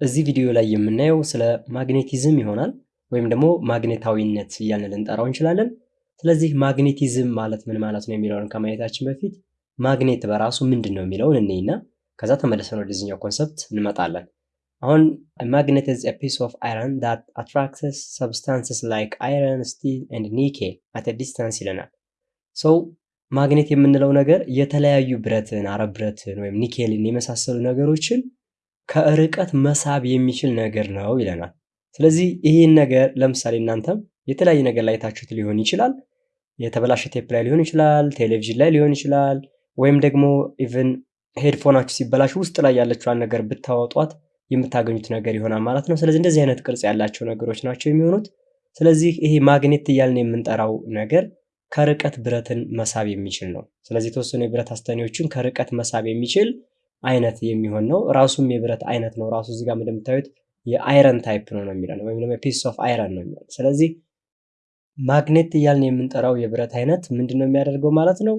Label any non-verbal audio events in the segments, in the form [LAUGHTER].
እዚህ ቪዲዮ ላይ የምናየው ስለ magnetism ይሆናል ወይም ደግሞ ማግኔታዊነት እያልን ልንጠራው እንችላለን። ስለዚህ magnetism ማለት ምን ማለት ነው የሚለውን ከማየታችን በፊት ማግኔት በራሱ ምንድን ነው የሚለውን እንይና ከዛ ተመልሰን ወደዚህኛው concept እንመጣለን። አሁን magnet is a piece of iron that attracts substances like iron steel and nickel at distance ይለናል። so ማግኔት የምንለው ነገር የተለያዩ ብረትን፣ አረብ ብረትን ወይም ኒኬልን የመሳሰሉ ነገሮችን ከርቀት መሳብ የሚችል ነገር ነው ይለናል። ስለዚህ ይህን ነገር ለምሳሌ እናንተም የተለያየ ነገር ላይ አይታችሁት ሊሆን ይችላል። የተበላሸ ቴፕ ላይ ሊሆን ይችላል፣ ቴሌቪዥን ላይ ሊሆን ይችላል፣ ወይም ደግሞ even headphone ኣችሁ ሲበላሽ ውስጥ ላይ ያለችዋን ነገር ብታወጧት የምታገኙት ነገር ይሆናል ማለት ነው። ስለዚህ እንደዚህ አይነት ቅርጽ ያላቸው ነገሮች ናቸው የሚሆኑት። ስለዚህ ይሄ ማግኔት እያልን የምንጠራው ነገር ከርቀት ብረትን መሳብ የሚችል ነው። ስለዚህ የተወሰኑ የብረት አስተኔዎችን ከርቀት መሳብ የሚችል አይነት የሚሆን ነው። ራሱም የብረት አይነት ነው። ራሱ እዚህ ጋር እንደምታዩት የ iron type ነው ነው የሚለን ወይም ደግሞ piece of iron ነው የሚለን። ስለዚህ ማግኔት እያልን የምንጠራው የብረት አይነት ምንድን ነው የሚያደርገው ማለት ነው?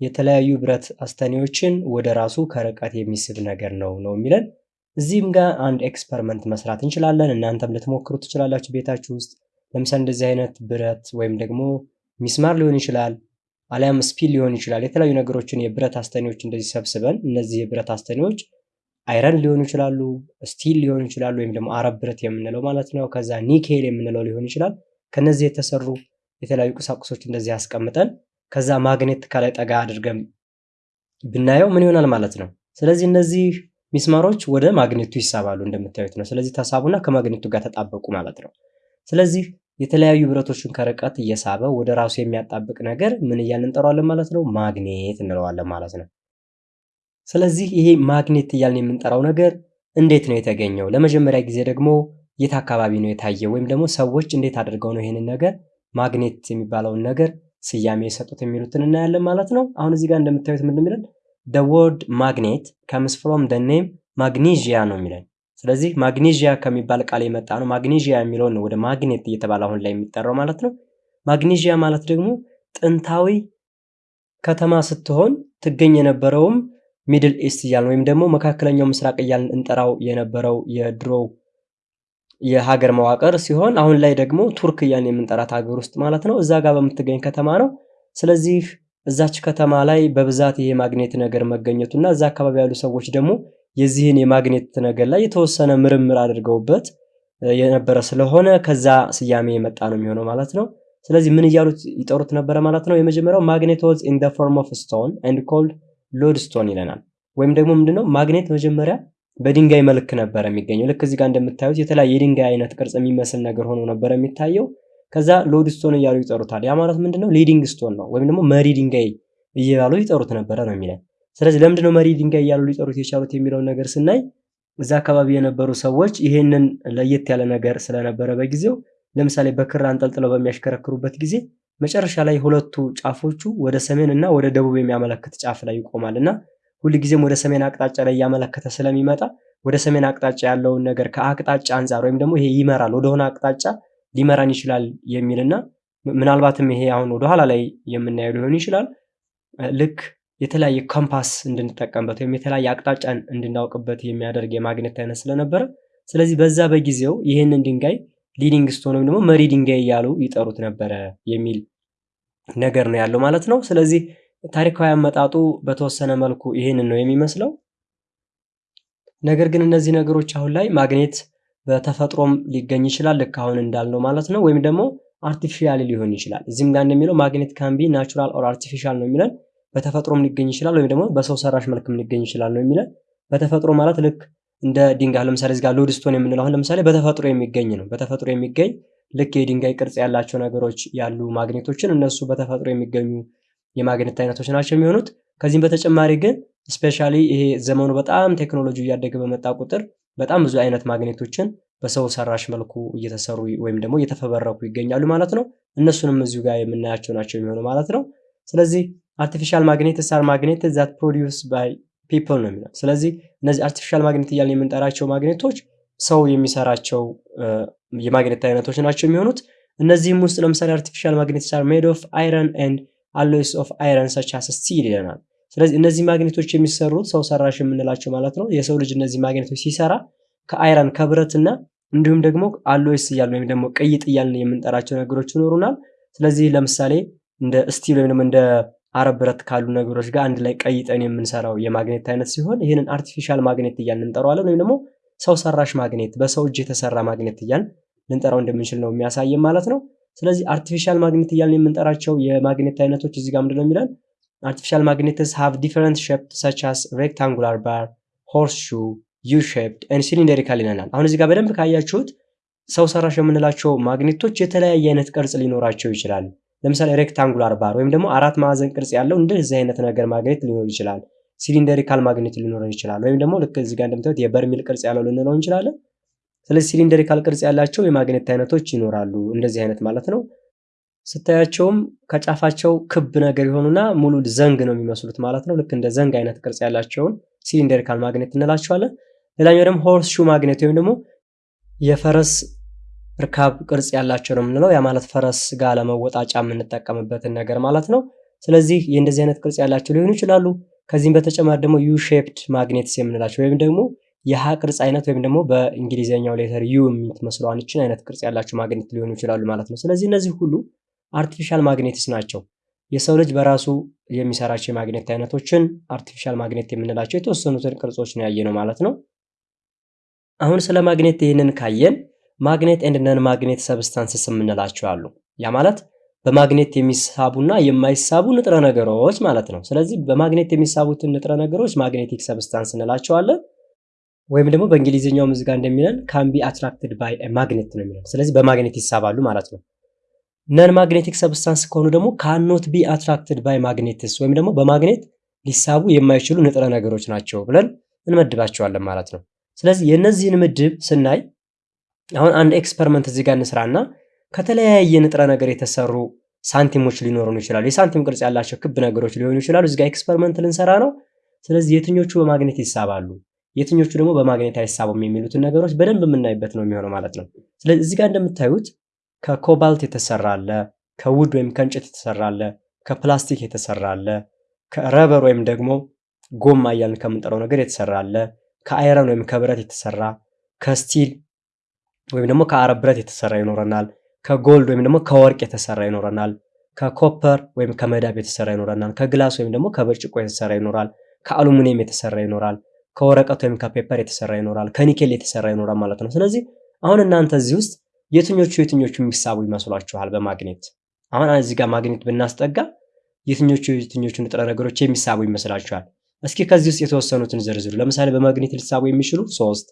የተለያዩ ብረት አስተኔዎችን ወደ ራሱ ከርቀት የሚስብ ነገር ነው ነው የሚለን። እዚህም ጋር አንድ experiment መስራት እንችላለን። እናንተም ልትሞክሩ ትችላላችሁ ቤታችሁ ውስጥ። ለምሳሌ እንደዚህ አይነት ብረት ወይም ደግሞ ሚስማር ሊሆን ይችላል አሊያም ስፒል ሊሆን ይችላል። የተለያዩ ነገሮችን የብረት አስተኔዎች እንደዚህ ሰብስበን እነዚህ የብረት አስተኔዎች iron ሊሆኑ ይችላሉ፣ steel ሊሆኑ ይችላሉ፣ ወይም ደግሞ አረብ ብረት የምንለው ማለት ነው። ከዛ ኒኬል የምንለው ሊሆን ይችላል። ከነዚህ የተሰሩ የተለያዩ ቁሳቁሶች እንደዚህ አስቀምጠን ከዛ ማግኔት ከላይ ጠጋ አድርገን ብናየው ምን ይሆናል ማለት ነው። ስለዚህ እነዚህ ሚስማሮች ወደ ማግኔቱ ይሳባሉ እንደምታዩት ነው። ስለዚህ ተሳቡና ከማግኔቱ ጋር ተጣበቁ ማለት ነው። ስለዚህ የተለያዩ ብረቶችን ከርቀት እየሳበ ወደ ራሱ የሚያጣብቅ ነገር ምን እያልን እንጠራዋለን ማለት ነው? ማግኔት እንለዋለን ማለት ነው። ስለዚህ ይሄ ማግኔት እያልን የምንጠራው ነገር እንዴት ነው የተገኘው? ለመጀመሪያ ጊዜ ደግሞ የት አካባቢ ነው የታየው? ወይም ደግሞ ሰዎች እንዴት አድርገው ነው ይሄንን ነገር ማግኔት የሚባለውን ነገር ስያሜ የሰጡት የሚሉትን እናያለን ማለት ነው። አሁን እዚህ ጋር እንደምታዩት ምን የሚለን the word magnet comes from the name ማግኔዥያ ነው የሚለን። ስለዚህ ማግኔዥያ ከሚባል ቃል የመጣ ነው። ማግኔዥያ የሚለውን ነው ወደ ማግኔት እየተባለ አሁን ላይ የሚጠራው ማለት ነው። ማግኔዥያ ማለት ደግሞ ጥንታዊ ከተማ ስትሆን ትገኝ የነበረውም Middle East እያልን ወይም ደግሞ መካከለኛው ምስራቅ እያልን እንጠራው የነበረው የድሮው የሀገር መዋቅር ሲሆን አሁን ላይ ደግሞ ቱርክ እያልን የምንጠራት ሀገር ውስጥ ማለት ነው። እዛ ጋር በምትገኝ ከተማ ነው። ስለዚህ እዛች ከተማ ላይ በብዛት ይሄ ማግኔት ነገር መገኘቱና እዛ አካባቢ ያሉ ሰዎች ደግሞ የዚህን የማግኔት ነገር ላይ የተወሰነ ምርምር አድርገውበት የነበረ ስለሆነ ከዛ ስያሜ የመጣ ነው የሚሆነው ማለት ነው። ስለዚህ ምን እያሉት ይጠሩት ነበረ ማለት ነው? የመጀመሪያው magnet was in the form of stone and called lodestone ይለናል። ወይም ደግሞ ምንድነው ማግኔት መጀመሪያ በድንጋይ መልክ ነበረ የሚገኘው። ልክ እዚህ ጋር እንደምታዩት የተለያየ የድንጋይ አይነት ቅርጽ የሚመስል ነገር ሆኖ ነበረ የሚታየው። ከዛ lodestone እያሉ ይጠሩታል። ያ ማለት ምንድነው leading stone ነው፣ ወይም ደግሞ መሪ ድንጋይ እያሉ ይጠሩት ነበረ ነው የሚለን። ስለዚህ ለምንድነው መሪ ድንጋይ እያሉ ሊጠሩት የቻሉት የሚለውን ነገር ስናይ እዛ አካባቢ የነበሩ ሰዎች ይሄንን ለየት ያለ ነገር ስለነበረ በጊዜው ለምሳሌ በክር አንጠልጥለው በሚያሽከረክሩበት ጊዜ መጨረሻ ላይ ሁለቱ ጫፎቹ ወደ ሰሜን እና ወደ ደቡብ የሚያመለክት ጫፍ ላይ ይቆማል እና ሁልጊዜም ወደ ሰሜን አቅጣጫ ላይ እያመለከተ ስለሚመጣ ወደ ሰሜን አቅጣጫ ያለውን ነገር ከአቅጣጫ አንጻር ወይም ደግሞ ይሄ ይመራል ወደሆነ አቅጣጫ ሊመራን ይችላል የሚልና ምናልባትም ይሄ አሁን ወደኋላ ላይ የምናየው ሊሆን ይችላል። ልክ የተለያየ ኮምፓስ እንድንጠቀምበት ወይም የተለያየ አቅጣጫን እንድናውቅበት የሚያደርግ የማግኔት አይነት ስለነበረ ስለዚህ በዛ በጊዜው ይህንን ድንጋይ leading stone ወይም ደግሞ መሪ ድንጋይ እያሉ ይጠሩት ነበረ የሚል ነገር ነው ያለው ማለት ነው። ስለዚህ ታሪካዊ አመጣጡ በተወሰነ መልኩ ይህንን ነው የሚመስለው። ነገር ግን እነዚህ ነገሮች አሁን ላይ ማግኔት በተፈጥሮም ሊገኝ ይችላል ልክ አሁን እንዳልነው ማለት ነው። ወይም ደግሞ artificially ሊሆን ይችላል። እዚህም ጋር እንደሚለው magnet can be natural or artificial ነው የሚለን በተፈጥሮም ሊገኝ ይችላል ወይም ደግሞ በሰው ሰራሽ መልክም ሊገኝ ይችላል ነው የሚለን። በተፈጥሮ ማለት ልክ እንደ ድንጋይ ለምሳሌ እዚህ ጋር lodestone የምንለው አሁን ለምሳሌ በተፈጥሮ የሚገኝ ነው። በተፈጥሮ የሚገኝ ልክ የድንጋይ ቅርጽ ያላቸው ነገሮች ያሉ ማግኔቶችን እነሱ በተፈጥሮ የሚገኙ የማግኔት አይነቶች ናቸው የሚሆኑት። ከዚህም በተጨማሪ ግን specially ይሄ ዘመኑ በጣም ቴክኖሎጂ እያደገ በመጣ ቁጥር በጣም ብዙ አይነት ማግኔቶችን በሰው ሰራሽ መልኩ እየተሰሩ ወይም ደግሞ እየተፈበረኩ ይገኛሉ ማለት ነው። እነሱንም እዚሁ ጋር የምናያቸው ናቸው የሚሆኑ ማለት ነው። ስለዚህ artificial magnets are magnet that produce by people ነው የሚለው። ስለዚህ እነዚህ artificial magnet እያልን የምንጠራቸው ማግኔቶች ሰው የሚሰራቸው የማግኔት አይነቶች ናቸው የሚሆኑት። እነዚህም ውስጥ ለምሳሌ artificial magnets are made of iron and alloys of iron such as steel ይለናል። ስለዚህ እነዚህ ማግኔቶች የሚሰሩት ሰው ሰራሽ የምንላቸው ማለት ነው። የሰው ልጅ እነዚህ ማግኔቶች ሲሰራ ከ iron ከብረትና እንዲሁም ደግሞ alloys እያልን ወይም ደግሞ ቅይጥ እያልን የምንጠራቸው ነገሮች ይኖሩናል። ስለዚህ ለምሳሌ እንደ steel ወይም ደግሞ እንደ አረብ ብረት ካሉ ነገሮች ጋር አንድ ላይ ቀይጠን የምንሰራው የማግኔት አይነት ሲሆን ይህንን artificial magnet እያልን እንጠራዋለን። ወይም ደግሞ ሰው ሰራሽ ማግኔት፣ በሰው እጅ የተሰራ ማግኔት እያልን ልንጠራው እንደምንችል ነው የሚያሳየን ማለት ነው። ስለዚህ artificial magnet እያልን የምንጠራቸው የማግኔት አይነቶች እዚህ ጋር ምንድነው የሚለን artificial magnets have different shaped such as rectangular bar horse shoe U shaped and cylindrical ይለናል። አሁን እዚህ ጋር በደንብ ካያችሁት ሰው ሰራሽ የምንላቸው ማግኔቶች የተለያየ አይነት ቅርጽ ሊኖራቸው ይችላል። ለምሳሌ rectangular bar ወይም ደግሞ አራት ማዕዘን ቅርጽ ያለው እንደዚህ አይነት ነገር ማግኔት ሊኖር ይችላል። cylindrical magnet ሊኖረን ይችላል። ወይም ደግሞ ልክ እዚህ ጋር እንደምታዩት የበርሚል ቅርጽ ያለው ልንለው እንችላለን። ስለዚህ cylindrical ቅርጽ ያላቸው የማግኔት አይነቶች ይኖራሉ። እንደዚህ አይነት ማለት ነው። ስታያቸውም ከጫፋቸው ክብ ነገር የሆኑና ሙሉ ዘንግ ነው የሚመስሉት ማለት ነው። ልክ እንደ ዘንግ አይነት ቅርጽ ያላቸውን cylindrical magnet እንላቸዋለን። ሌላኛው ደግሞ horse shoe magnet ወይም ደግሞ የፈረስ እርካብ ቅርጽ ያላቸው ነው የምንለው። ያ ማለት ፈረስ ጋር ለመወጣጫ የምንጠቀምበትን ነገር ማለት ነው። ስለዚህ የእንደዚህ አይነት ቅርጽ ያላቸው ሊሆኑ ይችላሉ። ከዚህም በተጨማሪ ደግሞ U shaped magnets የምንላቸው ወይም ደግሞ የ U ቅርጽ አይነት ወይም ደግሞ በእንግሊዝኛው letter U የምትመስለዋን ይችን አይነት ቅርጽ ያላቸው ማግኔት ሊሆኑ ይችላሉ ማለት ነው። ስለዚህ እነዚህ ሁሉ artificial magnets ናቸው። የሰው ልጅ በራሱ የሚሰራቸው የማግኔት አይነቶችን artificial magnet የምንላቸው የተወሰኑትን ቅርጾች ነው ያየ ማለት ነው። አሁን ስለ ማግኔት ይህንን ካየን magnet and non magnet substances የምንላቸው አሉ። ያ ማለት በማግኔት የሚሳቡና የማይሳቡ ንጥረ ነገሮች ማለት ነው። ስለዚህ በማግኔት የሚሳቡትን ንጥረ ነገሮች magnetic substance እንላቸዋለን። ወይም ደግሞ በእንግሊዝኛው ምዝጋ እንደሚለን can attracted by magnet ነው የሚለን። ስለዚህ በማግኔት ይሳባሉ ማለት ነው። non magnetic substance ከሆኑ ደግሞ ካኖት ቢ አትራክትድ ባይ ማግኔትስ ወይም ደግሞ በማግኔት ሊሳቡ የማይችሉ ንጥረ ነገሮች ናቸው ብለን እንመድባቸዋለን ማለት ነው። ስለዚህ የእነዚህን ምድብ ስናይ አሁን አንድ experiment እዚህ ጋር እንስራና ከተለያየ ንጥረ ነገር የተሰሩ ሳንቲሞች ሊኖሩን ይችላሉ። የሳንቲም ቅርጽ ያላቸው ክብ ነገሮች ሊሆኑ ይችላሉ። እዚህ experiment ልንሰራ ነው። ስለዚህ የትኞቹ በማግኔት ይሳባሉ፣ የትኞቹ ደግሞ በማግኔት አይሳቡም የሚሉትን ነገሮች በደንብ የምናይበት ነው የሚሆነው ማለት ነው። ስለዚህ እዚህ ጋር እንደምታዩት ከኮባልት የተሰራ አለ፣ ከ wood ወይም ከእንጨት የተሰራ አለ፣ ከፕላስቲክ የተሰራ አለ፣ ከ rubber ወይም ደግሞ ጎማ እያልን ከምንጠራው ነገር የተሰራ ከ iron ወይም ከብረት የተሰራ ከ steel ወይም ደግሞ ከአረብ ብረት የተሰራ ይኖረናል። ከ gold ወይም ደግሞ ከወርቅ የተሰራ ይኖረናል። ከ copper ወይም ከመዳብ የተሰራ ይኖረናል። ከ glass ወይም ደግሞ ከብርጭቆ የተሰራ ይኖራል። ከአሉሚኒየም የተሰራ ይኖራል። ከወረቀት ወይም ከ paper የተሰራ ይኖራል። ከኒኬል የተሰራ ይኖራል ማለት ነው። ስለዚህ አሁን እናንተ እዚህ ውስጥ የትኞቹ የትኞቹ የሚሳቡ ይመስሏችኋል በማግኔት? አሁን እዚህ ጋር ማግኔት ብናስጠጋ የትኞቹ የትኞቹ ንጥረ ነገሮች የሚሳቡ ይመስላችኋል? እስኪ ከዚህ ውስጥ የተወሰኑትን ዝርዝሩ። ለምሳሌ በማግኔት ሊሳቡ የሚችሉ ሶስት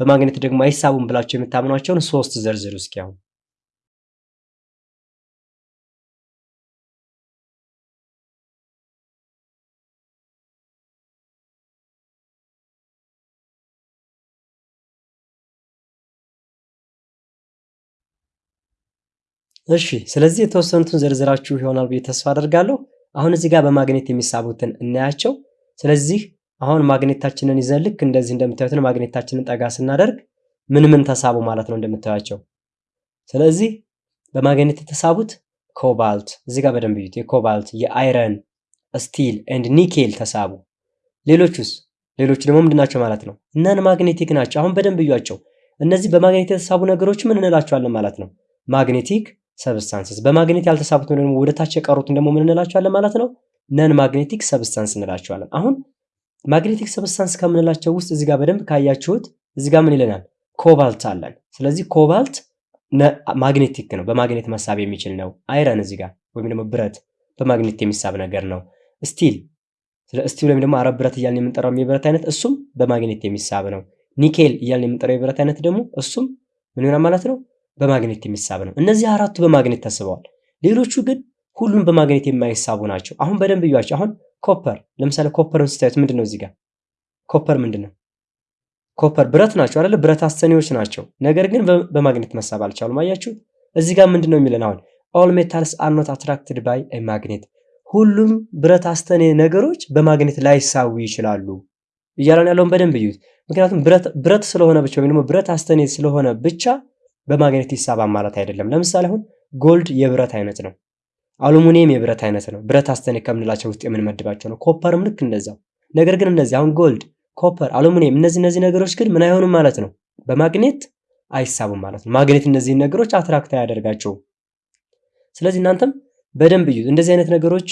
በማግኔት ደግሞ አይሳቡም ብላቸው የምታምኗቸውን ሶስት ዘርዝሩ እስኪ አሁን። እሺ ስለዚህ የተወሰኑትን ዘርዝራችሁ ይሆናል ብዬ ተስፋ አደርጋለሁ። አሁን እዚህ ጋር በማግኔት የሚሳቡትን እናያቸው። ስለዚህ አሁን ማግኔታችንን ይዘን ልክ እንደዚህ እንደምታዩትን ማግኔታችንን ጠጋ ስናደርግ ምን ምን ተሳቡ ማለት ነው እንደምታዩቸው። ስለዚህ በማግኔት የተሳቡት ኮባልት እዚህ ጋር በደንብ እዩት። የኮባልት የ iron፣ steel and nickel ተሳቡ። ሌሎቹስ? ሌሎቹ ደግሞ ምንድናቸው ማለት ነው? non magnetic ናቸው። አሁን በደንብ እዩዋቸው። እነዚህ በማግኔት የተሳቡ ነገሮች ምን እንላቸዋለን ማለት ነው? magnetic substances። በማግኔት ያልተሳቡትን ደግሞ ወደ ታች የቀሩትን ደግሞ ምን እንላቸዋለን ማለት ነው? non magnetic substance እንላቸዋለን። አሁን magnetic substance ከምንላቸው ውስጥ እዚህ ጋር በደንብ ካያችሁት እዚህ ጋር ምን ይለናል? ኮባልት አለን። ስለዚህ ኮባልት magnetic ነው፣ በማግኔት መሳብ የሚችል ነው። iron እዚህ ጋር ወይም ደግሞ ብረት በማግኔት የሚሳብ ነገር ነው። steel steel ወይም ደግሞ አረብ ብረት እያልን የምንጠራው የብረት አይነት እሱም በማግኔት የሚሳብ ነው። ኒኬል እያልን የምንጠራው የብረት አይነት ደግሞ እሱም ምን ይሆናል ማለት ነው? በማግኔት የሚሳብ ነው። እነዚህ አራቱ በማግኔት ተስበዋል። ሌሎቹ ግን ሁሉም በማግኔት የማይሳቡ ናቸው። አሁን በደንብ እዩዋቸው። አሁን copper ለምሳሌ copper ን ስታዩት ምንድን ነው እዚህ ጋር copper ምንድን ነው? copper ብረት ናቸው አይደለ? ብረት አስተኔዎች ናቸው። ነገር ግን በማግኔት መሳብ አልቻሉም። አያችሁ እዚህ ጋር ምንድን ነው የሚለን አሁን all metals are not attracted by magnet፣ ሁሉም ብረት አስተኔ ነገሮች በማግኔት ላይሳቡ ይችላሉ እያለን ያለውን በደንብ እዩት። ምክንያቱም ብረት ስለሆነ ብቻ ወይም ደግሞ ብረት አስተኔ ስለሆነ ብቻ በማግኔት ይሳባል ማለት አይደለም። ለምሳሌ አሁን gold የብረት አይነት ነው። አሉሚኒየም የብረት አይነት ነው። ብረት አስተኔ ከምንላቸው ውስጥ የምንመድባቸው ነው። copper ም ልክ እንደዛው። ነገር ግን እነዚህ አሁን gold፣ copper፣ አሉሚኒየም እነዚህ እነዚህ ነገሮች ግን ምን አይሆኑም ማለት ነው። በማግኔት አይሳቡም ማለት ነው። ማግኔት እነዚህን ነገሮች attract አያደርጋቸውም። ስለዚህ እናንተም በደንብ እዩት። እንደዚህ አይነት ነገሮች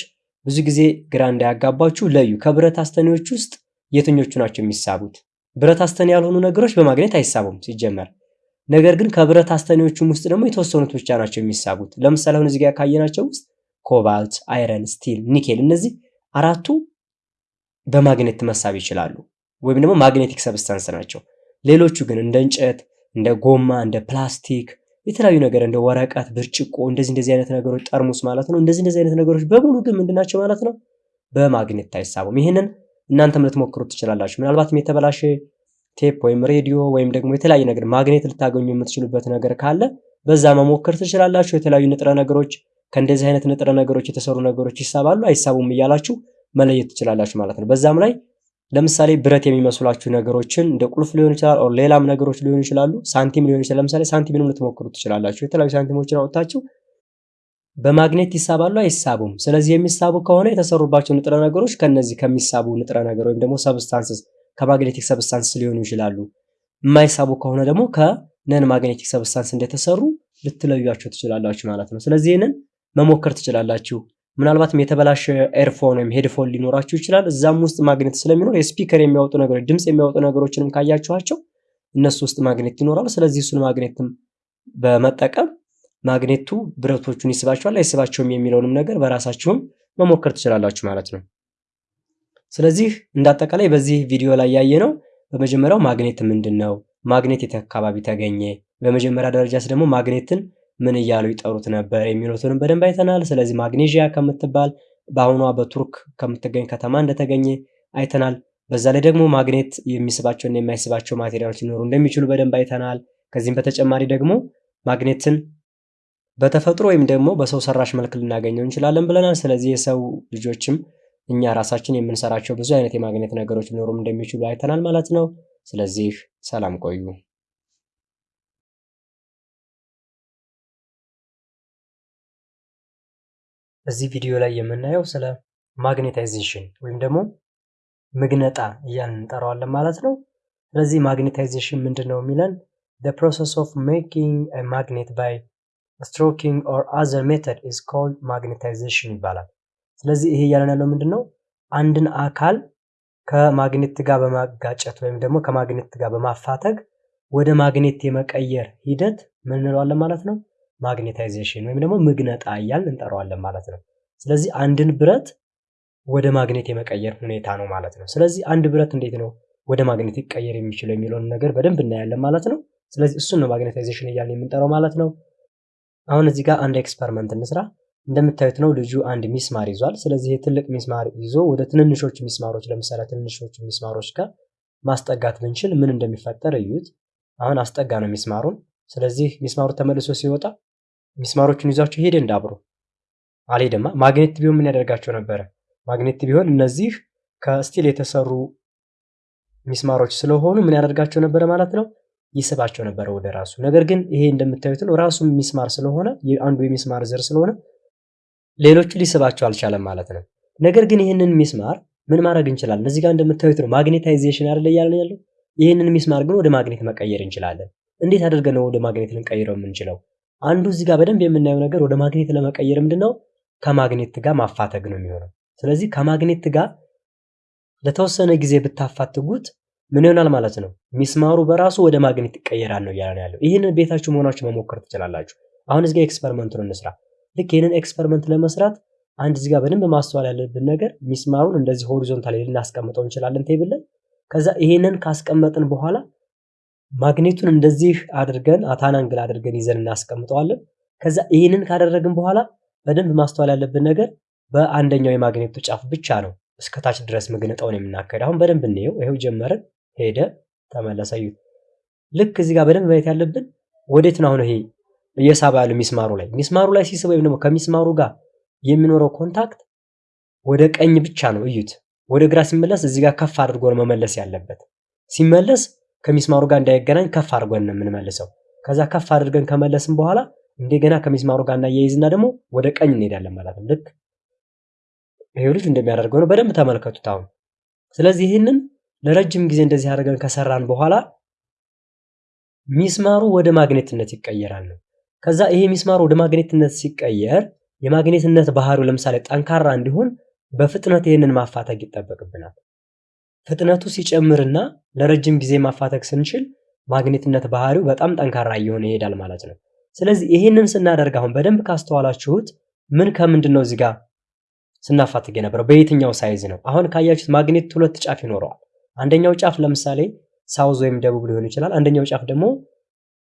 ብዙ ጊዜ ግራ እንዳያጋባችሁ ለዩ። ከብረት አስተኔዎች ውስጥ የትኞቹ ናቸው የሚሳቡት? ብረት አስተኔ ያልሆኑ ነገሮች በማግኔት አይሳቡም ሲጀመር። ነገር ግን ከብረት አስተኔዎቹም ውስጥ ደግሞ የተወሰኑት ብቻ ናቸው የሚሳቡት። ለምሳሌ አሁን እዚህ ጋር ካየናቸው ውስጥ ኮባልት፣ iron፣ steel፣ ኒኬል እነዚህ አራቱ በማግኔት መሳብ ይችላሉ ወይም ደግሞ magnetic substance ናቸው። ሌሎቹ ግን እንደ እንጨት፣ እንደ ጎማ፣ እንደ ፕላስቲክ የተለያዩ ነገር እንደ ወረቀት፣ ብርጭቆ እንደዚህ እንደዚህ አይነት ነገሮች ጠርሙስ ማለት ነው። እንደዚህ እንደዚህ አይነት ነገሮች በሙሉ ግን ምንድናቸው ማለት ነው? በማግኔት አይሳቡም። ይህንን እናንተም ልትሞክሩት ትችላላችሁ። ምናልባትም የተበላሸ ቴፕ ወይም ሬዲዮ ወይም ደግሞ የተለያየ ነገር ማግኔት ልታገኙ የምትችሉበት ነገር ካለ በዛ መሞከር ትችላላችሁ። የተለያዩ ንጥረ ነገሮች ከእንደዚህ አይነት ንጥረ ነገሮች የተሰሩ ነገሮች ይሳባሉ አይሳቡም እያላችሁ መለየት ትችላላችሁ ማለት ነው። በዛም ላይ ለምሳሌ ብረት የሚመስሏችሁ ነገሮችን እንደ ቁልፍ ሊሆን ይችላል፣ ሌላም ነገሮች ሊሆን ይችላሉ። ሳንቲም ሊሆን ይችላል። ለምሳሌ ሳንቲምንም ልትሞክሩ ትችላላችሁ። የተለያዩ ሳንቲሞችን አውጥታችሁ በማግኔት ይሳባሉ አይሳቡም? ስለዚህ የሚሳቡ ከሆነ የተሰሩባቸው ንጥረ ነገሮች ከነዚህ ከሚሳቡ ንጥረ ነገር ወይም ደግሞ substances ከ magnetic substance ሊሆኑ ይችላሉ። የማይሳቡ ከሆነ ደግሞ ከ non magnetic substance እንደተሰሩ ልትለዩቸው ትችላላችሁ ማለት ነው። ስለዚህ ይህንን መሞከር ትችላላችሁ። ምናልባትም የተበላሸ earphone ወይም headphone ሊኖራችሁ ይችላል። እዛም ውስጥ ማግኔት ስለሚኖር የ speaker የሚያወጡ ነገሮች ድምፅ የሚያወጡ ነገሮችንም ካያችኋቸው እነሱ ውስጥ ማግኔት ይኖራሉ። ስለዚህ እሱን ማግኔትም በመጠቀም ማግኔቱ ብረቶቹን ይስባቸዋል አይስባቸውም የሚለውንም ነገር በራሳችሁም መሞከር ትችላላችሁ ማለት ነው። ስለዚህ እንዳጠቃላይ በዚህ ቪዲዮ ላይ ያየ ነው በመጀመሪያው ማግኔት ምንድን ነው፣ ማግኔት የት አካባቢ ተገኘ፣ በመጀመሪያ ደረጃስ ደግሞ ማግኔትን ምን እያሉ ይጠሩት ነበር የሚሉትንም በደንብ አይተናል። ስለዚህ ማግኔዥያ ከምትባል በአሁኗ በቱርክ ከምትገኝ ከተማ እንደተገኘ አይተናል። በዛ ላይ ደግሞ ማግኔት የሚስባቸውና የማይስባቸው ማቴሪያሎች ሊኖሩ እንደሚችሉ በደንብ አይተናል። ከዚህም በተጨማሪ ደግሞ ማግኔትን በተፈጥሮ ወይም ደግሞ በሰው ሰራሽ መልክ ልናገኘው እንችላለን ብለናል። ስለዚህ የሰው ልጆችም እኛ ራሳችን የምንሰራቸው ብዙ አይነት የማግኔት ነገሮች ሊኖሩም እንደሚችሉ አይተናል ማለት ነው። ስለዚህ ሰላም ቆዩ። እዚህ ቪዲዮ ላይ የምናየው ስለ ማግኔታይዜሽን ወይም ደግሞ ምግነጣ እያልን እንጠራዋለን ማለት ነው። ስለዚህ magnetization ምንድን ነው የሚለን the process of making a magnet by stroking or other method is called magnetization ይባላል። ስለዚህ ይሄ እያለን ያለው ምንድን ነው አንድን አካል ከማግኔት ጋር በማጋጨት ወይም ደግሞ ከማግኔት ጋር በማፋተግ ወደ ማግኔት የመቀየር ሂደት ምን እንለዋለን ማለት ነው magnetization ወይም ደግሞ ምግነጣ እያልን እንጠራዋለን ማለት ነው። ስለዚህ አንድን ብረት ወደ ማግኔት የመቀየር ሁኔታ ነው ማለት ነው። ስለዚህ አንድ ብረት እንዴት ነው ወደ ማግኔት ይቀየር የሚችለው የሚለውን ነገር በደንብ እናያለን ማለት ነው። ስለዚህ እሱን ነው magnetization እያልን የምንጠራው ማለት ነው። አሁን እዚህ ጋር አንድ experiment እንስራ። እንደምታዩት ነው ልጁ አንድ ሚስማር ይዟል። ስለዚህ ትልቅ ሚስማር ይዞ ወደ ትንንሾች ሚስማሮች ለምሳሌ ትንንሾች ሚስማሮች ጋር ማስጠጋት ብንችል ምን እንደሚፈጠር እዩት። አሁን አስጠጋ ነው ሚስማሩን። ስለዚህ ሚስማሩ ተመልሶ ሲወጣ ሚስማሮቹን ይዟቸው ሄደ እንዳብሮ አልሄደማ። ማግኔት ቢሆን ምን ያደርጋቸው ነበረ? ማግኔት ቢሆን እነዚህ ከ steel የተሰሩ ሚስማሮች ስለሆኑ ምን ያደርጋቸው ነበረ ማለት ነው? ይስባቸው ነበረ ወደ ራሱ። ነገር ግን ይሄ እንደምታዩት ነው ራሱ ሚስማር ስለሆነ አንዱ የሚስማር ዘር ስለሆነ ሌሎቹ ሊስባቸው አልቻለም ማለት ነው። ነገር ግን ይህንን ሚስማር ምን ማድረግ እንችላለን? እዚህ ጋር እንደምታዩት ነው magnetization አይደለ እያለን ያለው። ይህንን ሚስማር ግን ወደ ማግኔት መቀየር እንችላለን። እንዴት አድርገን ነው ወደ ማግኔት ልንቀይረው የምንችለው? አንዱ እዚህ ጋር በደንብ የምናየው ነገር ወደ ማግኔት ለመቀየር ምንድነው ከማግኔት ጋር ማፋተግ ነው የሚሆነው። ስለዚህ ከማግኔት ጋር ለተወሰነ ጊዜ ብታፋትጉት ምን ይሆናል ማለት ነው? ሚስማሩ በራሱ ወደ ማግኔት ይቀየራል ነው እያለን ያለው። ይህንን ቤታችሁ ሆናችሁ መሞከር ትችላላችሁ። አሁን እዚህ ጋር experiment ኡን እንስራ። ልክ ይህንን experiment ለመስራት አንድ እዚህ በደንብ ማስተዋል ያለብን ነገር ሚስማሩን እንደዚህ horizontal ልናስቀምጠው እንችላለን table ላይ። ከዛ ይሄንን ካስቀመጥን በኋላ ማግኔቱን እንደዚህ አድርገን at an angle አድርገን ይዘን እናስቀምጠዋለን። ከዛ ይህንን ካደረግን በኋላ በደንብ ማስተዋል ያለብን ነገር በአንደኛው የማግኔቱ ጫፍ ብቻ ነው እስከታች ድረስ ምግነጣውን የምናካሄድ። አሁን በደንብ እንየው። ይኸው ጀመርን፣ ሄደ፣ ተመለሰ። ልክ እዚህ ጋር በደንብ ማየት ያለብን ወዴት ነው አሁን ይሄ እየሳበ ያለው ሚስማሩ ላይ ሚስማሩ ላይ ሲስብ ወይም ደግሞ ከሚስማሩ ጋር የሚኖረው contact ወደ ቀኝ ብቻ ነው። እዩት። ወደ ግራ ሲመለስ እዚህ ጋር ከፍ አድርጎ መመለስ ያለበት። ሲመለስ ከሚስማሩ ጋር እንዳይገናኝ ከፍ አድርጎን ነው የምንመልሰው። ከዛ ከፍ አድርገን ከመለስን በኋላ እንደገና ከሚስማሩ ጋር እናያይዝና ደግሞ ወደ ቀኝ እንሄዳለን ማለት ነው። ልክ ይሄው ልጅ እንደሚያደርገው ነው። በደንብ ተመልከቱት አሁን። ስለዚህ ይህንን ለረጅም ጊዜ እንደዚህ አድርገን ከሰራን በኋላ ሚስማሩ ወደ ማግኔትነት ይቀየራል ነው። ከዛ ይሄ ሚስማሩ ወደ ማግኔትነት ሲቀየር የማግኔትነት ባህሪው ለምሳሌ ጠንካራ እንዲሆን በፍጥነት ይህንን ማፋተግ ይጠበቅብናል። ፍጥነቱ ሲጨምርና ለረጅም ጊዜ ማፋተግ ስንችል ማግኔትነት ባህሪው በጣም ጠንካራ እየሆነ ይሄዳል ማለት ነው። ስለዚህ ይህንን ስናደርግ አሁን በደንብ ካስተዋላችሁት ምን ከምንድን ነው እዚህ ጋር ስናፋትግ የነበረው በየትኛው side ነው? አሁን ካያችሁት ማግኔት ሁለት ጫፍ ይኖረዋል። አንደኛው ጫፍ ለምሳሌ south ወይም ደቡብ ሊሆን ይችላል። አንደኛው ጫፍ ደግሞ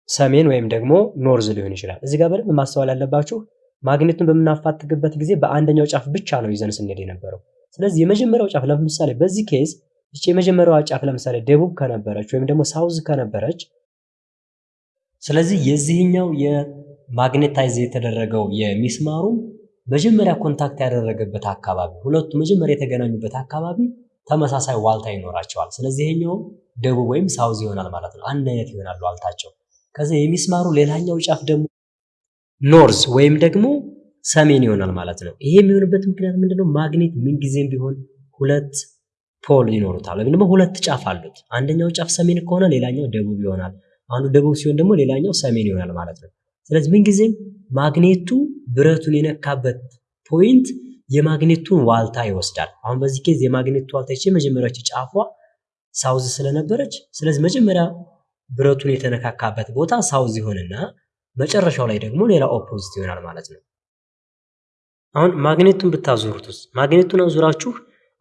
ሰሜን ወይም ደግሞ north ሊሆን ይችላል። እዚህ ጋር በደንብ ማስተዋል ያለባችሁ ማግኔቱን በምናፋትግበት ጊዜ በአንደኛው ጫፍ ብቻ ነው ይዘን ስንሄድ የነበረው። ስለዚህ የመጀመሪያው ጫፍ ለምሳሌ በዚህ case ይቺ የመጀመሪያዋ ጫፍ ለምሳሌ ደቡብ ከነበረች ወይም ደግሞ south ከነበረች ስለዚህ የዚህኛው የ magnetize የተደረገው የሚስማሩ መጀመሪያ contact ያደረገበት አካባቢ ሁለቱ መጀመሪያ የተገናኙበት አካባቢ ተመሳሳይ ዋልታ ይኖራቸዋል። ስለዚህ ይሄኛው ደቡብ ወይም south ይሆናል ማለት ነው። አንድ አይነት ይሆናል ዋልታቸው። ከዚህ የሚስማሩ ሌላኛው ጫፍ ደግሞ north ወይም ደግሞ ሰሜን ይሆናል ማለት ነው። ይሄ የሚሆንበት ምክንያት ምንድነው? ማግኔት ምንጊዜም ቢሆን ሁለት pole ይኖሩታል ወይም ደግሞ ሁለት ጫፍ አሉት። አንደኛው ጫፍ ሰሜን ከሆነ ሌላኛው ደቡብ ይሆናል። አንዱ ደቡብ ሲሆን ደግሞ ሌላኛው ሰሜን ይሆናል ማለት ነው። ስለዚህ ምንጊዜም ማግኔቱ ብረቱን የነካበት point የማግኔቱን ዋልታ ይወስዳል። አሁን በዚህ case የማግኔቱ ዋልታ ይቺ መጀመሪያዋ ጫፏ south ስለነበረች ስለዚህ መጀመሪያ ብረቱን የተነካካበት ቦታ south ይሆንና መጨረሻው ላይ ደግሞ ሌላ opposite ይሆናል ማለት ነው። አሁን ማግኔቱን ብታዞሩትስ ማግኔቱን አዙራችሁ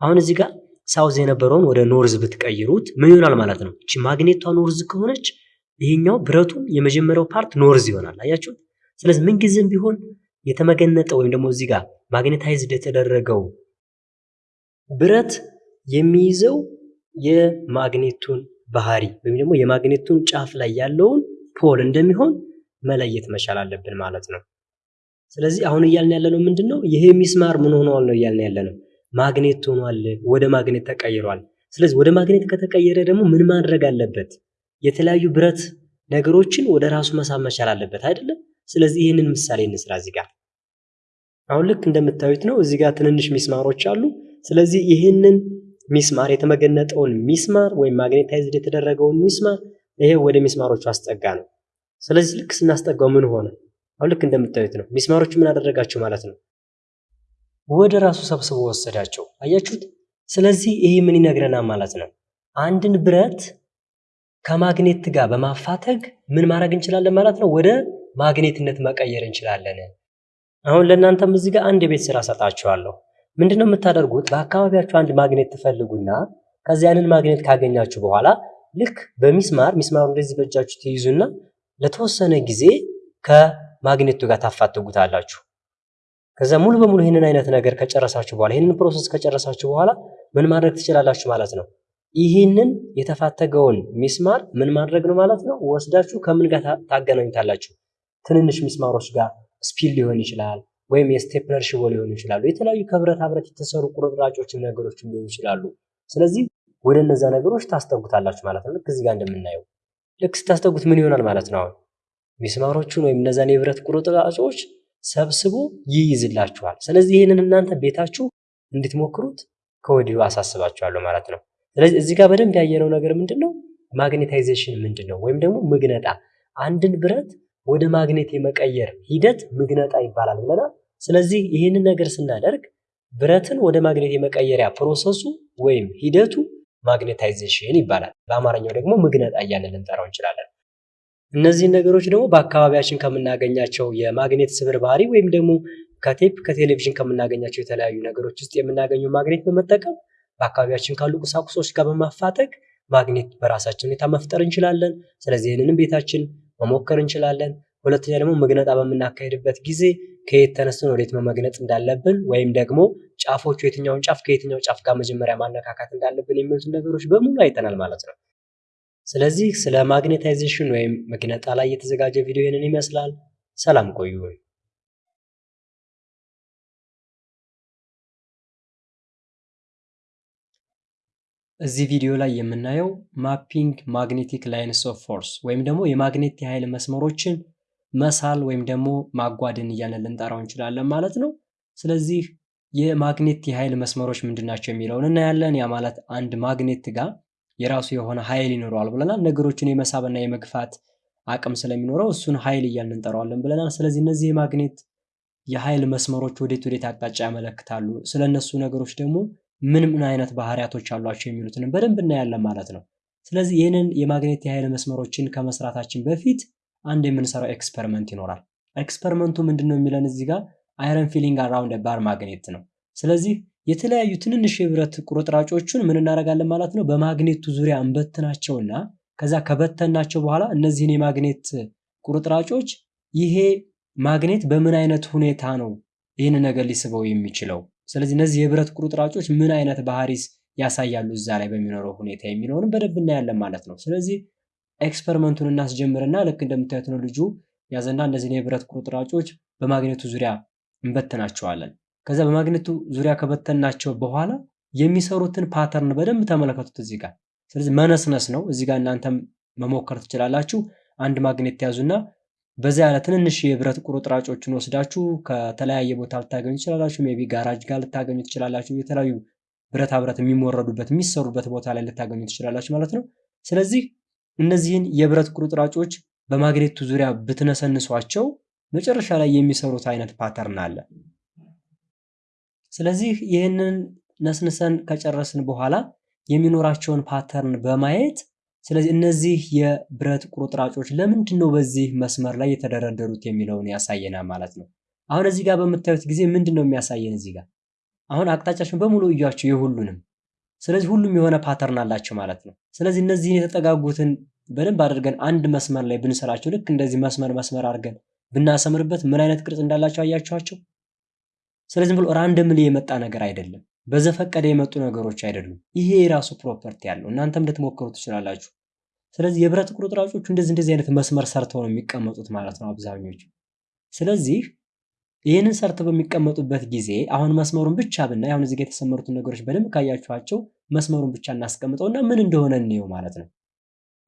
አሁን እዚህ ጋር south የነበረውን ወደ north ብትቀይሩት ምን ይሆናል ማለት ነው? እቺ ማግኔቷ north ከሆነች ይሄኛው ብረቱን የመጀመሪያው part north ይሆናል። አያችሁ? ስለዚህ ምንጊዜም ቢሆን የተመገነጠ ወይም ደግሞ እዚህ ጋር magnetized የተደረገው ብረት የሚይዘው የማግኔቱን ባህሪ ወይም ደግሞ የማግኔቱን ጫፍ ላይ ያለውን ፖል እንደሚሆን መለየት መቻል አለብን ማለት ነው። ስለዚህ አሁን እያልን ያለነው ምንድን ነው? ይሄ ሚስማር ምን ሆኗል ነው እያልን ያለነው ማግኔት ሆኗል፣ ወደ ማግኔት ተቀይሯል። ስለዚህ ወደ ማግኔት ከተቀየረ ደግሞ ምን ማድረግ አለበት? የተለያዩ ብረት ነገሮችን ወደ ራሱ መሳብ መቻል አለበት አይደለም? ስለዚህ ይህንን ምሳሌ እንስራ እዚህ ጋር አሁን ልክ እንደምታዩት ነው። እዚህ ጋር ትንንሽ ሚስማሮች አሉ። ስለዚህ ይህንን ሚስማር የተመገነጠውን ሚስማር ወይም magnetized የተደረገውን ሚስማር ይሄ ወደ ሚስማሮቹ አስጠጋ ነው። ስለዚህ ልክ ስናስጠጋው ምን ሆነ? አሁን ልክ እንደምታዩት ነው። ሚስማሮቹ ምን አደረጋቸው ማለት ነው? ወደ ራሱ ሰብስቦ ወሰዳቸው። አያችሁት? ስለዚህ ይሄ ምን ይነግረናል ማለት ነው? አንድን ብረት ከማግኔት ጋር በማፋተግ ምን ማድረግ እንችላለን ማለት ነው? ወደ ማግኔትነት መቀየር እንችላለን። አሁን ለእናንተም እዚህ ጋር አንድ የቤት ስራ ሰጣችኋለሁ። ምንድነው የምታደርጉት? በአካባቢያችሁ አንድ ማግኔት ትፈልጉና ከዚህ ያንን ማግኔት ካገኛችሁ በኋላ ልክ በሚስማር ሚስማሩ እንደዚህ በእጃችሁ ትይዙና ለተወሰነ ጊዜ ከማግኔቱ ጋር ታፋትጉታላችሁ። ከዛ ሙሉ በሙሉ ይህንን አይነት ነገር ከጨረሳችሁ በኋላ ይህንን process ከጨረሳችሁ በኋላ ምን ማድረግ ትችላላችሁ ማለት ነው። ይህንን የተፋተገውን ሚስማር ምን ማድረግ ነው ማለት ነው። ወስዳችሁ ከምን ጋር ታገናኙታላችሁ? ትንንሽ ሚስማሮች ጋር ስፒል ሊሆን ይችላል፣ ወይም የ stapler ሽቦ ሊሆኑ ይችላሉ። የተለያዩ ከብረታ ብረት የተሰሩ ቁርጥራጮችም ነገሮችም ሊሆኑ ይችላሉ። ስለዚህ ወደ እነዛ ነገሮች ታስጠጉታላችሁ ማለት ነው። ልክ እዚህ ጋር እንደምናየው ልክ ስታስጠጉት ምን ይሆናል ማለት ነው። አሁን ሚስማሮቹን ወይም እነዛን የብረት ቁርጥራጮች ሰብስቦ ይይዝላችኋል። ስለዚህ ይህንን እናንተ ቤታችሁ እንድትሞክሩት ከወዲሁ አሳስባችኋለሁ ማለት ነው። ስለዚህ እዚህ ጋር በደንብ ያየነው ነገር ምንድን ነው? magnetization ምንድን ነው? ወይም ደግሞ ምግነጣ አንድን ብረት ወደ ማግኔት የመቀየር ሂደት ምግነጣ ይባላል ብለናል። ስለዚህ ይህንን ነገር ስናደርግ ብረትን ወደ ማግኔት የመቀየሪያ process ኡ ወይም ሂደቱ magnetization ይባላል። በአማርኛው ደግሞ ምግነጣ እያልን ልንጠራው እንችላለን። እነዚህን ነገሮች ደግሞ በአካባቢያችን ከምናገኛቸው የማግኔት ስብርባሪ ወይም ደግሞ ከቴፕ ከቴሌቪዥን ከምናገኛቸው የተለያዩ ነገሮች ውስጥ የምናገኘው ማግኔት በመጠቀም በአካባቢያችን ካሉ ቁሳቁሶች ጋር በማፋተግ ማግኔት በራሳችን ሁኔታ መፍጠር እንችላለን። ስለዚህ ይህንንም ቤታችን መሞከር እንችላለን። ሁለተኛ ደግሞ መግነጣ በምናካሄድበት ጊዜ ከየት ተነስተን ወዴት መመግነጥ እንዳለብን ወይም ደግሞ ጫፎቹ የትኛውን ጫፍ ከየትኛው ጫፍ ጋር መጀመሪያ ማነካካት እንዳለብን የሚሉትን ነገሮች በሙሉ አይተናል ማለት ነው። ስለዚህ ስለ magnetization ወይም መግነጣ ላይ የተዘጋጀ ቪዲዮ ይህንን ይመስላል። ሰላም ቆዩ። እዚህ ቪዲዮ ላይ የምናየው mapping magnetic lines of force ወይም ደግሞ የማግኔት የኃይል መስመሮችን መሳል ወይም ደግሞ ማጓደን እያልን ልንጠራው እንችላለን ማለት ነው። ስለዚህ የማግኔት የኃይል መስመሮች ምንድን ናቸው የሚለውን እናያለን። ያ ማለት አንድ ማግኔት ጋር የራሱ የሆነ ኃይል ይኖረዋል ብለናል። ነገሮችን የመሳብና የመግፋት አቅም ስለሚኖረው እሱን ኃይል እያልን እንጠራዋለን ብለናል። ስለዚህ እነዚህ የማግኔት የኃይል መስመሮች ወዴት ወዴት አቅጣጫ ያመለክታሉ፣ ስለ እነሱ ነገሮች ደግሞ ምን ምን አይነት ባህሪያቶች አሏቸው የሚሉትንም በደንብ እናያለን ማለት ነው። ስለዚህ ይህንን የማግኔት የኃይል መስመሮችን ከመስራታችን በፊት አንድ የምንሰራው experiment ይኖራል። experiment ኡ ምንድን ነው የሚለን እዚህ ጋር iron filling around bar magnet ነው። ስለዚህ የተለያዩ ትንንሽ የብረት ቁርጥራጮቹን ምን እናደርጋለን ማለት ነው በማግኔቱ ዙሪያ እንበትናቸውና ከዛ ከበተናቸው በኋላ እነዚህን የማግኔት ቁርጥራጮች ይሄ ማግኔት በምን አይነት ሁኔታ ነው ይህን ነገር ሊስበው የሚችለው፣ ስለዚህ እነዚህ የብረት ቁርጥራጮች ምን አይነት ባህሪ ያሳያሉ እዛ ላይ በሚኖረው ሁኔታ የሚለውንም በደንብ እናያለን ማለት ነው። ስለዚህ experiment ኡን እናስጀምርና ልክ እንደምታዩት ነው ልጁ ያዘና እነዚህን የብረት ቁርጥራጮች በማግኔቱ ዙሪያ እንበትናቸዋለን። ከዛ በማግኔቱ ዙሪያ ከበተናቸው በኋላ የሚሰሩትን pattern በደንብ ተመለከቱት እዚህ ጋር። ስለዚህ መነስነስ ነው። እዚህ ጋር እናንተም መሞከር ትችላላችሁ። አንድ ማግኔት ያዙና በዛ ያለ ትንንሽ የብረት ቁርጥራጮችን ወስዳችሁ ከተለያየ ቦታ ልታገኙ ትችላላችሁ። maybe ጋራጅ ጋር ልታገኙ ትችላላችሁ። የተለያዩ ብረታ ብረት የሚሞረዱበት የሚሰሩበት ቦታ ላይ ልታገኙ ትችላላችሁ ማለት ነው። ስለዚህ እነዚህን የብረት ቁርጥራጮች በማግኔቱ ዙሪያ ብትነሰንሷቸው መጨረሻ ላይ የሚሰሩት አይነት pattern አለ። ስለዚህ ይህንን ነስንሰን ከጨረስን በኋላ የሚኖራቸውን pattern በማየት ስለዚህ እነዚህ የብረት ቁርጥራጮች ለምንድን ነው በዚህ መስመር ላይ የተደረደሩት የሚለውን ያሳየናል ማለት ነው። አሁን እዚህ ጋር በምታዩት ጊዜ ምንድን ነው የሚያሳየን? እዚህ ጋር አሁን አቅጣጫቸውን በሙሉ እያቸው የሁሉንም። ስለዚህ ሁሉም የሆነ pattern አላቸው ማለት ነው። ስለዚህ እነዚህን የተጠጋጉትን በደንብ አድርገን አንድ መስመር ላይ ብንሰራቸው ልክ እንደዚህ መስመር መስመር አድርገን ብናሰምርበት ምን አይነት ቅርጽ እንዳላቸው አያችኋቸው። ስለዚህ ብሎ randomly የመጣ ነገር አይደለም። በዘፈቀደ የመጡ ነገሮች አይደሉም። ይሄ የራሱ property ያለው እናንተም ልትሞክሩ ትችላላችሁ። ስለዚህ የብረት ቁርጥራጮቹ እንደዚህ እንደዚህ አይነት መስመር ሰርተው ነው የሚቀመጡት ማለት ነው አብዛኞቹ። ስለዚህ ይህንን ሰርተው በሚቀመጡበት ጊዜ አሁን መስመሩን ብቻ ብናይ አሁን እዚህ ጋር የተሰመሩትን ነገሮች በደንብ ካያችኋቸው መስመሩን ብቻ እናስቀምጠውና ምን እንደሆነ እንየው ማለት ነው።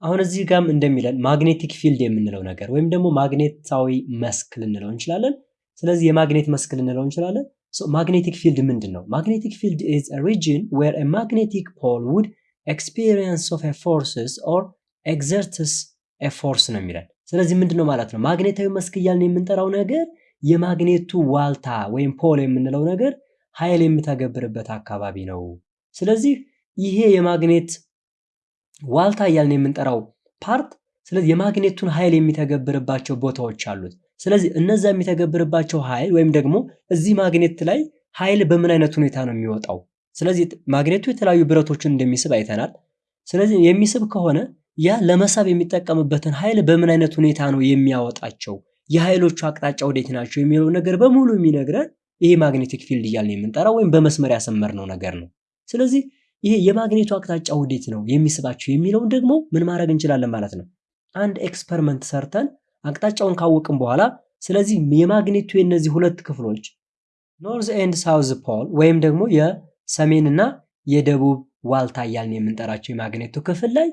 አሁን እዚህ ጋር እንደሚለን magnetic field የምንለው ነገር ወይም ደግሞ ማግኔታዊ መስክ ልንለው እንችላለን። ስለዚህ የማግኔት መስክ ልንለው እንችላለን። magnetic field ምንድን ነው? magnetic field is a region where a magnetic pole would experience of forces or exerts a force ነው የሚለን። ስለዚህ ምንድን ነው ማለት ነው? ማግኔታዊ መስክ እያልን የምንጠራው ነገር የማግኔቱ ዋልታ ወይም pole የምንለው ነገር ኃይል የሚተገብርበት አካባቢ ነው። ስለዚህ ይሄ የማግኔት ዋልታ እያልን የምንጠራው part ስለዚህ የማግኔቱን ኃይል የሚተገብርባቸው ቦታዎች አሉት። ስለዚህ እነዛ የሚተገብርባቸው ኃይል ወይም ደግሞ እዚህ ማግኔት ላይ ኃይል በምን አይነት ሁኔታ ነው የሚወጣው? ስለዚህ ማግኔቱ የተለያዩ ብረቶችን እንደሚስብ አይተናል። ስለዚህ የሚስብ ከሆነ ያ ለመሳብ የሚጠቀምበትን ኃይል በምን አይነት ሁኔታ ነው የሚያወጣቸው? የኃይሎቹ አቅጣጫ ወዴት ናቸው የሚለው ነገር በሙሉ የሚነግረን ይሄ magnetic field እያልን የምንጠራው ወይም በመስመር ያሰመርነው ነገር ነው። ስለዚህ ይሄ የማግኔቱ አቅጣጫ ወዴት ነው የሚስባቸው የሚለውን ደግሞ ምን ማድረግ እንችላለን ማለት ነው። አንድ experiment ሰርተን አቅጣጫውን ካወቅን በኋላ ስለዚህ የማግኔቱ የነዚህ ሁለት ክፍሎች north and south pole ወይም ደግሞ የሰሜንና የደቡብ ዋልታ እያልን የምንጠራቸው የማግኔቱ ክፍል ላይ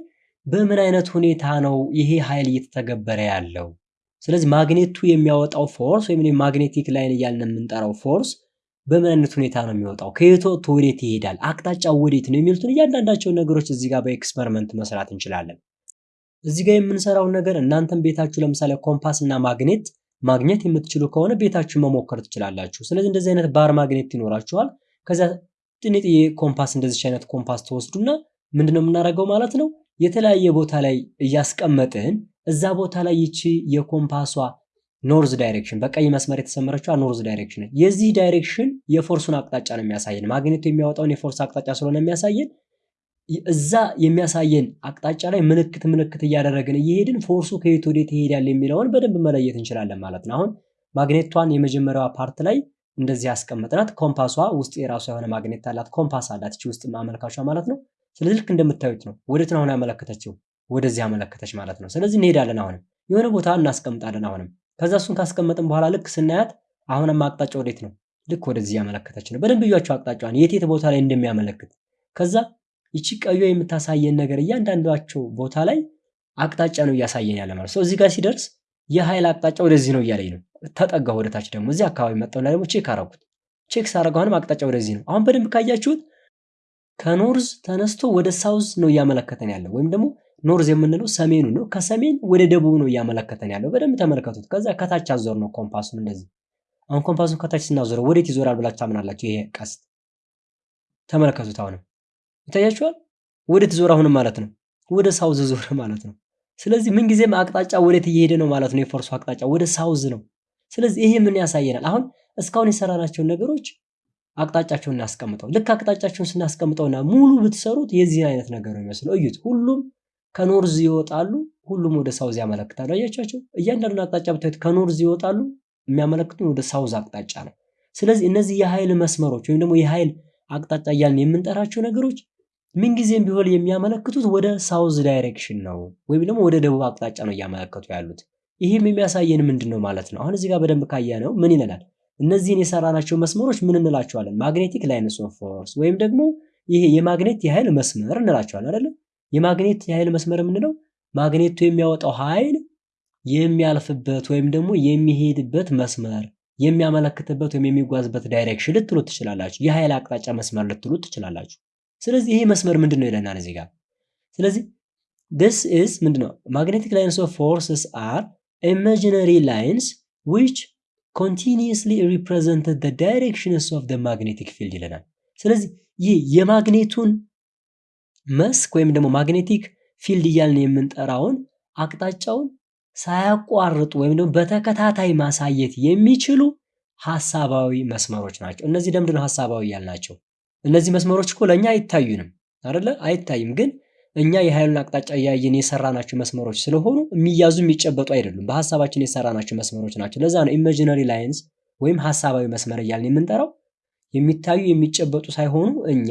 በምን አይነት ሁኔታ ነው ይሄ ኃይል እየተተገበረ ያለው? ስለዚህ ማግኔቱ የሚያወጣው force ወይም magnetic line እያልን የምንጠራው force በምን አይነት ሁኔታ ነው የሚወጣው? ከየት ወጥቶ ወዴት ይሄዳል? አቅጣጫው ወዴት ነው የሚሉትን እያንዳንዳቸውን ነገሮች እዚህ ጋር በ experiment መስራት እንችላለን። እዚህ ጋር የምንሰራውን ነገር እናንተም ቤታችሁ ለምሳሌ ኮምፓስ እና ማግኔት ማግኘት የምትችሉ ከሆነ ቤታችሁ መሞከር ትችላላችሁ። ስለዚህ እንደዚህ አይነት bar magnet ይኖራችኋል። ከዚያ ትንንሽዬ ኮምፓስ እንደዚች አይነት ኮምፓስ ትወስዱና ምንድነው የምናደርገው ማለት ነው የተለያየ ቦታ ላይ እያስቀመጥን እዛ ቦታ ላይ ይቺ የኮምፓሷ north direction በቀይ መስመር የተሰመረችው north direction የዚህ direction የ force ኡን አቅጣጫ ነው የሚያሳየን። ማግኔቱ የሚያወጣውን የ force አቅጣጫ ስለሆነ የሚያሳየን እዛ የሚያሳየን አቅጣጫ ላይ ምልክት ምልክት እያደረግን እየሄድን force ኡ ከየት ወዴት ይሄዳል የሚለውን በደንብ መለየት እንችላለን ማለት ነው። አሁን ማግኔቷን የመጀመሪያዋ part ላይ እንደዚህ ያስቀመጥናት፣ ኮምፓሷ ውስጥ የራሷ የሆነ ማግኔት አላት፣ ኮምፓስ አላት እቺ ውስጥ ማመልካቿ ማለት ነው። ስለዚህ ልክ እንደምታዩት ነው። ወዴት ነው አሁን ያመለከተችው? ወደዚህ ያመለከተች ማለት ነው። ስለዚህ እንሄዳለን። አሁንም የሆነ ቦታ እናስቀምጣለን። አሁንም ከዛ እሱን ካስቀመጥን በኋላ ልክ ስናያት አሁንም አቅጣጫ ወዴት ነው? ልክ ወደዚህ ያመለከተች ነው። በደንብ እያቸው አቅጣጫዋን የት የት ቦታ ላይ እንደሚያመለክት ከዛ ይቺ ቀዩ የምታሳየን ነገር እያንዳንዷቸው ቦታ ላይ አቅጣጫ ነው እያሳየን ያለ ማለት ነው። እዚህ ጋር ሲደርስ የኃይል አቅጣጫ ወደዚህ ነው እያለኝ ነው። ተጠጋ ወደታች ደግሞ እዚህ አካባቢ መጣሁና ደግሞ check አረኩት። check ሳረገው አሁንም አቅጣጫ ወደዚህ ነው። አሁን በደንብ ካያችሁት ከ north ተነስቶ ወደ south ነው እያመለከተን ያለው ወይም ደግሞ north የምንለው ሰሜኑ ነው። ከሰሜን ወደ ደቡብ ነው እያመለከተን ያለው። በደንብ ተመልከቱት። ከዛ ከታች አዞርነው ኮምፓሱን እንደዚህ። አሁን ኮምፓሱን ከታች ስናዞረው ወዴት ይዞራል ብላችሁ ታምናላችሁ? ይሄ ቀስት ተመለከቱት። አሁንም ይታያችኋል። ወዴት ዞር? አሁንም ማለት ነው ወደ south ዞር [LAUGHS] ማለት ነው። ስለዚህ ምንጊዜም አቅጣጫ ወዴት እየሄደ ነው ማለት ነው። የ force ኡ አቅጣጫ ወደ south ነው። ስለዚህ ይሄ ምን ያሳየናል? አሁን እስካሁን የሰራናቸውን ነገሮች አቅጣጫቸውን እናስቀምጠው። ልክ አቅጣጫቸውን ስናስቀምጠውና ሙሉ ብትሰሩት የዚህን አይነት ነገር ነው የሚመስለው። እዩት። ሁሉም ከ north ይወጣሉ፣ ሁሉም ወደ south ያመለክታሉ። አያቻቸው። እያንዳንዱን አቅጣጫ ብታዩት ከ north ይወጣሉ፣ የሚያመለክቱን ወደ south አቅጣጫ ነው። ስለዚህ እነዚህ የኃይል መስመሮች ወይም ደግሞ የኃይል አቅጣጫ እያልን የምንጠራቸው ነገሮች ምንጊዜም ቢሆን የሚያመለክቱት ወደ south direction ነው፣ ወይም ደግሞ ወደ ደቡብ አቅጣጫ ነው እያመለከቱ ያሉት። ይህም የሚያሳየን ምንድን ነው ማለት ነው? አሁን እዚህ ጋር በደንብ ካየነው ምን ይለናል? እነዚህን የሰራናቸው መስመሮች ምን እንላቸዋለን? magnetic lines of force ወይም ደግሞ ይሄ የማግኔት የኃይል መስመር እንላቸዋለን አይደለም? የማግኔት የኃይል መስመር የምንለው ማግኔቱ የሚያወጣው ኃይል የሚያልፍበት ወይም ደግሞ የሚሄድበት መስመር የሚያመለክትበት ወይም የሚጓዝበት direction ልትሉት ትችላላችሁ። የኃይል አቅጣጫ መስመር ልትሉት ትችላላችሁ። ስለዚህ ይሄ መስመር ምንድን ነው ይለናል እዚህ ጋር። ስለዚህ this is ምንድን ነው magnetic lines of forces are imaginary lines which continuously represented the directions of the magnetic field ይለናል። ስለዚህ ይህ የማግኔቱን መስክ ወይም ደግሞ ማግኔቲክ ፊልድ እያልን የምንጠራውን አቅጣጫውን ሳያቋርጡ ወይም ደግሞ በተከታታይ ማሳየት የሚችሉ ሀሳባዊ መስመሮች ናቸው። እነዚህ ለምንድን ነው ሀሳባዊ ያልናቸው? እነዚህ መስመሮች እኮ ለእኛ አይታዩንም አይደለ? አይታይም። ግን እኛ የኃይሉን አቅጣጫ እያየን የሰራናቸው መስመሮች ስለሆኑ የሚያዙ የሚጨበጡ አይደሉም። በሀሳባችን የሰራናቸው መስመሮች ናቸው። ለዛ ነው imaginary lines ወይም ሀሳባዊ መስመር እያልን የምንጠራው። የሚታዩ የሚጨበጡ ሳይሆኑ እኛ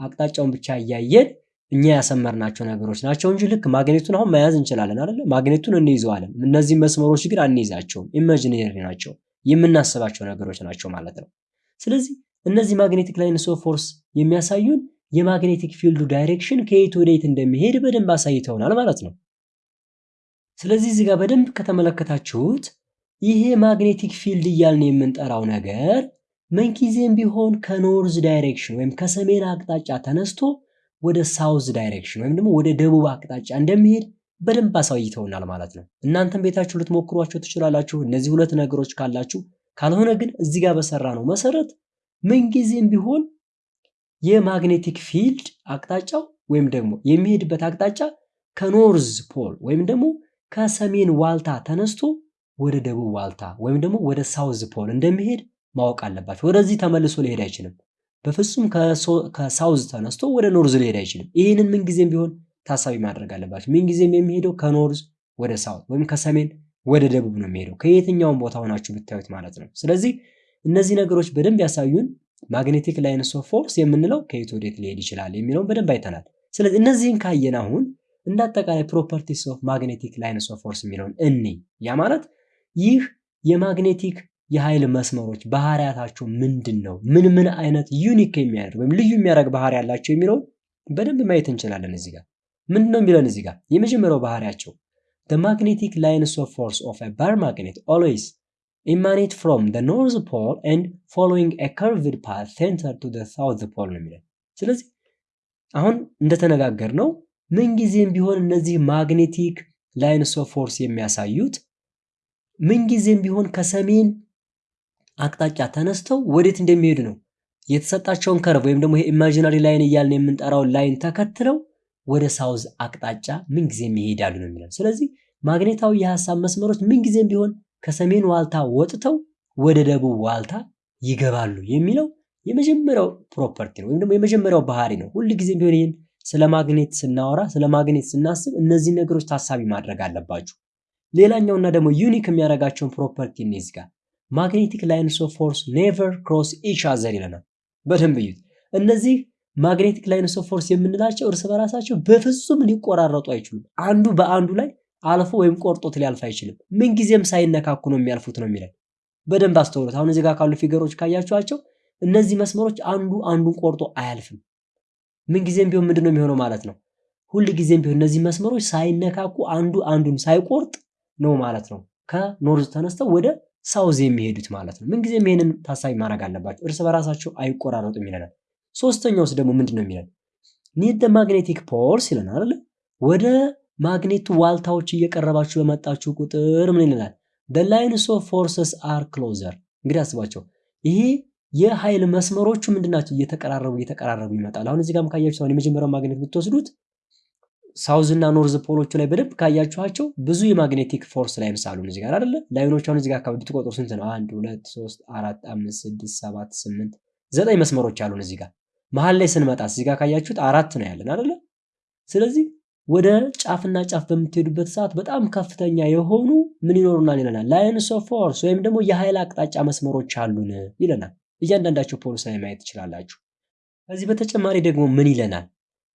አቅጣጫውን ብቻ እያየን እኛ ያሰመርናቸው ነገሮች ናቸው እንጂ ልክ ማግኔቱን አሁን መያዝ እንችላለን አይደለ? ማግኔቱን እንይዘዋለን። እነዚህ መስመሮች ግን አንይዛቸውም። imaginary ናቸው፣ የምናስባቸው ነገሮች ናቸው ማለት ነው። ስለዚህ እነዚህ magnetic lines of force የሚያሳዩን የ magnetic field ኡ direction ከየት ወደ የት እንደሚሄድ በደንብ አሳይተውናል ማለት ነው። ስለዚህ እዚህ ጋር በደንብ ከተመለከታችሁት ይሄ magnetic field እያልን የምንጠራው ነገር ምንጊዜም ቢሆን ከ north direction ወይም ከሰሜን አቅጣጫ ተነስቶ ወደ south direction ወይም ደግሞ ወደ ደቡብ አቅጣጫ እንደሚሄድ በደንብ አሳይተውናል ማለት ነው። እናንተም ቤታችሁ ልትሞክሯቸው ትችላላችሁ እነዚህ ሁለት ነገሮች ካላችሁ። ካልሆነ ግን እዚህ ጋር በሰራነው መሰረት ምንጊዜም ቢሆን የ magnetic field አቅጣጫው ወይም ደግሞ የሚሄድበት አቅጣጫ ከ north pole ወይም ደግሞ ከሰሜን ዋልታ ተነስቶ ወደ ደቡብ ዋልታ ወይም ደግሞ ወደ south pole እንደሚሄድ ማወቅ አለባችሁ። ወደዚህ ተመልሶ ሊሄድ አይችልም። በፍጹም ከ south ተነስቶ ወደ north ሊሄድ አይችልም። ይህንን ምንጊዜም ቢሆን ታሳቢ ማድረግ አለባችሁ። ምንጊዜም የሚሄደው ከ north ወደ south ወይም ከሰሜን ወደ ደቡብ ነው የሚሄደው ከየትኛውም ቦታ ሆናችሁ ብታዩት ማለት ነው። ስለዚህ እነዚህ ነገሮች በደንብ ያሳዩን magnetic lines of force የምንለው ከየት ወዴት ሊሄድ ይችላል የሚለውን በደንብ አይተናል። ስለዚህ እነዚህን ካየን አሁን እንደ አጠቃላይ properties of magnetic lines of force የሚለውን እኔ ያ ማለት ይህ የ magnetic የኃይል መስመሮች ባህሪያታቸው ምንድን ነው? ምን ምን አይነት unique የሚያደርግ ወይም ልዩ የሚያደርግ ባህሪ ያላቸው የሚለውን በደንብ ማየት እንችላለን። እዚህ ጋር ምንድን ነው የሚለን? እዚህ ጋር የመጀመሪያው ባህሪያቸው the magnetic lines of force of a bar emanate from the north pole and following a curved path centered to the south pole ነው የሚለን። ስለዚህ አሁን እንደተነጋገርነው ምንጊዜም ቢሆን እነዚህ magnetic lines of force የሚያሳዩት ምንጊዜም ቢሆን ከሰሜን አቅጣጫ ተነስተው ወዴት እንደሚሄዱ ነው። የተሰጣቸውን curve ወይም ደግሞ imaginary line እያልን የምንጠራውን line ኡን ተከትለው ወደ south አቅጣጫ ምንጊዜም ይሄዳሉ ነው የሚለን። ስለዚህ ማግኔታዊ የሀሳብ መስመሮች ምንጊዜም ቢሆን ከሰሜን ዋልታ ወጥተው ወደ ደቡብ ዋልታ ይገባሉ የሚለው የመጀመሪያው property ነው፣ ወይም ደግሞ የመጀመሪያው ባህሪ ነው። ሁል ጊዜም ቢሆን ይህን ስለ ማግኔት ስናወራ ስለ ማግኔት ስናስብ እነዚህ ነገሮች ታሳቢ ማድረግ አለባችሁ። ሌላኛውና ደግሞ unique የሚያደርጋቸውን property እነዚህ ጋር magnetic lines of force never cross each other ይለናል። በደንብ እዩት። እነዚህ magnetic lines of force የምንላቸው እርስ በራሳቸው በፍጹም ሊቆራረጡ አይችሉም። አንዱ በአንዱ ላይ አልፎ ወይም ቆርጦት ሊያልፍ አይችልም። ምንጊዜም ሳይነካኩ ነው የሚያልፉት ነው የሚለን። በደንብ አስተውሉት። አሁን እዚህ ጋር ካሉ figure ኦች ካያችኋቸው እነዚህ መስመሮች አንዱ አንዱን ቆርጦ አያልፍም። ምንጊዜም ቢሆን ምንድን ነው የሚሆነው ማለት ነው? ሁል ጊዜም ቢሆን እነዚህ መስመሮች ሳይነካኩ አንዱ አንዱን ሳይቆርጥ ነው ማለት ነው ከ North ተነስተው ወደ South የሚሄዱት ማለት ነው። ምንጊዜም ይሄንን ታሳቢ ማድረግ አለባቸው። እርስ በራሳቸው አይቆራረጡም ይለናል። ሶስተኛውስ ደግሞ ምንድን ነው የሚለን? near magnetic poles ይለናል አይደል? ወደ ማግኔቱ ዋልታዎች እየቀረባችሁ በመጣችሁ ቁጥር ምን ይለናል? the lines of forces are closer እንግዲህ አስባቸው ይሄ የኃይል መስመሮቹ ምንድናቸው? እየተቀራረቡ እየተቀራረቡ ይመጣል። አሁን እዚህ ጋርም ካያችሁ አሁን የመጀመሪያው ማግኔት ብትወስዱት South እና North pole ኦቹ ላይ በደንብ ካያችኋቸው ብዙ የ magnetic force lines አሉን እዚህ ጋር አይደለ? line ኦች አሁን እዚህ ጋር አካባቢ ብትቆጥሩ ስንት ነው? አንድ ሁለት ሶስት አራት አምስት ስድስት ሰባት ስምንት ዘጠኝ መስመሮች አሉን እዚህ ጋር። መሀል ላይ ስንመጣ እዚህ ጋር ካያችሁት አራት ነው ያለን አይደለ? ስለዚህ ወደ ጫፍና ጫፍ በምትሄዱበት ሰዓት በጣም ከፍተኛ የሆኑ ምን ይኖሩናል ይለናል። lines of force ወይም ደግሞ የኃይል አቅጣጫ መስመሮች አሉን ይለናል። እያንዳንዳቸው poles ላይ ማየት ትችላላችሁ። ከዚህ በተጨማሪ ደግሞ ምን ይለናል?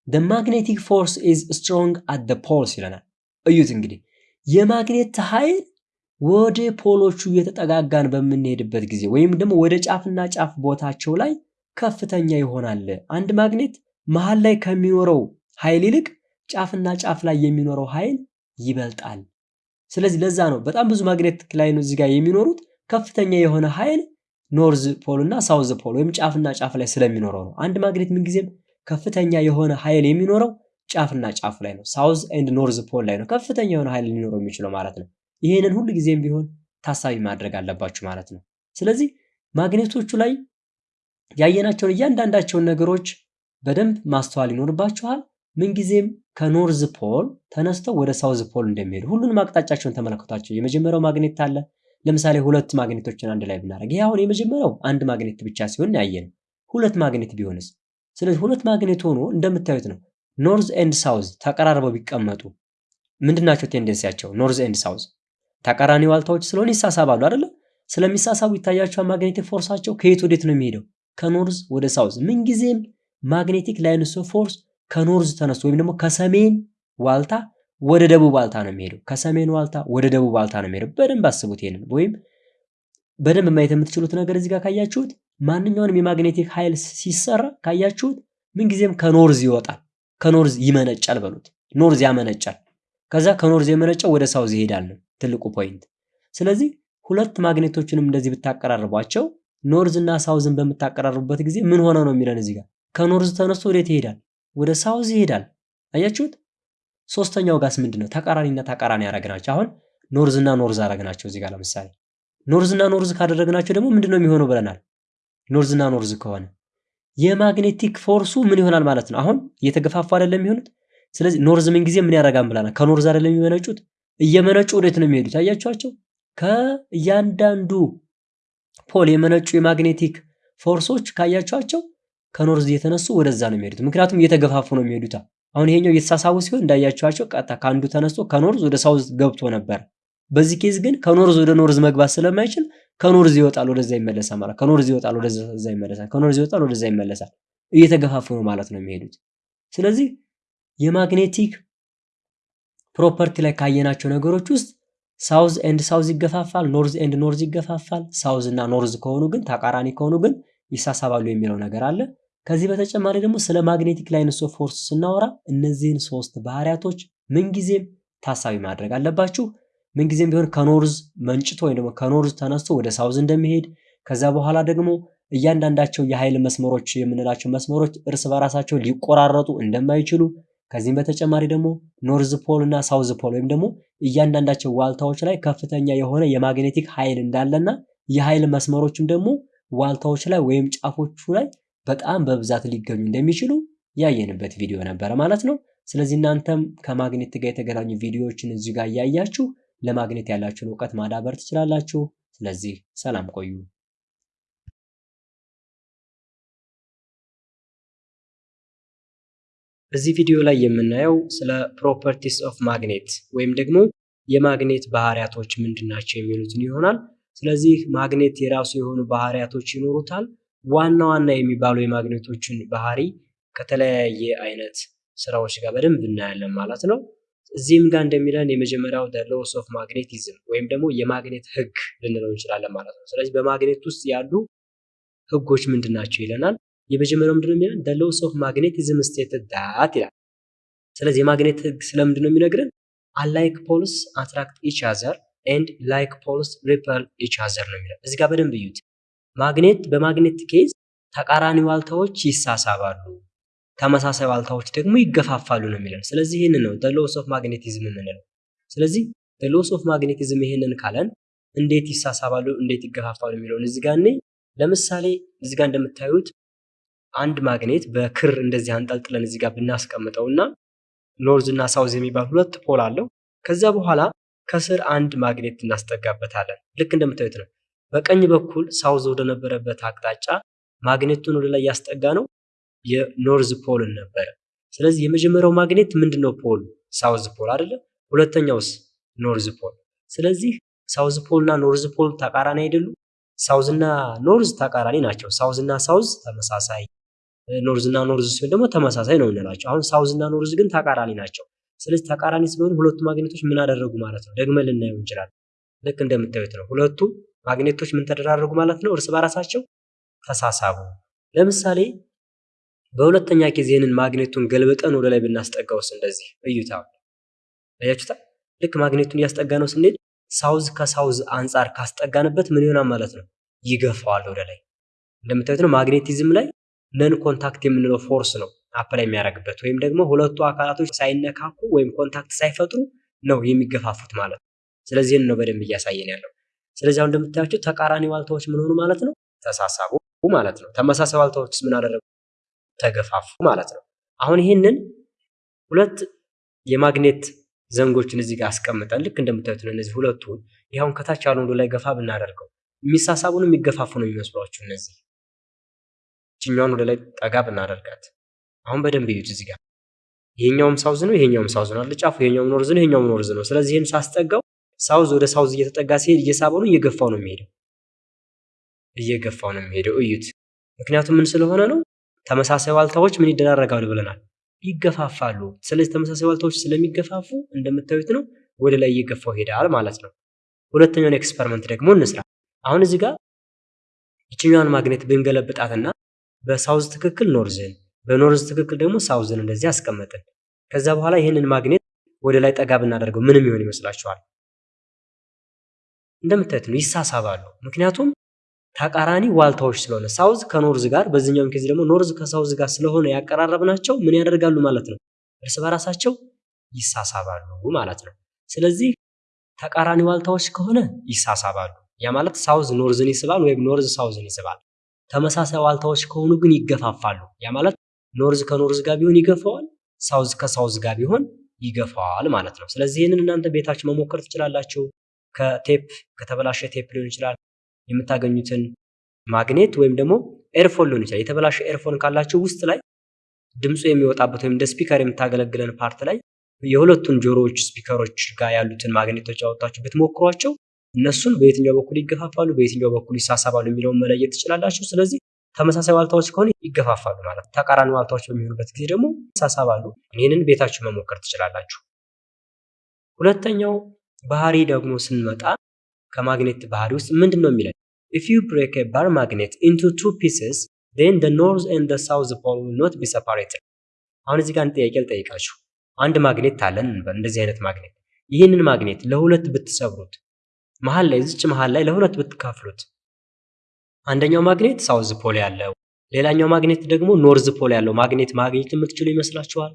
the magnetic force is strong at the poles ይለናል። እዩት እንግዲህ የማግኔት ኃይል ወደ ፖሎቹ እየተጠጋጋን በምንሄድበት ጊዜ ወይም ደግሞ ወደ ጫፍና ጫፍ ቦታቸው ላይ ከፍተኛ ይሆናል። አንድ ማግኔት መሀል ላይ ከሚኖረው ኃይል ይልቅ ጫፍና ጫፍ ላይ የሚኖረው ኃይል ይበልጣል። ስለዚህ ለዛ ነው በጣም ብዙ ማግኔት ላይ ነው እዚህ ጋር የሚኖሩት ከፍተኛ የሆነ ኃይል North pole እና South pole ወይም ጫፍና ጫፍ ላይ ስለሚኖረው ነው። አንድ ማግኔት ምንጊዜም ከፍተኛ የሆነ ኃይል የሚኖረው ጫፍና ጫፍ ላይ ነው። South and North pole ላይ ነው ከፍተኛ የሆነ ኃይል ሊኖረው የሚችለው ማለት ነው። ይህንን ሁሉ ጊዜም ቢሆን ታሳቢ ማድረግ አለባችሁ ማለት ነው። ስለዚህ ማግኔቶቹ ላይ ያየናቸውን እያንዳንዳቸውን ነገሮች በደንብ ማስተዋል ይኖርባችኋል። ምንጊዜም ከ North pole ተነስተው ወደ South pole እንደሚሄዱ ሁሉንም አቅጣጫቸውን ተመለከቷቸው። የመጀመሪያው ማግኔት አለ። ለምሳሌ ሁለት ማግኔቶችን አንድ ላይ ብናደርግ ይህ አሁን የመጀመሪያው አንድ ማግኔት ብቻ ሲሆን ያየነው ሁለት ማግኔት ቢሆንስ? ስለዚህ ሁለት ማግኔት ሆኖ እንደምታዩት ነው። North and South ተቀራርበው ቢቀመጡ ምንድናቸው tendency ያቸው? North and South ተቃራኒ ዋልታዎች ስለሆነ ይሳሳባሉ አይደለ? ስለሚሳሳቡ ይታያቸዋል። magnetic force ኣቸው ከየት ወዴት ነው የሚሄደው? ከ North ወደ South። ምንጊዜም magnetic lines of force ከ North ተነስቶ ወይም ደግሞ ከሰሜን ዋልታ ወደ ደቡብ ዋልታ ነው የሚሄደው። ከሰሜን ዋልታ ወደ ደቡብ ዋልታ ነው የሚሄደው። በደንብ አስቡት ይሄንን። ወይም በደንብ ማየት የምትችሉት ነገር እዚህ ጋር ካያችሁት ማንኛውንም የ magnetic ኃይል ሲሰራ ካያችሁት ምንጊዜም ከ North ይወጣል፣ ከ North ይመነጫል በሉት። North ያመነጫል። ከዛ ከ North የመነጨው ወደ South ይሄዳል ነው ትልቁ point። ስለዚህ ሁለት ማግኔቶችንም እንደዚህ ብታቀራርቧቸው North እና South ን በምታቀራርቡበት ጊዜ ምን ሆነ ነው የሚለን እዚህ ጋር ከ North ተነስቶ ወዴት ይሄዳል? ወደ South ይሄዳል። አያችሁት? ሶስተኛው ጋርስ ምንድን ነው? ተቃራኒና ተቃራኒ ያደረግናቸው። አሁን North እና North አደረግናቸው እዚህ ጋር ለምሳሌ North እና North ካደረግናቸው ደግሞ ምንድን ነው የሚሆነው ብለናል። North እና North ከሆነ የ magnetic force ኡ ምን ይሆናል ማለት ነው። አሁን እየተገፋፉ አይደለም የሚሆኑት። ስለዚህ North ምን ጊዜ ምን ያደርጋል ብለናል። ከ North አይደለም የሚመነጩት፣ እየመነጩ ወዴት ነው የሚሄዱት? አያችኋቸው? ከእያንዳንዱ pole የመነጩ የ magnetic force ኦች ካያችኋቸው ከ North እየተነሱ ወደዛ ነው የሚሄዱት። ምክንያቱም እየተገፋፉ ነው የሚሄዱት። አሁን ይሄኛው እየተሳሳቡ ሲሆን እንዳያችኋቸው ቀጥታ ከአንዱ ተነስቶ ከ North ወደ South ገብቶ ነበር። በዚህ case ግን ከ North ወደ North መግባት ስለማይችል ከ North ይወጣል፣ ወደዛ ይመለሳል ማለት ከ North ይወጣል፣ ወደዛ ይመለሳል፣ ከ North ይወጣል፣ ወደዛ ይመለሳል። እየተገፋፉ ነው ማለት ነው የሚሄዱት። ስለዚህ የ magnetic property ላይ ካየናቸው ነገሮች ውስጥ South and South ይገፋፋል፣ North and North ይገፋፋል። South እና North ከሆኑ ግን ተቃራኒ ከሆኑ ግን ይሳሳባሉ የሚለው ነገር አለ። ከዚህ በተጨማሪ ደግሞ ስለ magnetic lines of force ስናወራ እነዚህን ሶስት ባህሪያቶች ምንጊዜም ታሳቢ ማድረግ አለባችሁ። ምንጊዜም ቢሆን ከ North መንጭቶ ወይም ደግሞ ከ North ተነስቶ ወደ South እንደሚሄድ ከዛ በኋላ ደግሞ እያንዳንዳቸው የኃይል መስመሮች የምንላቸው መስመሮች እርስ በራሳቸው ሊቆራረጡ እንደማይችሉ ከዚህም በተጨማሪ ደግሞ North pole እና South pole ወይም ደግሞ እያንዳንዳቸው ዋልታዎች ላይ ከፍተኛ የሆነ የ magnetic ኃይል እንዳለና የኃይል መስመሮችም ደግሞ ዋልታዎች ላይ ወይም ጫፎቹ ላይ በጣም በብዛት ሊገኙ እንደሚችሉ ያየንበት ቪዲዮ ነበረ ማለት ነው። ስለዚህ እናንተም ከማግኔት ጋር የተገናኙ ቪዲዮዎችን እዚህ ጋር እያያችሁ ለማግኔት ያላችሁን እውቀት ማዳበር ትችላላችሁ። ስለዚህ ሰላም ቆዩ። እዚህ ቪዲዮ ላይ የምናየው ስለ properties of magnet ወይም ደግሞ የማግኔት ባህሪያቶች ምንድናቸው የሚሉትን ይሆናል። ስለዚህ ማግኔት የራሱ የሆኑ ባህሪያቶች ይኖሩታል። ዋና ዋና የሚባሉ የማግኔቶችን ባህሪ ከተለያየ አይነት ስራዎች ጋር በደንብ እናያለን ማለት ነው። እዚህም ጋር እንደሚለን የመጀመሪያው laws of magnetism ወይም ደግሞ የማግኔት ህግ ልንለው እንችላለን ማለት ነው። ስለዚህ በማግኔት ውስጥ ያሉ ህጎች ምንድን ናቸው ይለናል። የመጀመሪያው ምንድነው የሚለን laws of magnetism stated that ይላል። ስለዚህ የማግኔት ህግ ስለምንድን ነው የሚነግረን? unlike poles attract each other and like poles repel each other ነው የሚለው። እዚህ ጋር በደንብ እዩት። ማግኔት በማግኔት case ተቃራኒ ዋልታዎች ይሳሳባሉ። ተመሳሳይ ዋልታዎች ደግሞ ይገፋፋሉ ነው የሚለን። ስለዚህ ይህንን ነው laws of magnetism የምንለው። ስለዚህ laws of magnetism ይሄንን ካለን እንዴት ይሳሳባሉ፣ እንዴት ይገፋፋሉ የሚለውን እዚህ ጋር እኔ ለምሳሌ እዚህ ጋር እንደምታዩት አንድ ማግኔት በክር እንደዚህ አንጠልጥለን እዚህ ጋር ብናስቀምጠው እና North እና South የሚባል ሁለት pole አለው። ከዛ በኋላ ከስር አንድ ማግኔት እናስጠጋበታለን። ልክ እንደምታዩት ነው። በቀኝ በኩል South ወደ ነበረበት አቅጣጫ ማግኔቱን ወደ ላይ ያስጠጋነው የ North pole ን ነበረ። ስለዚህ የመጀመሪያው ማግኔት ምንድነው? pole South pole አይደለ? ሁለተኛውስ North pole። ስለዚህ South pole እና North pole ተቃራኒ አይደሉም? South እና North ተቃራኒ ናቸው። South እና South ተመሳሳይ፣ North እና North ሲሆን ደግሞ ተመሳሳይ ነው እንላቸው። አሁን South እና North ግን ተቃራኒ ናቸው። ስለዚህ ተቃራኒ ስለሆኑ ሁለቱ ማግኔቶች ምን አደረጉ ማለት ነው? ደግመን ልናየው እንችላለን። ልክ እንደምታዩት ነው። ሁለቱ ማግኔቶች ምን ተደራረጉ ማለት ነው? እርስ በራሳቸው ተሳሳቡ። ለምሳሌ በሁለተኛ ጊዜ ይህንን ማግኔቱን ገልብጠን ወደ ላይ ብናስጠጋውስ እንደዚህ እዩታ፣ አያችሁታ? ልክ ማግኔቱን እያስጠጋ ነው ስንሄድ ሳውዝ ከሳውዝ አንጻር ካስጠጋንበት ምን ይሆናል ማለት ነው? ይገፋዋል ወደ ላይ። እንደምታዩት ነው። magnetism ላይ non-contact የምንለው force ነው apply የሚያደርግበት ወይም ደግሞ ሁለቱ አካላቶች ሳይነካኩ ወይም ኮንታክት ሳይፈጥሩ ነው የሚገፋፉት ማለት ነው። ስለዚህ ነው በደንብ እያሳየን ያለው። ስለዚህ አሁን እንደምታያቸው ተቃራኒ ዋልታዎች ምን ሆኑ ማለት ነው? ተሳሳቡ ማለት ነው። ተመሳሳይ ዋልታዎችስ ምን አደረጉ? ተገፋፉ ማለት ነው። አሁን ይህንን ሁለት የማግኔት ዘንጎችን እዚህ ጋር አስቀምጠን ልክ እንደምታዩት ነው እነዚህ ሁለቱ ይኸውን ከታች ያሉ ወደ ላይ ገፋ ብናደርገው የሚሳሳቡ ነው የሚገፋፉ ነው የሚመስሏችሁ እና ይችኛዋን ወደ ላይ ጠጋ ብናደርጋት አሁን በደንብ እዩት እዚህ ጋር ይሄኛውም ሳውዝ ነው ይሄኛውም ሳውዝ ነው አልጫፉ ይሄኛውም north ነው ይሄኛውም north ነው ስለዚህ ይህን ሳስጠጋው ሳውዝ ወደ ሳውዝ እየተጠጋ ሲሄድ እየሳበው ነው እየገፋው ነው የሚሄደው። እየገፋው ነው የሚሄደው። እዩት። ምክንያቱም ምን ስለሆነ ነው? ተመሳሳይ ዋልታዎች ምን ያደርጋሉ ብለናል። ይገፋፋሉ። ስለዚህ ተመሳሳይ ዋልታዎች ስለሚገፋፉ እንደምታዩት ነው ወደ ላይ እየገፋው ይሄዳል ማለት ነው። ሁለተኛውን experiment ደግሞ እንስራ። አሁን እዚህ ጋር ይችኛዋን ማግኔት ብንገለብጣትና በሳውዝ ትክክል ኖርዝን በኖርዝ ትክክል ደግሞ ሳውዝን እንደዚህ አስቀመጥን። ከዛ በኋላ ይህንን ማግኔት ወደ ላይ ጠጋ ብናደርገው ምንም ይሆን ይመስላችኋል እንደምታዩት ነው ይሳሳባሉ። ምክንያቱም ተቃራኒ ዋልታዎች ስለሆነ south ከ north ጋር በዚህኛውም ጊዜ ደግሞ north ከ south ጋር ስለሆነ ያቀራረብናቸው ምን ያደርጋሉ ማለት ነው? እርስ በራሳቸው ይሳሳባሉ ማለት ነው። ስለዚህ ተቃራኒ ዋልታዎች ከሆነ ይሳሳባሉ። ያ ማለት south north ን ይስባል ወይም north south ን ይስባል። ተመሳሳይ ዋልታዎች ከሆኑ ግን ይገፋፋሉ። ያ ማለት north ከ north ጋር ቢሆን ይገፋዋል ሳውዝ ከሳውዝ ጋር ቢሆን ይገፋዋል ማለት ነው። ስለዚህ ይህንን እናንተ ቤታችሁ መሞከር ትችላላችሁ ከቴፕ ከተበላሸ ቴፕ ሊሆን ይችላል የምታገኙትን ማግኔት ወይም ደግሞ earphone ሊሆን ይችላል። የተበላሸ earphone ካላችሁ ውስጥ ላይ ድምፁ የሚወጣበት ወይም እንደ speaker የምታገለግለን part ላይ የሁለቱን ጆሮዎች speaker ኦች ጋር ያሉትን ማግኔቶች ያወጣችሁ ብትሞክሯቸው እነሱን በየትኛው በኩል ይገፋፋሉ በየትኛው በኩል ይሳሳባሉ የሚለውን መለየት ትችላላችሁ። ስለዚህ ተመሳሳይ ዋልታዎች ከሆነ ይገፋፋሉ ማለት ተቃራኒ ዋልታዎች በሚሆኑበት ጊዜ ደግሞ ይሳሳባሉ። ይህንን ቤታችሁ መሞከር ትችላላችሁ። ሁለተኛው ባህሪ ደግሞ ስንመጣ ከማግኔት ባህሪ ውስጥ ምንድን ነው የሚለን if you break a bar magnet into two pieces then the north and the south pole will አሁን እዚህ ጋር አንድ ጥያቄ ልጠይቃችሁ። አንድ ማግኔት አለን እንደዚህ አይነት ማግኔት። ይህንን ማግኔት ለሁለት ብትሰብሩት መሀል ላይ እዚች መሀል ላይ ለሁለት ብትካፍሉት አንደኛው ማግኔት south pole ያለው ሌላኛው ማግኔት ደግሞ north pole ያለው ማግኔት ማግኘት የምትችሉ ይመስላችኋል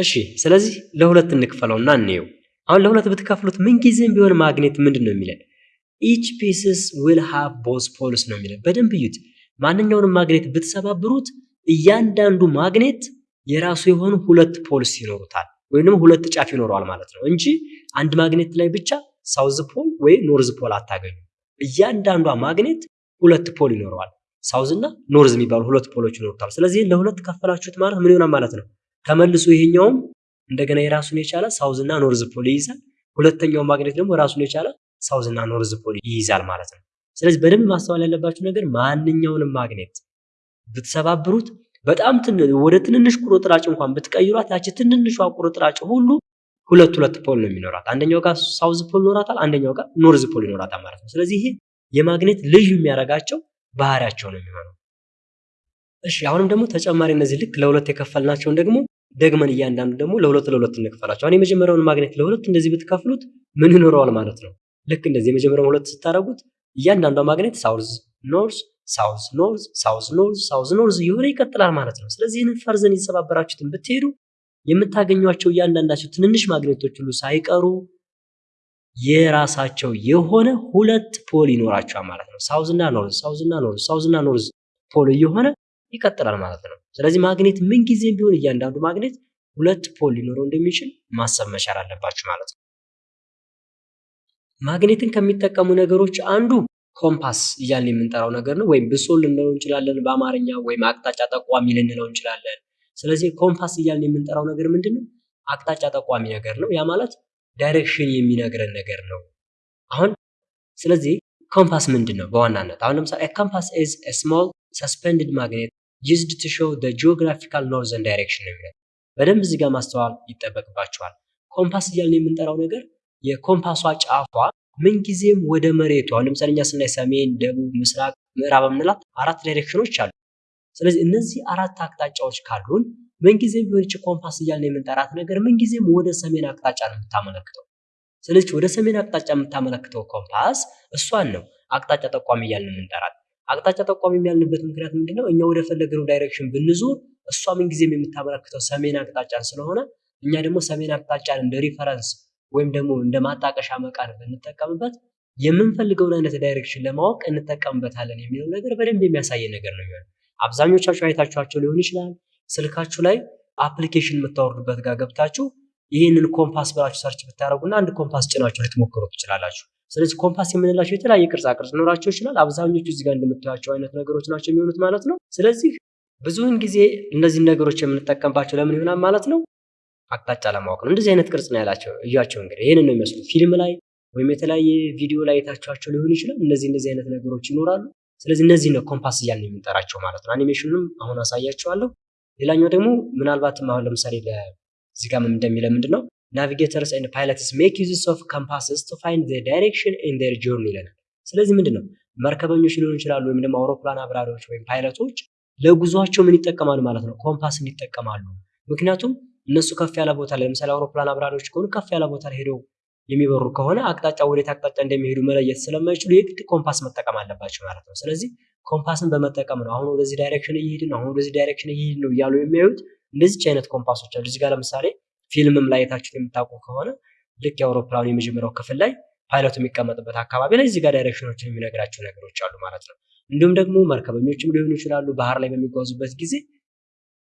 እሺ ስለዚህ ለሁለት እንክፈለውና እንየው። አሁን ለሁለት ብትከፍሉት ምንጊዜም ቢሆን ማግኔት ምንድን ነው የሚለን? each pieces will have both poles ነው የሚለን። በደንብ እዩት። ማንኛውንም ማግኔት ብትሰባብሩት እያንዳንዱ ማግኔት የራሱ የሆኑ ሁለት poles ይኖሩታል ወይም ደግሞ ሁለት ጫፍ ይኖረዋል ማለት ነው እንጂ አንድ ማግኔት ላይ ብቻ south pole ወይ north pole አታገኙ እያንዳንዷ ማግኔት ሁለት pole ይኖረዋል። south እና north የሚባሉ ሁለት pole ኦች ይኖሩታል። ስለዚህ ለሁለት ከፈላችሁት ማለት ምን ይሆናል ማለት ነው ተመልሶ ይሄኛውም እንደገና የራሱን የቻለ south እና north pole ይይዛል። ሁለተኛው ማግኔት ደግሞ ራሱን የቻለ south እና north pole ይይዛል ማለት ነው። ስለዚህ በደንብ ማስተዋል ያለባችሁ ነገር ማንኛውንም ማግኔት ብትሰባብሩት በጣም ወደ ትንንሽ ቁርጥራጭ እንኳን ብትቀይሯት ያቺ ትንንሿ ቁርጥራጭ ሁሉ ሁለት ሁለት pole ነው የሚኖራት። አንደኛው ጋር south pole ይኖራታል አንደኛው ጋር north pole ይኖራታል ማለት ነው። ስለዚህ ይሄ የማግኔት ልዩ የሚያደርጋቸው ባህሪያቸው ነው የሚሆነው እሺ አሁንም ደግሞ ተጨማሪ እነዚህ ልክ ለሁለት የከፈልናቸውን ደግሞ ደግመን እያንዳንዱ ደግሞ ለሁለት ለሁለት እንክፈላቸው አሁን የመጀመሪያውን ማግኔት ለሁለት እንደዚህ ብትከፍሉት ምን ይኖረዋል ማለት ነው ልክ እንደዚህ የመጀመሪያውን ሁለት ስታደረጉት እያንዳንዷ ማግኔት south north south north፣ south north፣ south north እየሆነ ይቀጥላል ማለት ነው። ስለዚህ ይህንን further የተሰባበራችሁትን ብትሄዱ የምታገኟቸው እያንዳንዳቸው ትንንሽ ማግኔቶች ሁሉ ሳይቀሩ የራሳቸው የሆነ ሁለት pole ይኖራቸዋል ማለት ነው። south እና north፣ south እና north፣ south እና north pole እየሆነ ይቀጥላል ማለት ነው። ስለዚህ ማግኔት ምን ጊዜም ቢሆን እያንዳንዱ ማግኔት ሁለት pole ሊኖረው እንደሚችል ማሰብ መቻል አለባችሁ ማለት ነው። ማግኔትን ከሚጠቀሙ ነገሮች አንዱ ኮምፓስ እያልን የምንጠራው ነገር ነው። ወይም ብሶል ልንለው እንችላለን በአማርኛ ወይም አቅጣጫ ጠቋሚ ልንለው እንችላለን። ስለዚህ ኮምፓስ እያልን የምንጠራው ነገር ምንድን ነው? አቅጣጫ ጠቋሚ ነገር ነው። ያ ማለት direction የሚነግረን ነገር ነው። አሁን ስለዚህ ኮምፓስ ምንድን ነው በዋናነት አሁን ለምሳሌ compass is small suspended magnet used to show the geographical northern direction ነው የሚለው። በደንብ እዚህ ጋር ማስተዋል ይጠበቅባችኋል። ኮምፓስ እያልን የምንጠራው ነገር የኮምፓሷ ጫፏ ምንጊዜም ወደ አሁን ለምሳሌ እኛ ስናይ ሰሜን፣ ደቡብ፣ ምስራቅ፣ ምዕራብ የምንላት አራት direction ኦች አሉ። ስለዚህ እነዚህ አራት አቅጣጫዎች ካሉን ምንጊዜም ቢሆን ይቺ ኮምፓስ እያልን የምንጠራት ነገር ምንጊዜም ወደ ሰሜን አቅጣጫ ነው የምታመለክተው። ስለዚህ ወደ ሰሜን አቅጣጫ የምታመለክተው ኮምፓስ እሷን ነው አቅጣጫ ጠቋሚ እያልን የምንጠራት። አቅጣጫ ጠቋሚ ያልንበት ምክንያት ምንድነው? እኛ ወደ ፈለግነው direction ብንዞር እሷ ምንጊዜም የምታመለክተው ሰሜን አቅጣጫን ስለሆነ እኛ ደግሞ ሰሜን አቅጣጫን እንደ reference ወይም ደግሞ እንደ ማጣቀሻ መቃን ብንጠቀምበት የምንፈልገውን አይነት direction ለማወቅ እንጠቀምበታለን የሚለው ነገር በደንብ የሚያሳይ ነገር ነው የሚሆነው። አብዛኞቻችሁ አይታችኋቸው ሊሆን ይችላል። ስልካችሁ ላይ application የምታወርዱበት ጋር ገብታችሁ ይህንን ኮምፓስ ብላችሁ search ብታደረጉና አንድ ኮምፓስ ጭናችሁ ልትሞክሩ ትችላላችሁ። ስለዚህ ኮምፓስ የምንላቸው የተለያየ ቅርጻ ቅርጽ ኖራቸው ይችላል። አብዛኞቹ እዚህ ጋር እንደምታዩቸው አይነት ነገሮች ናቸው የሚሆኑት ማለት ነው። ስለዚህ ብዙውን ጊዜ እነዚህን ነገሮች የምንጠቀምባቸው ለምን ይሆናል ማለት ነው? አቅጣጫ ለማወቅ ነው። እንደዚህ አይነት ቅርጽ ነው ያላቸው። እያቸው እንግዲህ ይህንን ነው የሚመስሉት። ፊልም ላይ ወይም የተለያየ ቪዲዮ ላይ ያያችኋቸው ሊሆን ይችላል። እነዚህ እንደዚህ አይነት ነገሮች ይኖራሉ። ስለዚህ እነዚህ ነው ኮምፓስ እያልን የምንጠራቸው ማለት ነው። አኒሜሽኑንም አሁን አሳያችኋለሁ። ሌላኛው ደግሞ ምናልባትም አሁን ለምሳሌ እዚህ ጋር እንደሚለ ምንድን ነው navigators and pilots make uses of compasses to find the direction in their journey ይለናል። ስለዚህ ምንድን ነው መርከበኞች ሊሆኑ ይችላሉ ወይም ደግሞ አውሮፕላን አብራሪዎች ወይም ፓይለቶች ለጉዟቸው ምን ይጠቀማሉ ማለት ነው? ኮምፓስን ይጠቀማሉ። ምክንያቱም እነሱ ከፍ ያለ ቦታ ላይ ለምሳሌ አውሮፕላን አብራሪዎች ከሆኑ ከፍ ያለ ቦታ ላይ ሄደው የሚበሩ ከሆነ አቅጣጫ ወዴት አቅጣጫ እንደሚሄዱ መለየት ስለማይችሉ የግድ ኮምፓስ መጠቀም አለባቸው ማለት ነው። ስለዚህ ኮምፓስን በመጠቀም ነው አሁን ወደዚህ direction እየሄድን አሁን ወደዚህ direction እየሄድን ነው እያሉ የሚያዩት እንደዚች አይነት ኮምፓሶች አሉ። እዚህ ጋር ለምሳሌ ፊልምም ላይ ያያችሁት የምታውቁ ከሆነ ልክ የአውሮፕላኑ የመጀመሪያው ክፍል ላይ ፓይለቱ የሚቀመጥበት አካባቢ ላይ እዚህ ጋር direction ኦችን የሚነግራቸው ነገሮች አሉ ማለት ነው። እንዲሁም ደግሞ መርከበኞችም ሊሆኑ ይችላሉ ባህር ላይ በሚጓዙበት ጊዜ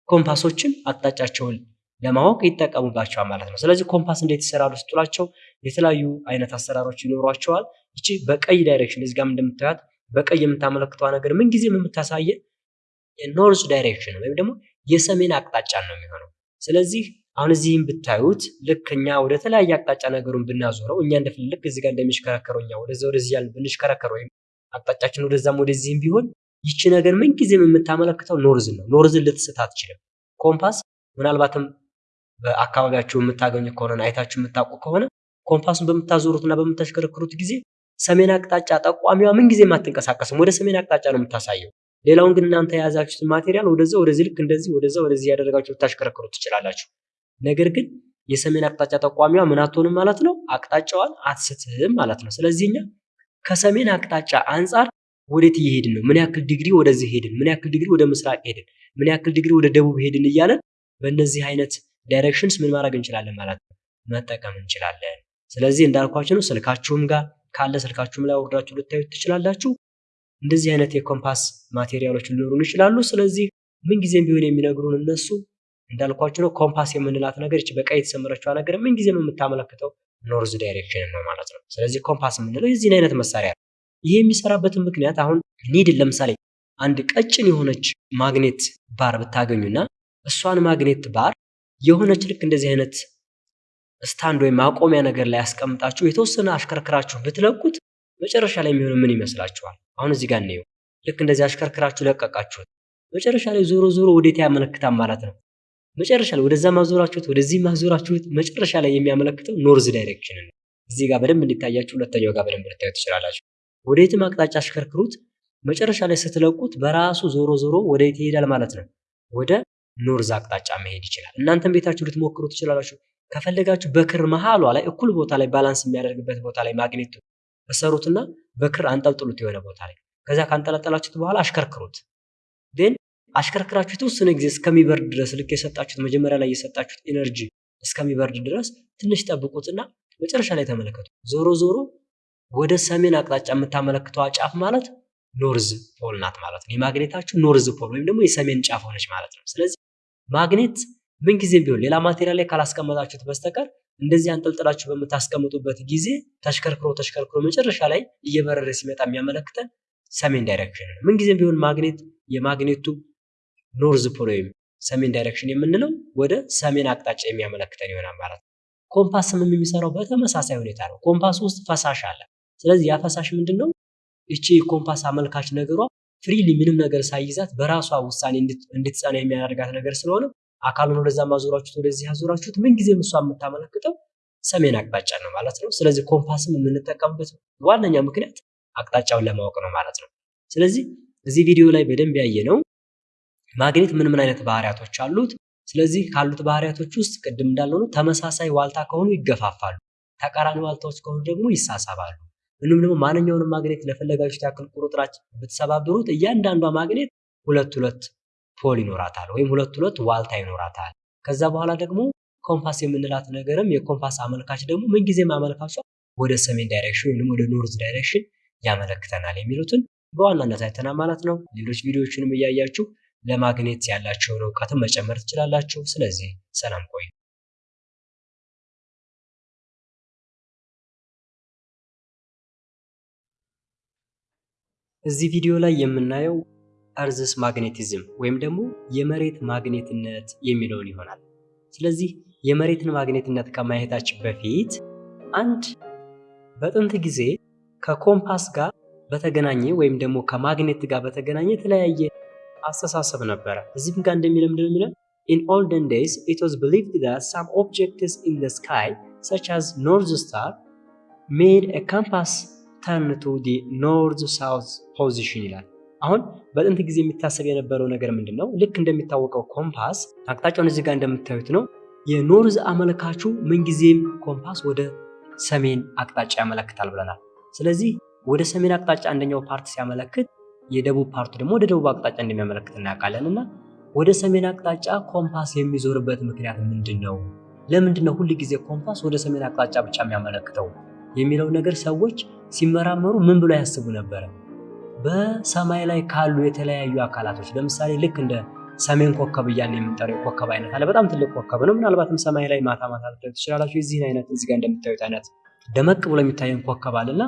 ኮምፓሶችን አቅጣጫቸውን ለማወቅ ይጠቀሙባቸዋል ማለት ነው። ስለዚህ ኮምፓስ እንዴት ይሰራሉ ስትሏቸው የተለያዩ አይነት አሰራሮች ይኖሯቸዋል። ይቺ በቀይ direction እዚህ ጋር እንደምታዩት በቀይ የምታመለክተዋ ነገር ምንጊዜም የምታሳየ north direction ወይም ደግሞ የሰሜን አቅጣጫን ነው የሚሆነው። ስለዚህ አሁን እዚህም ብታዩት ልክ እኛ ወደ ተለያየ አቅጣጫ ነገሩን ብናዞረው እኛ ልክ እዚህ ጋር እንደሚሽከረከረው እኛ ወደዛ ወደዚህ ያልን ብንሽከረከር ወይም አቅጣጫችን ወደዛም ወደዚህም ቢሆን ይቺ ነገር ምንጊዜም የምታመለክተው north ን ነው። north ን ልትስት አትችልም። ኮምፓስ ምናልባትም በአካባቢያችሁ የምታገኙ ከሆነ አይታችሁ የምታውቁ ከሆነ ኮምፓሱን በምታዞሩት እና በምታሽከረክሩት ጊዜ ሰሜን አቅጣጫ ጠቋሚዋ ምንጊዜም አትንቀሳቀስም። ወደ ሰሜን አቅጣጫ ነው የምታሳየው። ሌላውን ግን እናንተ የያዛችሁትን material ወደዛ ወደዚህ ልክ እንደዚህ ወደዛ ወደዚህ ያደረጋችሁ ልታሽከረክሩ ትችላላችሁ። ነገር ግን የሰሜን አቅጣጫ ጠቋሚዋ ምን አትሆንም ማለት ነው፣ አቅጣጫዋን አትስትም ማለት ነው። ስለዚህ እኛ ከሰሜን አቅጣጫ አንጻር ወዴት እየሄድን ነው፣ ምን ያክል ዲግሪ ወደዚህ ሄድን፣ ምን ያክል ዲግሪ ወደ ምስራቅ ሄድን፣ ምን ያክል ዲግሪ ወደ ደቡብ ሄድን እያለን በእነዚህ አይነት directions ምን ማድረግ እንችላለን ማለት ነው፣ መጠቀም እንችላለን። ስለዚህ እንዳልኳችሁ ነው። ስልካችሁም ጋር ካለ ስልካችሁም ላይ ወርዳችሁ ልታዩት ትችላላችሁ። እንደዚህ አይነት የኮምፓስ material ኦች ሊኖሩን ይችላሉ። ስለዚህ ምንጊዜም ቢሆን የሚነግሩን እነሱ እንዳልኳችሁ ነው። ኮምፓስ የምንላት ነገር ይቺ በቀይ የተሰመረችዋ ነገር ምንጊዜም የምታመለክተው north direction ነው ማለት ነው። ስለዚህ ኮምፓስ የምንለው የዚህን አይነት መሳሪያ ነው። ይሄ የሚሰራበትን ምክንያት አሁን need ን ለምሳሌ አንድ ቀጭን የሆነች magnet bar ብታገኙና እሷን magnet bar የሆነች ልክ እንደዚህ አይነት stand ወይም ማቆሚያ ነገር ላይ አስቀምጣችሁ የተወሰነ አሽከርክራችሁ ብትለቁት መጨረሻ ላይ የሚሆነው ምን ይመስላችኋል? አሁን እዚህ ጋር እንየው። ልክ እንደዚህ አሽከርክራችሁ ለቀቃችሁት፣ መጨረሻ ላይ ዞሮ ዞሮ ወዴት ያመለክታል ማለት ነው። መጨረሻ ላይ ወደዛም አዞራችሁት፣ ወደዚህም አዞራችሁት፣ መጨረሻ ላይ የሚያመለክተው north direction ነው። እዚህ ጋር በደንብ እንዲታያችሁ፣ ሁለተኛው ጋር በደንብ ልታዩት ትችላላችሁ። ወደየትም አቅጣጫ አሽከርክሩት፣ መጨረሻ ላይ ስትለቁት በራሱ ዞሮ ዞሮ ወደየት ይሄዳል ማለት ነው? ወደ north አቅጣጫ መሄድ ይችላል። እናንተም ቤታችሁ ልትሞክሩ ትችላላችሁ። ከፈለጋችሁ በክር መሃሏ ላይ እኩል ቦታ ላይ balance የሚያደርግበት ቦታ ላይ ማግኔት እሰሩትና በክር አንጠልጥሉት የሆነ ቦታ ላይ ከዛ ካንጠለጠላችሁት በኋላ አሽከርክሩት። ግን አሽከርክራችሁ የተወሰነ ጊዜ እስከሚበርድ ድረስ ልክ የሰጣችሁት መጀመሪያ ላይ የሰጣችሁት energy እስከሚበርድ ድረስ ትንሽ ጠብቁትና መጨረሻ ላይ ተመለከቱ። ዞሮ ዞሮ ወደ ሰሜን አቅጣጫ የምታመለክተዋ ጫፍ ማለት north pole ናት ማለት ነው። የማግኔታችሁ north pole ወይም ደግሞ የሰሜን ጫፍ ሆነች ማለት ነው። ስለዚህ ማግኔት ምንጊዜም ቢሆን ሌላ material ላይ ካላስቀመጣችሁት በስተቀር እንደዚህ አንጠልጥላችሁ በምታስቀምጡበት ጊዜ ተሽከርክሮ ተሽከርክሮ መጨረሻ ላይ እየበረደ ሲመጣ የሚያመለክተን ሰሜን direction ነው። ምንጊዜም ቢሆን ማግኔት የማግኔቱ north pole ወይም ሰሜን direction የምንለው ወደ ሰሜን አቅጣጫ የሚያመለክተን ይሆናል ማለት ነው። ኮምፓስም የሚሰራው በተመሳሳይ ሁኔታ ነው። ኮምፓስ ውስጥ ፈሳሽ አለ። ስለዚህ ያ ፈሳሽ ምንድን ነው? ይቺ የኮምፓስ አመልካች ነገሯ freely ምንም ነገር ሳይይዛት በራሷ ውሳኔ እንድትጸና የሚያደርጋት ነገር ስለሆነ አካሉን ወደዛም አዞራችሁት ወደዚህ አዞራችሁት ምንጊዜም እሷ የምታመለክተው ሰሜን አቅጣጫ ነው ማለት ነው። ስለዚህ ኮምፓስም የምንጠቀምበት ዋነኛ ምክንያት አቅጣጫውን ለማወቅ ነው ማለት ነው። ስለዚህ እዚህ ቪዲዮ ላይ በደንብ ያየነው ማግኔት ምን ምን አይነት ባህሪያቶች አሉት። ስለዚህ ካሉት ባህሪያቶች ውስጥ ቅድም እንዳልነው ተመሳሳይ ዋልታ ከሆኑ ይገፋፋሉ፣ ተቃራኒ ዋልታዎች ከሆኑ ደግሞ ይሳሳባሉ። እንዲሁም ደግሞ ማንኛውንም ማግኔት ለፈለጋችሁት ያክል ቁርጥራጭ ብትሰባብሩት እያንዳንዷ ማግኔት ሁለት ሁለት pole ይኖራታል ወይም ሁለት ሁለት ዋልታ ይኖራታል። ከዛ በኋላ ደግሞ ኮምፓስ የምንላት ነገርም የኮምፓስ አመልካች ደግሞ ምንጊዜም አመልካቿ ወደ ሰሜን direction ወይም ወደ north direction ያመለክተናል የሚሉትን በዋናነት አይተናል ማለት ነው። ሌሎች ቪዲዮዎችንም እያያችሁ ለማግኔት ያላችሁን እውቀትን መጨመር ትችላላችሁ። ስለዚህ ሰላም ቆዩ። እዚህ ቪዲዮ ላይ የምናየው እርዝስ ማግኔቲዝም ወይም ደግሞ የመሬት ማግኔትነት የሚለውን ይሆናል። ስለዚህ የመሬትን ማግኔትነት ከማየታችን በፊት አንድ በጥንት ጊዜ ከኮምፓስ ጋር በተገናኘ ወይም ደግሞ ከማግኔት ጋር በተገናኘ የተለያየ አስተሳሰብ ነበረ። እዚህም ጋር እንደሚለው ምንድን in olden days it was believed that some objects in the sky such as north star made a compass turn to the north south position ይላል። አሁን በጥንት ጊዜ የሚታሰብ የነበረው ነገር ምንድን ነው? ልክ እንደሚታወቀው ኮምፓስ አቅጣጫውን እዚህ ጋር እንደምታዩት ነው። የ north አመልካቹ ምንጊዜም ኮምፓስ ወደ ሰሜን አቅጣጫ ያመለክታል ብለናል። ስለዚህ ወደ ሰሜን አቅጣጫ አንደኛው part ሲያመለክት የደቡብ part ኡ ደግሞ ወደ ደቡብ አቅጣጫ እንደሚያመለክት እናውቃለን። እና ወደ ሰሜን አቅጣጫ ኮምፓስ የሚዞርበት ምክንያት ምንድን ነው? ለምንድን ነው ሁል ጊዜ ኮምፓስ ወደ ሰሜን አቅጣጫ ብቻ የሚያመለክተው የሚለው ነገር ሰዎች ሲመራመሩ ምን ብሎ ያስቡ ነበረ? በሰማይ ላይ ካሉ የተለያዩ አካላቶች ለምሳሌ ልክ እንደ ሰሜን ኮከብ እያልን የምንጠራው የኮከብ አይነት አለ። በጣም ትልቅ ኮከብ ነው። ምናልባትም ሰማይ ላይ ማታ ማታ ልታዩት ትችላላችሁ። የዚህን አይነት እዚህ ጋር እንደምታዩት አይነት ደመቅ ብሎ የሚታየን ኮከብ አለና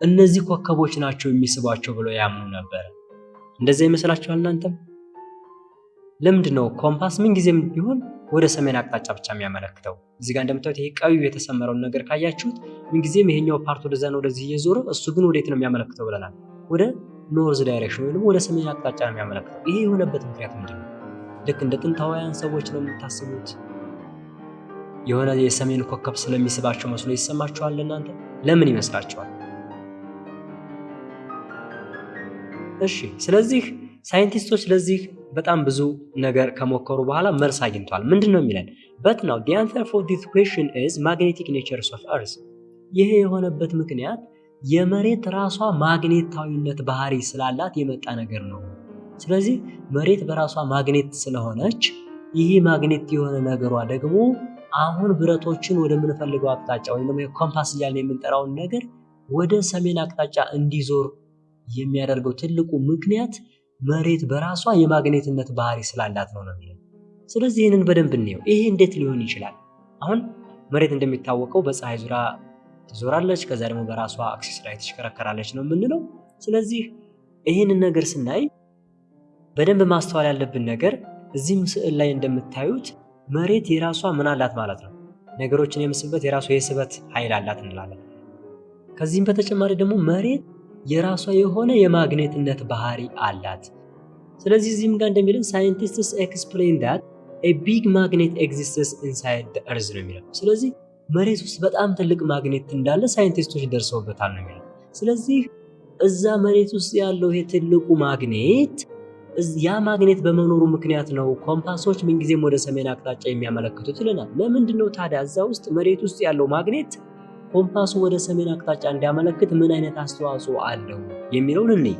እነዚህ ኮከቦች ናቸው የሚስቧቸው ብለው ያምኑ ነበር። እንደዛ ይመስላችኋል እናንተም? ለምንድን ነው ኮምፓስ ምን ጊዜም ቢሆን ወደ ሰሜን አቅጣጫ ብቻ የሚያመለክተው? እዚህ ጋር እንደምታዩት ይሄ ቀዩ የተሰመረውን ነገር ካያችሁት ምን ጊዜም ይሄኛው part ወደዛ ነው ወደዚህ እየዞረ እሱ ግን ወዴት ነው የሚያመለክተው ብለናል? ወደ north direction ወይም ወደ ሰሜን አቅጣጫ ነው የሚያመለክተው። ይሄ የሆነበት ምክንያት ምንድን ነው? ልክ እንደ ጥንታውያን ሰዎች ነው የምታስቡት? የሆነ የሰሜን ኮከብ ስለሚስባቸው መስሎ ይሰማችኋል እናንተ? ለምን ይመስላችኋል? እሺ ስለዚህ ሳይንቲስቶች ለዚህ በጣም ብዙ ነገር ከሞከሩ በኋላ መልስ አግኝተዋል። ምንድን ነው የሚለን? በት ናው the answer for this question is magnetic natures of earth ይሄ የሆነበት ምክንያት የመሬት ራሷ ማግኔታዊነት ባህሪ ስላላት የመጣ ነገር ነው። ስለዚህ መሬት በራሷ ማግኔት ስለሆነች ይህ ማግኔት የሆነ ነገሯ ደግሞ አሁን ብረቶችን ወደምንፈልገው አቅጣጫ ወይም ደግሞ ኮምፓስ እያልን የምንጠራውን ነገር ወደ ሰሜን አቅጣጫ እንዲዞር የሚያደርገው ትልቁ ምክንያት መሬት በራሷ የማግኔትነት ባህሪ ስላላት ነው ነው የሚለው። ስለዚህ ይህንን በደንብ እንየው። ይሄ እንዴት ሊሆን ይችላል? አሁን መሬት እንደሚታወቀው በፀሐይ ዙሪያ ትዞራለች፣ ከዛ ደግሞ በራሷ axis ላይ ትሽከረከራለች ነው የምንለው። ስለዚህ ይህንን ነገር ስናይ በደንብ ማስተዋል ያለብን ነገር እዚህም ስዕል ላይ እንደምታዩት መሬት የራሷ ምን አላት ማለት ነው፣ ነገሮችን የምትስበት የራሷ የስበት ኃይል አላት እንላለን። ከዚህም በተጨማሪ ደግሞ መሬት የራሷ የሆነ የማግኔትነት ባህሪ አላት። ስለዚህ እዚህም ጋር እንደሚለን scientists explain that a big magnet exists inside earth ነው የሚለው። ስለዚህ መሬት ውስጥ በጣም ትልቅ ማግኔት እንዳለ ሳይንቲስቶች ደርሰውበታል ነው የሚለው። ስለዚህ እዛ መሬት ውስጥ ያለው ይሄ ትልቁ ማግኔት ያ ማግኔት በመኖሩ ምክንያት ነው ኮምፓሶች ምንጊዜም ወደ ሰሜን አቅጣጫ የሚያመለክቱት ይለናል። ለምንድን ነው ታዲያ እዛ ውስጥ መሬት ውስጥ ያለው ማግኔት ኮምፓሱ ወደ ሰሜን አቅጣጫ እንዲያመለክት ምን አይነት አስተዋጽኦ አለው የሚለውን እንይ።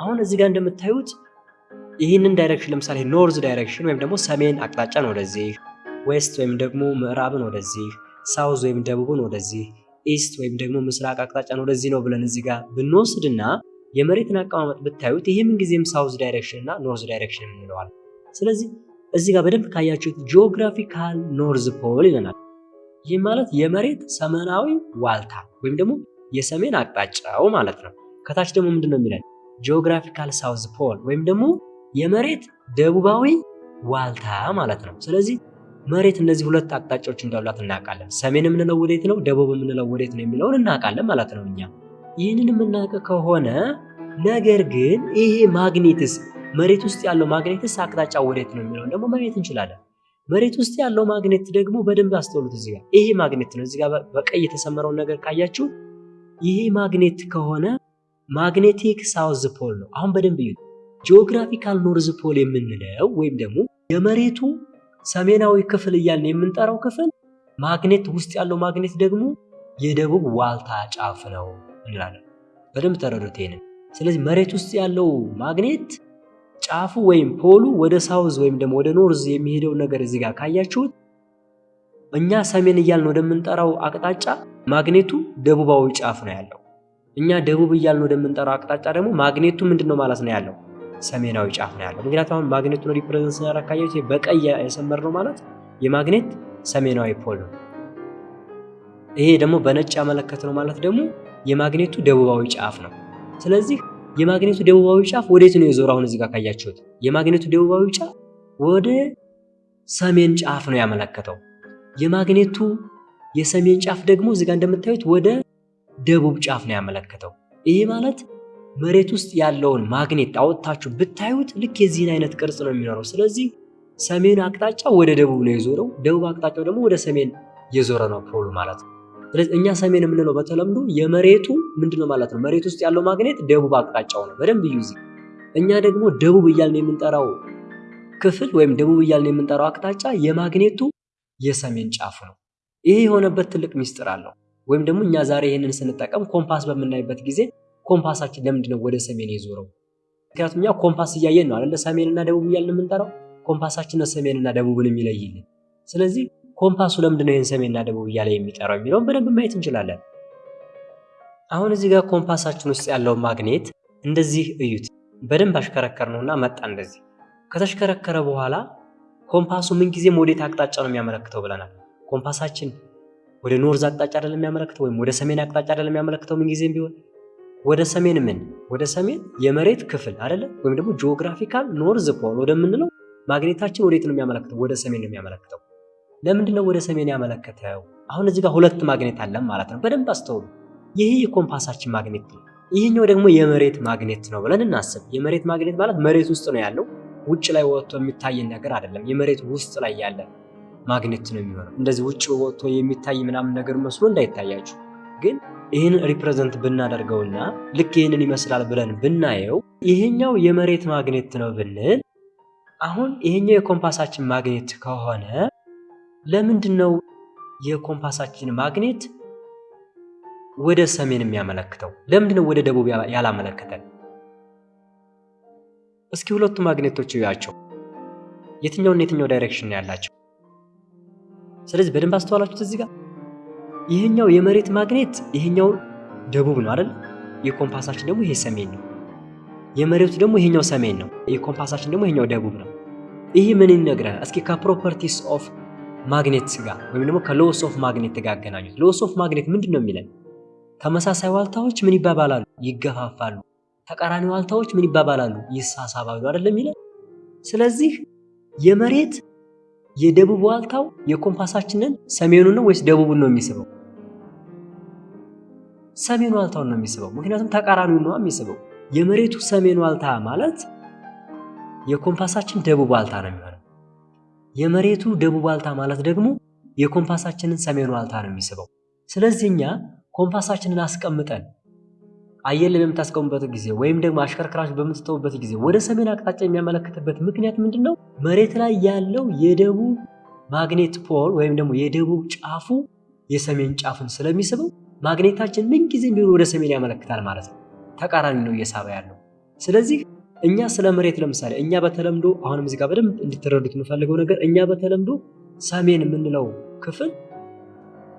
አሁን እዚህ ጋር እንደምታዩት ይህንን direction ለምሳሌ north direction ወይም ደግሞ ሰሜን አቅጣጫን ወደዚህ፣ west ወይም ደግሞ ምዕራብን ወደዚህ፣ south ወይም ደቡብን ወደዚህ፣ east ወይም ደግሞ ምስራቅ አቅጣጫን ወደዚህ ነው ብለን እዚህ ጋር ብንወስድና የመሬትን አቀማመጥ ብታዩት ይህ ምንጊዜም south direction እና north direction የምንለዋል። ስለዚህ እዚህ ጋር በደንብ ካያችሁት geographical north pole ይለናል። ይህ ማለት የመሬት ሰሜናዊ ዋልታ ወይም ደግሞ የሰሜን አቅጣጫው ማለት ነው። ከታች ደግሞ ምንድን ነው የሚለን geographical south pole ወይም ደግሞ የመሬት ደቡባዊ ዋልታ ማለት ነው። ስለዚህ መሬት እነዚህ ሁለት አቅጣጫዎች እንዳሏት እናውቃለን። ሰሜን የምንለው ወዴት ነው፣ ደቡብ የምንለው ወዴት ነው የሚለውን እናውቃለን ማለት ነው እኛ ይህንን የምናውቅ ከሆነ ነገር ግን ይሄ magnets መሬት ውስጥ ያለው magnets አቅጣጫ ወዴት ነው የሚለውን ደግሞ ማየት እንችላለን። መሬት ውስጥ ያለው ማግኔት ደግሞ በደንብ አስተውሉት። እዚህ ጋር ይሄ ማግኔት ነው። እዚህ ጋር በቀይ የተሰመረውን ነገር ካያችሁ ይሄ ማግኔት ከሆነ magnetic south pole ነው። አሁን በደንብ እዩት። geographical north pole የምንለው ወይም ደግሞ የመሬቱ ሰሜናዊ ክፍል እያልን የምንጠራው ክፍል ማግኔት ውስጥ ያለው ማግኔት ደግሞ የደቡብ ዋልታ ጫፍ ነው እንላለን። በደንብ ተረዱት ይሄንን። ስለዚህ መሬት ውስጥ ያለው ማግኔት ጫፉ ወይም pole ኡ ወደ south ወይም ደግሞ ወደ north የሚሄደው ነገር እዚህ ጋር ካያችሁት እኛ ሰሜን እያልን ወደምንጠራው አቅጣጫ ማግኔቱ ደቡባዊ ጫፍ ነው ያለው። እኛ ደቡብ እያልን ወደምንጠራው አቅጣጫ ደግሞ ማግኔቱ ምንድን ነው ማለት ነው ያለው ሰሜናዊ ጫፍ ነው ያለው። ምክንያቱም አሁን ማግኔቱን represent ስናደርግ በቀይ የሰመርነው ማለት የማግኔት ሰሜናዊ pole ነው። ይሄ ደግሞ በነጭ ያመለከትነው ማለት ደግሞ የማግኔቱ ደቡባዊ ጫፍ ነው። ስለዚህ የማግኔቱ ደቡባዊ ጫፍ ወዴት ነው የዞረው? አሁን እዚህ ጋር ካያችሁት የማግኔቱ ደቡባዊ ጫፍ ወደ ሰሜን ጫፍ ነው ያመለከተው። የማግኔቱ የሰሜን ጫፍ ደግሞ እዚህ ጋር እንደምታዩት ወደ ደቡብ ጫፍ ነው ያመለከተው። ይሄ ማለት መሬት ውስጥ ያለውን ማግኔት አወጥታችሁ ብታዩት ልክ የዚህን አይነት ቅርጽ ነው የሚኖረው። ስለዚህ ሰሜን አቅጣጫ ወደ ደቡብ ነው የዞረው፣ ደቡብ አቅጣጫው ደግሞ ወደ ሰሜን የዞረ ነው ፖሉ ማለት ነው። ስለዚህ እኛ ሰሜን የምንለው በተለምዶ የመሬቱ ምንድን ነው ማለት ነው። መሬት ውስጥ ያለው ማግኔት ደቡብ አቅጣጫው ነው። በደንብ ዩዚ እኛ ደግሞ ደቡብ እያልን የምንጠራው ክፍል ወይም ደቡብ እያልን የምንጠራው አቅጣጫ የማግኔቱ የሰሜን ጫፍ ነው። ይሄ የሆነበት ትልቅ ሚስጥር አለው። ወይም ደግሞ እኛ ዛሬ ይህንን ስንጠቀም ኮምፓስ በምናይበት ጊዜ ኮምፓሳችን ለምንድን ነው ወደ ሰሜን የዞረው? ምክንያቱም እኛ ኮምፓስ እያየን ነው አይደለ? ሰሜንና ደቡብ እያልን የምንጠራው ኮምፓሳችን ነው ሰሜንና ደቡብን የሚለይልን። ስለዚህ ኮምፓሱ ለምንድን ነው ይህን ሰሜንና ደቡብ እያለ የሚጠራው የሚለውን በደንብ ማየት እንችላለን። አሁን እዚህ ጋር ኮምፓሳችን ውስጥ ያለው ማግኔት እንደዚህ እዩት። በደንብ አሽከረከር ነውና መጣ እንደዚህ። ከተሽከረከረ በኋላ ኮምፓሱ ምንጊዜም ወዴት አቅጣጫ ነው የሚያመለክተው ብለናል። ኮምፓሳችን ወደ north አቅጣጫ አይደለም የሚያመለክተው፣ ወይም ወደ ሰሜን አቅጣጫ አይደለም የሚያመለክተው ምንጊዜም ቢሆን ወደ ሰሜን ምን ወደ ሰሜን የመሬት ክፍል አይደለ? ወይም ደግሞ geographical north pole ወደምንለው ማግኔታችን ወዴት ነው የሚያመለክተው? ወደ ሰሜን ነው የሚያመለክተው። ለምንድን ነው ወደ ሰሜን ያመለከተው? አሁን እዚህ ጋር ሁለት ማግኔት አለን ማለት ነው። በደንብ አስተውሉ። ይህ የኮምፓሳችን ማግኔት ነው፣ ይህኛው ደግሞ የመሬት ማግኔት ነው ብለን እናስብ። የመሬት ማግኔት ማለት መሬት ውስጥ ነው ያለው፣ ውጭ ላይ ወጥቶ የሚታየን ነገር አይደለም። የመሬት ውስጥ ላይ ያለ ማግኔት ነው የሚሆነው። እንደዚህ ውጭ ወጥቶ የሚታይ ምናምን ነገር መስሎ እንዳይታያችሁ ግን ይህን represent ብናደርገውና ልክ ይህንን ይመስላል ብለን ብናየው ይሄኛው የመሬት ማግኔት ነው ብንል፣ አሁን ይሄኛው የኮምፓሳችን ማግኔት ከሆነ ለምንድን ነው የኮምፓሳችን ማግኔት ወደ ሰሜን የሚያመለክተው? ለምንድን ነው ወደ ደቡብ ያላመለከተን? እስኪ ሁለቱ ማግኔቶች እዩዋቸው። የትኛውና የትኛው direction ያላቸው? ስለዚህ በደንብ ካስተዋላችሁት እዚህ ጋር ይሄኛው የመሬት ማግኔት ይሄኛው ደቡብ ነው አይደል? የኮምፓሳችን ደግሞ ይሄ ሰሜን ነው። የመሬቱ ደግሞ ይሄኛው ሰሜን ነው። የኮምፓሳችን ደግሞ ይሄኛው ደቡብ ነው። ይህ ምን ይነግረናል? እስኪ ከ properties of ማግኔት ጋር ወይም ደግሞ ከ laws of magnet ጋር አገናኙት። laws of magnet ምንድን ነው የሚለን? ተመሳሳይ ዋልታዎች ምን ይባባላሉ? ይገፋፋሉ። ተቃራኒ ዋልታዎች ምን ይባባላሉ? ይሳሳባሉ አይደለም የሚለን። ስለዚህ የመሬት የደቡብ ዋልታው የኮምፓሳችንን ሰሜኑን ነው ወይስ ደቡቡን ነው የሚስበው? ሰሜን ዋልታውን ነው የሚስበው። ምክንያቱም ተቃራኒውን ነው የሚስበው። የመሬቱ ሰሜን ዋልታ ማለት የኮምፓሳችን ደቡብ ዋልታ ነው የመሬቱ ደቡብ ዋልታ ማለት ደግሞ የኮምፓሳችንን ሰሜን ዋልታ ነው የሚስበው። ስለዚህ እኛ ኮምፓሳችንን አስቀምጠን አየር ላይ በምታስቀሙበት ጊዜ ወይም ደግሞ አሽከርክራችሁ በምትተውበት ጊዜ ወደ ሰሜን አቅጣጫ የሚያመለክትበት ምክንያት ምንድን ነው? መሬት ላይ ያለው የደቡብ ማግኔት ፖል ወይም ደግሞ የደቡብ ጫፉ የሰሜን ጫፍን ስለሚስበው ማግኔታችን ምንጊዜም ቢሆን ወደ ሰሜን ያመለክታል ማለት ነው። ተቃራኒ ነው እየሳበ ያለው። ስለዚህ እኛ ስለ መሬት ለምሳሌ እኛ በተለምዶ አሁንም እዚህ ጋር በደንብ እንድትረዱት የምፈልገው ነገር እኛ በተለምዶ ሰሜን የምንለው ክፍል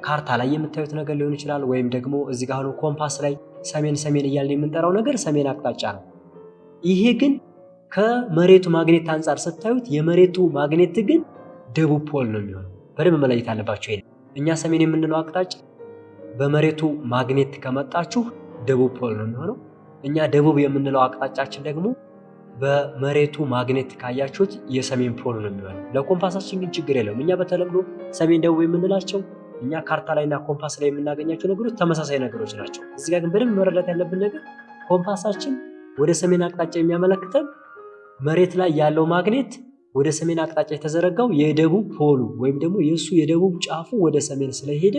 ካርታ ላይ የምታዩት ነገር ሊሆን ይችላል። ወይም ደግሞ እዚህ ጋር አሁን ኮምፓስ ላይ ሰሜን ሰሜን እያልን የምንጠራው ነገር ሰሜን አቅጣጫ ነው። ይሄ ግን ከመሬቱ ማግኔት አንጻር ስታዩት የመሬቱ ማግኔት ግን ደቡብ pole ነው የሚሆነው። በደንብ መለየት አለባችሁ። እኛ ሰሜን የምንለው አቅጣጫ በመሬቱ ማግኔት ከመጣችሁ ደቡብ pole ነው የሚሆነው። እኛ ደቡብ የምንለው አቅጣጫችን ደግሞ በመሬቱ ማግኔት ካያችሁት የሰሜን pole ነው የሚሆነው። ለኮምፓሳችን ግን ችግር የለውም። እኛ በተለምዶ ሰሜን ደቡብ የምንላቸው እኛ ካርታ ላይና ኮምፓስ ላይ የምናገኛቸው ነገሮች ተመሳሳይ ነገሮች ናቸው። እዚህ ጋር ግን በደንብ መረዳት ያለብን ነገር ኮምፓሳችን ወደ ሰሜን አቅጣጫ የሚያመለክተን መሬት ላይ ያለው ማግኔት ወደ ሰሜን አቅጣጫ የተዘረጋው የደቡብ ፖሉ ወይም ደግሞ የእሱ የደቡብ ጫፉ ወደ ሰሜን ስለሄደ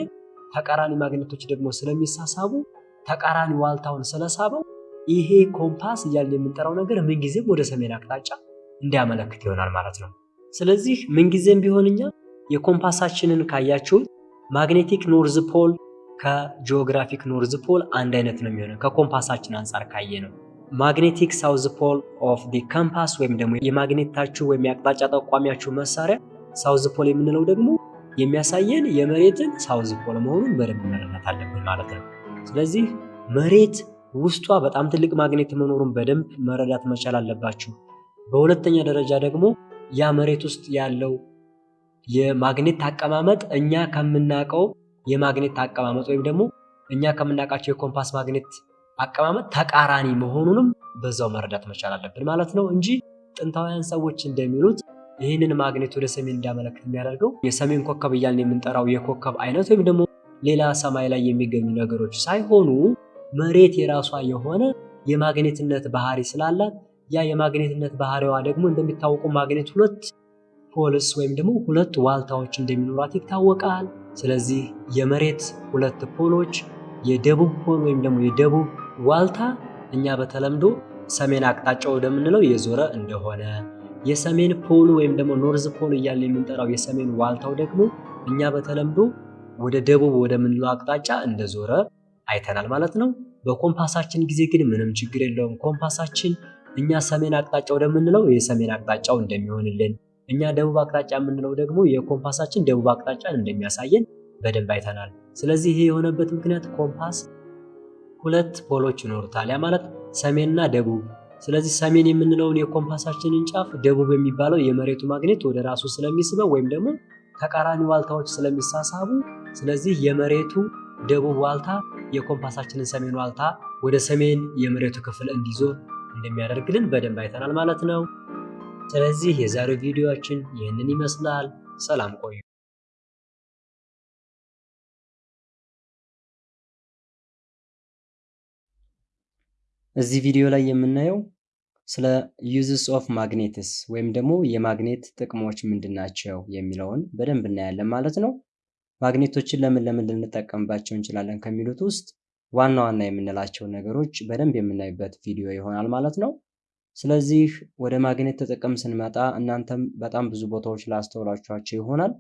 ተቃራኒ ማግኔቶች ደግሞ ስለሚሳሳቡ ተቃራኒ ዋልታውን ስለሳበው ይሄ ኮምፓስ እያልን የምንጠራው ነገር ምንጊዜም ወደ ሰሜን አቅጣጫ እንዲያመለክት ይሆናል ማለት ነው። ስለዚህ ምንጊዜም ቢሆን እኛ የኮምፓሳችንን ካያችሁት magnetic north pole ከ geographic north pole አንድ አይነት ነው የሚሆነው ከኮምፓሳችን አንጻር ካየን ነው። magnetic south pole of the compass ወይም ደግሞ የማግኔታችሁ ወይም የአቅጣጫ ጠቋሚያችሁ መሳሪያ south pole የምንለው ደግሞ የሚያሳየን የመሬትን south pole መሆኑን በደንብ መረዳት አለብን ማለት ነው። ስለዚህ መሬት ውስጧ በጣም ትልቅ ማግኔት መኖሩን በደንብ መረዳት መቻል አለባችሁ። በሁለተኛ ደረጃ ደግሞ ያ መሬት ውስጥ ያለው የማግኔት አቀማመጥ እኛ ከምናውቀው የማግኔት አቀማመጥ ወይም ደግሞ እኛ ከምናውቃቸው የኮምፓስ ማግኔት አቀማመጥ ተቃራኒ መሆኑንም በዛው መረዳት መቻል አለብን ማለት ነው እንጂ ጥንታውያን ሰዎች እንደሚሉት ይህንን ማግኔት ወደ ሰሜን እንዲያመለክት የሚያደርገው የሰሜን ኮከብ እያልን የምንጠራው የኮከብ አይነት ወይም ደግሞ ሌላ ሰማይ ላይ የሚገኙ ነገሮች ሳይሆኑ መሬት የራሷ የሆነ የማግኔትነት ባህሪ ስላላት ያ የማግኔትነት ባህሪዋ ደግሞ እንደሚታወቁ ማግኔት ሁለት ፖልስ ወይም ደግሞ ሁለት ዋልታዎች እንደሚኖራት ይታወቃል። ስለዚህ የመሬት ሁለት ፖሎች የደቡብ ፖል ወይም ደግሞ የደቡብ ዋልታ እኛ በተለምዶ ሰሜን አቅጣጫ ወደምንለው የዞረ እንደሆነ የሰሜን ፖሉ ወይም ደግሞ north pole እያልን የምንጠራው የሰሜን ዋልታው ደግሞ እኛ በተለምዶ ወደ ደቡብ ወደምንለው አቅጣጫ እንደዞረ አይተናል ማለት ነው። በኮምፓሳችን ጊዜ ግን ምንም ችግር የለውም። ኮምፓሳችን እኛ ሰሜን አቅጣጫ ወደምንለው የሰሜን አቅጣጫው እንደሚሆንልን፣ እኛ ደቡብ አቅጣጫ የምንለው ደግሞ የኮምፓሳችን ደቡብ አቅጣጫን እንደሚያሳየን በደንብ አይተናል። ስለዚህ ይሄ የሆነበት ምክንያት ኮምፓስ ሁለት ፖሎች ይኖሩታል። ያ ማለት ሰሜንና ደቡብ። ስለዚህ ሰሜን የምንለውን የኮምፓሳችንን ጫፍ ደቡብ የሚባለው የመሬቱ ማግኔት ወደ ራሱ ስለሚስበው ወይም ደግሞ ተቃራኒ ዋልታዎች ስለሚሳሳቡ፣ ስለዚህ የመሬቱ ደቡብ ዋልታ የኮምፓሳችንን ሰሜን ዋልታ ወደ ሰሜን የመሬቱ ክፍል እንዲዞር እንደሚያደርግልን በደንብ አይተናል ማለት ነው። ስለዚህ የዛሬው ቪዲዮአችን ይህንን ይመስላል። ሰላም ቆዩ። እዚህ ቪዲዮ ላይ የምናየው ስለ uses of magnets ወይም ደግሞ የማግኔት ጥቅሞች ምንድን ናቸው የሚለውን በደንብ እናያለን ማለት ነው። ማግኔቶችን ለምን ለምን ልንጠቀምባቸው እንችላለን ከሚሉት ውስጥ ዋና ዋና የምንላቸውን ነገሮች በደንብ የምናይበት ቪዲዮ ይሆናል ማለት ነው። ስለዚህ ወደ ማግኔት ጥቅም ስንመጣ እናንተም በጣም ብዙ ቦታዎች አስተውላችኋቸው ይሆናል።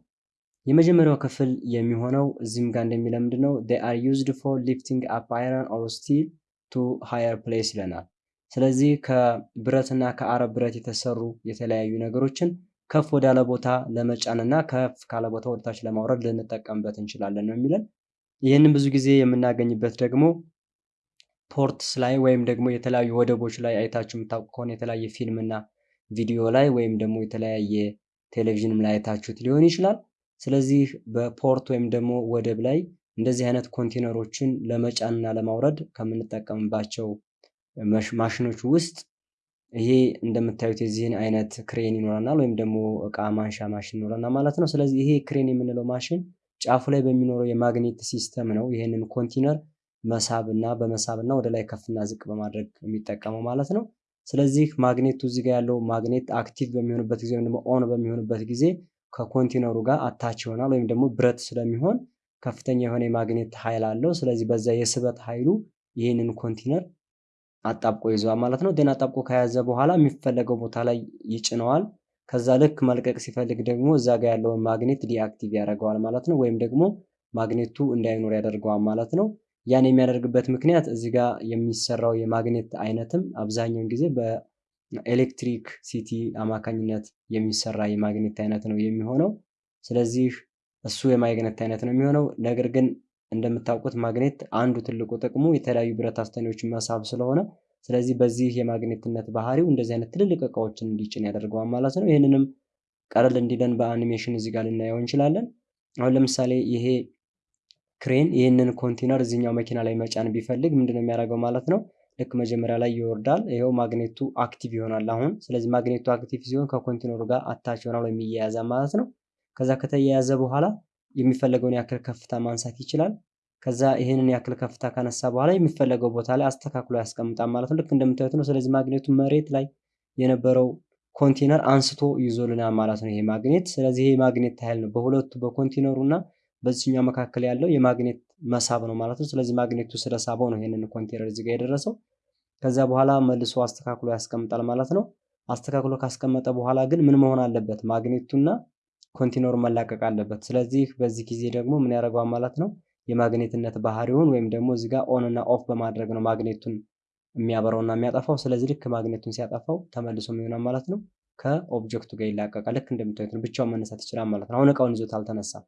የመጀመሪያው ክፍል የሚሆነው እዚህም ጋር እንደሚለ ምንድን ነው are used for lifting up iron or steel to higher place ይለናል። ስለዚህ ከብረትና ከአረብ ብረት የተሰሩ የተለያዩ ነገሮችን ከፍ ወዳለ ቦታ ለመጫንና ከፍ ካለ ቦታ ወደታች ለማውረድ ልንጠቀምበት እንችላለን ነው የሚለን። ይህንን ብዙ ጊዜ የምናገኝበት ደግሞ ports ላይ ወይም ደግሞ የተለያዩ ወደቦች ላይ አይታችሁ የምታውቁ ከሆነ የተለያየ ፊልምና ቪዲዮ ላይ ወይም ደግሞ የተለያየ ቴሌቪዥንም ላይ አይታችሁት ሊሆን ይችላል። ስለዚህ በ port ወይም ደግሞ ወደብ ላይ እንደዚህ አይነት ኮንቴነሮችን ለመጫንና ለማውረድ ከምንጠቀምባቸው ማሽኖች ውስጥ ይሄ እንደምታዩት የዚህን አይነት ክሬን ይኖረናል፣ ወይም ደግሞ እቃ ማንሻ ማሽን ይኖረናል ማለት ነው። ስለዚህ ይሄ ክሬን የምንለው ማሽን ጫፉ ላይ በሚኖረው የማግኔት system ነው ይህንን ኮንቴነር መሳብ እና በመሳብ እና ወደ ላይ ከፍና ዝቅ በማድረግ የሚጠቀመው ማለት ነው። ስለዚህ ማግኔቱ እዚህ ጋር ያለው ማግኔት active በሚሆንበት ጊዜ ወይም ደግሞ on በሚሆንበት ጊዜ ከኮንቴነሩ ጋር attach ይሆናል ወይም ደግሞ ብረት ስለሚሆን ከፍተኛ የሆነ የማግኔት ኃይል አለው። ስለዚህ በዛ የስበት ኃይሉ ይህንን ኮንቴነር አጣብቆ ይይዘዋል ማለት ነው። then አጣብቆ ከያዘ በኋላ የሚፈለገው ቦታ ላይ ይጭነዋል። ከዛ ልክ መልቀቅ ሲፈልግ ደግሞ እዛ ጋር ያለውን ማግኔት deactive ያደርገዋል ማለት ነው። ወይም ደግሞ ማግኔቱ እንዳይኖር ያደርገዋል ማለት ነው። ያን የሚያደርግበት ምክንያት እዚህ ጋር የሚሰራው የማግኔት አይነትም አብዛኛውን ጊዜ በ electricity አማካኝነት የሚሰራ የማግኔት አይነት ነው የሚሆነው። ስለዚህ እሱ የማግኔት አይነት ነው የሚሆነው። ነገር ግን እንደምታውቁት ማግኔት አንዱ ትልቁ ጥቅሙ የተለያዩ ብረት አስተኔዎችን መሳብ ስለሆነ ስለዚህ በዚህ የማግኔትነት ባህሪው እንደዚህ አይነት ትልልቅ እቃዎችን እንዲጭን ያደርገዋል ማለት ነው። ይህንንም ቀለል እንዲለን በአኒሜሽን እዚህ ጋር ልናየው እንችላለን። አሁን ለምሳሌ ይሄ ክሬን ይህንን ኮንቴነር እዚህኛው መኪና ላይ መጫን ቢፈልግ ምንድነው የሚያደርገው ማለት ነው? ልክ መጀመሪያ ላይ ይወርዳል። ይኸው ማግኔቱ active ይሆናል አሁን። ስለዚህ ማግኔቱ active ሲሆን ከኮንቴነሩ ጋር attach ይሆናል ወይም ይያያዛል ማለት ነው። ከዛ ከተያያዘ በኋላ የሚፈለገውን ያክል ከፍታ ማንሳት ይችላል። ከዛ ይህንን ያክል ከፍታ ካነሳ በኋላ የሚፈለገው ቦታ ላይ አስተካክሎ ያስቀምጣል ማለት ነው። ልክ እንደምታዩት ነው። ስለዚህ ማግኔቱ መሬት ላይ የነበረው ኮንቴነር አንስቶ ይዞልናል ማለት ነው ይሄ ማግኔት። ስለዚህ ይሄ ማግኔት ኃይል ነው በሁለቱ በኮንቴነሩ እና በዚህኛው መካከል ያለው የማግኔት መሳብ ነው ማለት ነው። ስለዚህ ማግኔቱ ስለሳበው ነው ይሄንን ኮንቴነር እዚህ ጋር የደረሰው። ከዛ በኋላ መልሶ አስተካክሎ ያስቀምጣል ማለት ነው። አስተካክሎ ካስቀመጠ በኋላ ግን ምን መሆን አለበት? ማግኔቱና ኮንቴነሩ መላቀቅ አለበት። ስለዚህ በዚህ ጊዜ ደግሞ ምን ያደርገዋል ማለት ነው የማግኔትነት ባህሪውን ወይም ደግሞ እዚህ ጋር on እና off በማድረግ ነው ማግኔቱን የሚያበራውና የሚያጠፋው። ስለዚህ ልክ ማግኔቱን ሲያጠፋው ተመልሶ ምን ይሆናል ማለት ነው ከ object ኡ ጋር ይላቀቃል። ልክ እንደምታዩት ነው። ብቻውን መነሳት ይችላል ማለት ነው። አሁን እቃውን ይዞት አልተነሳም።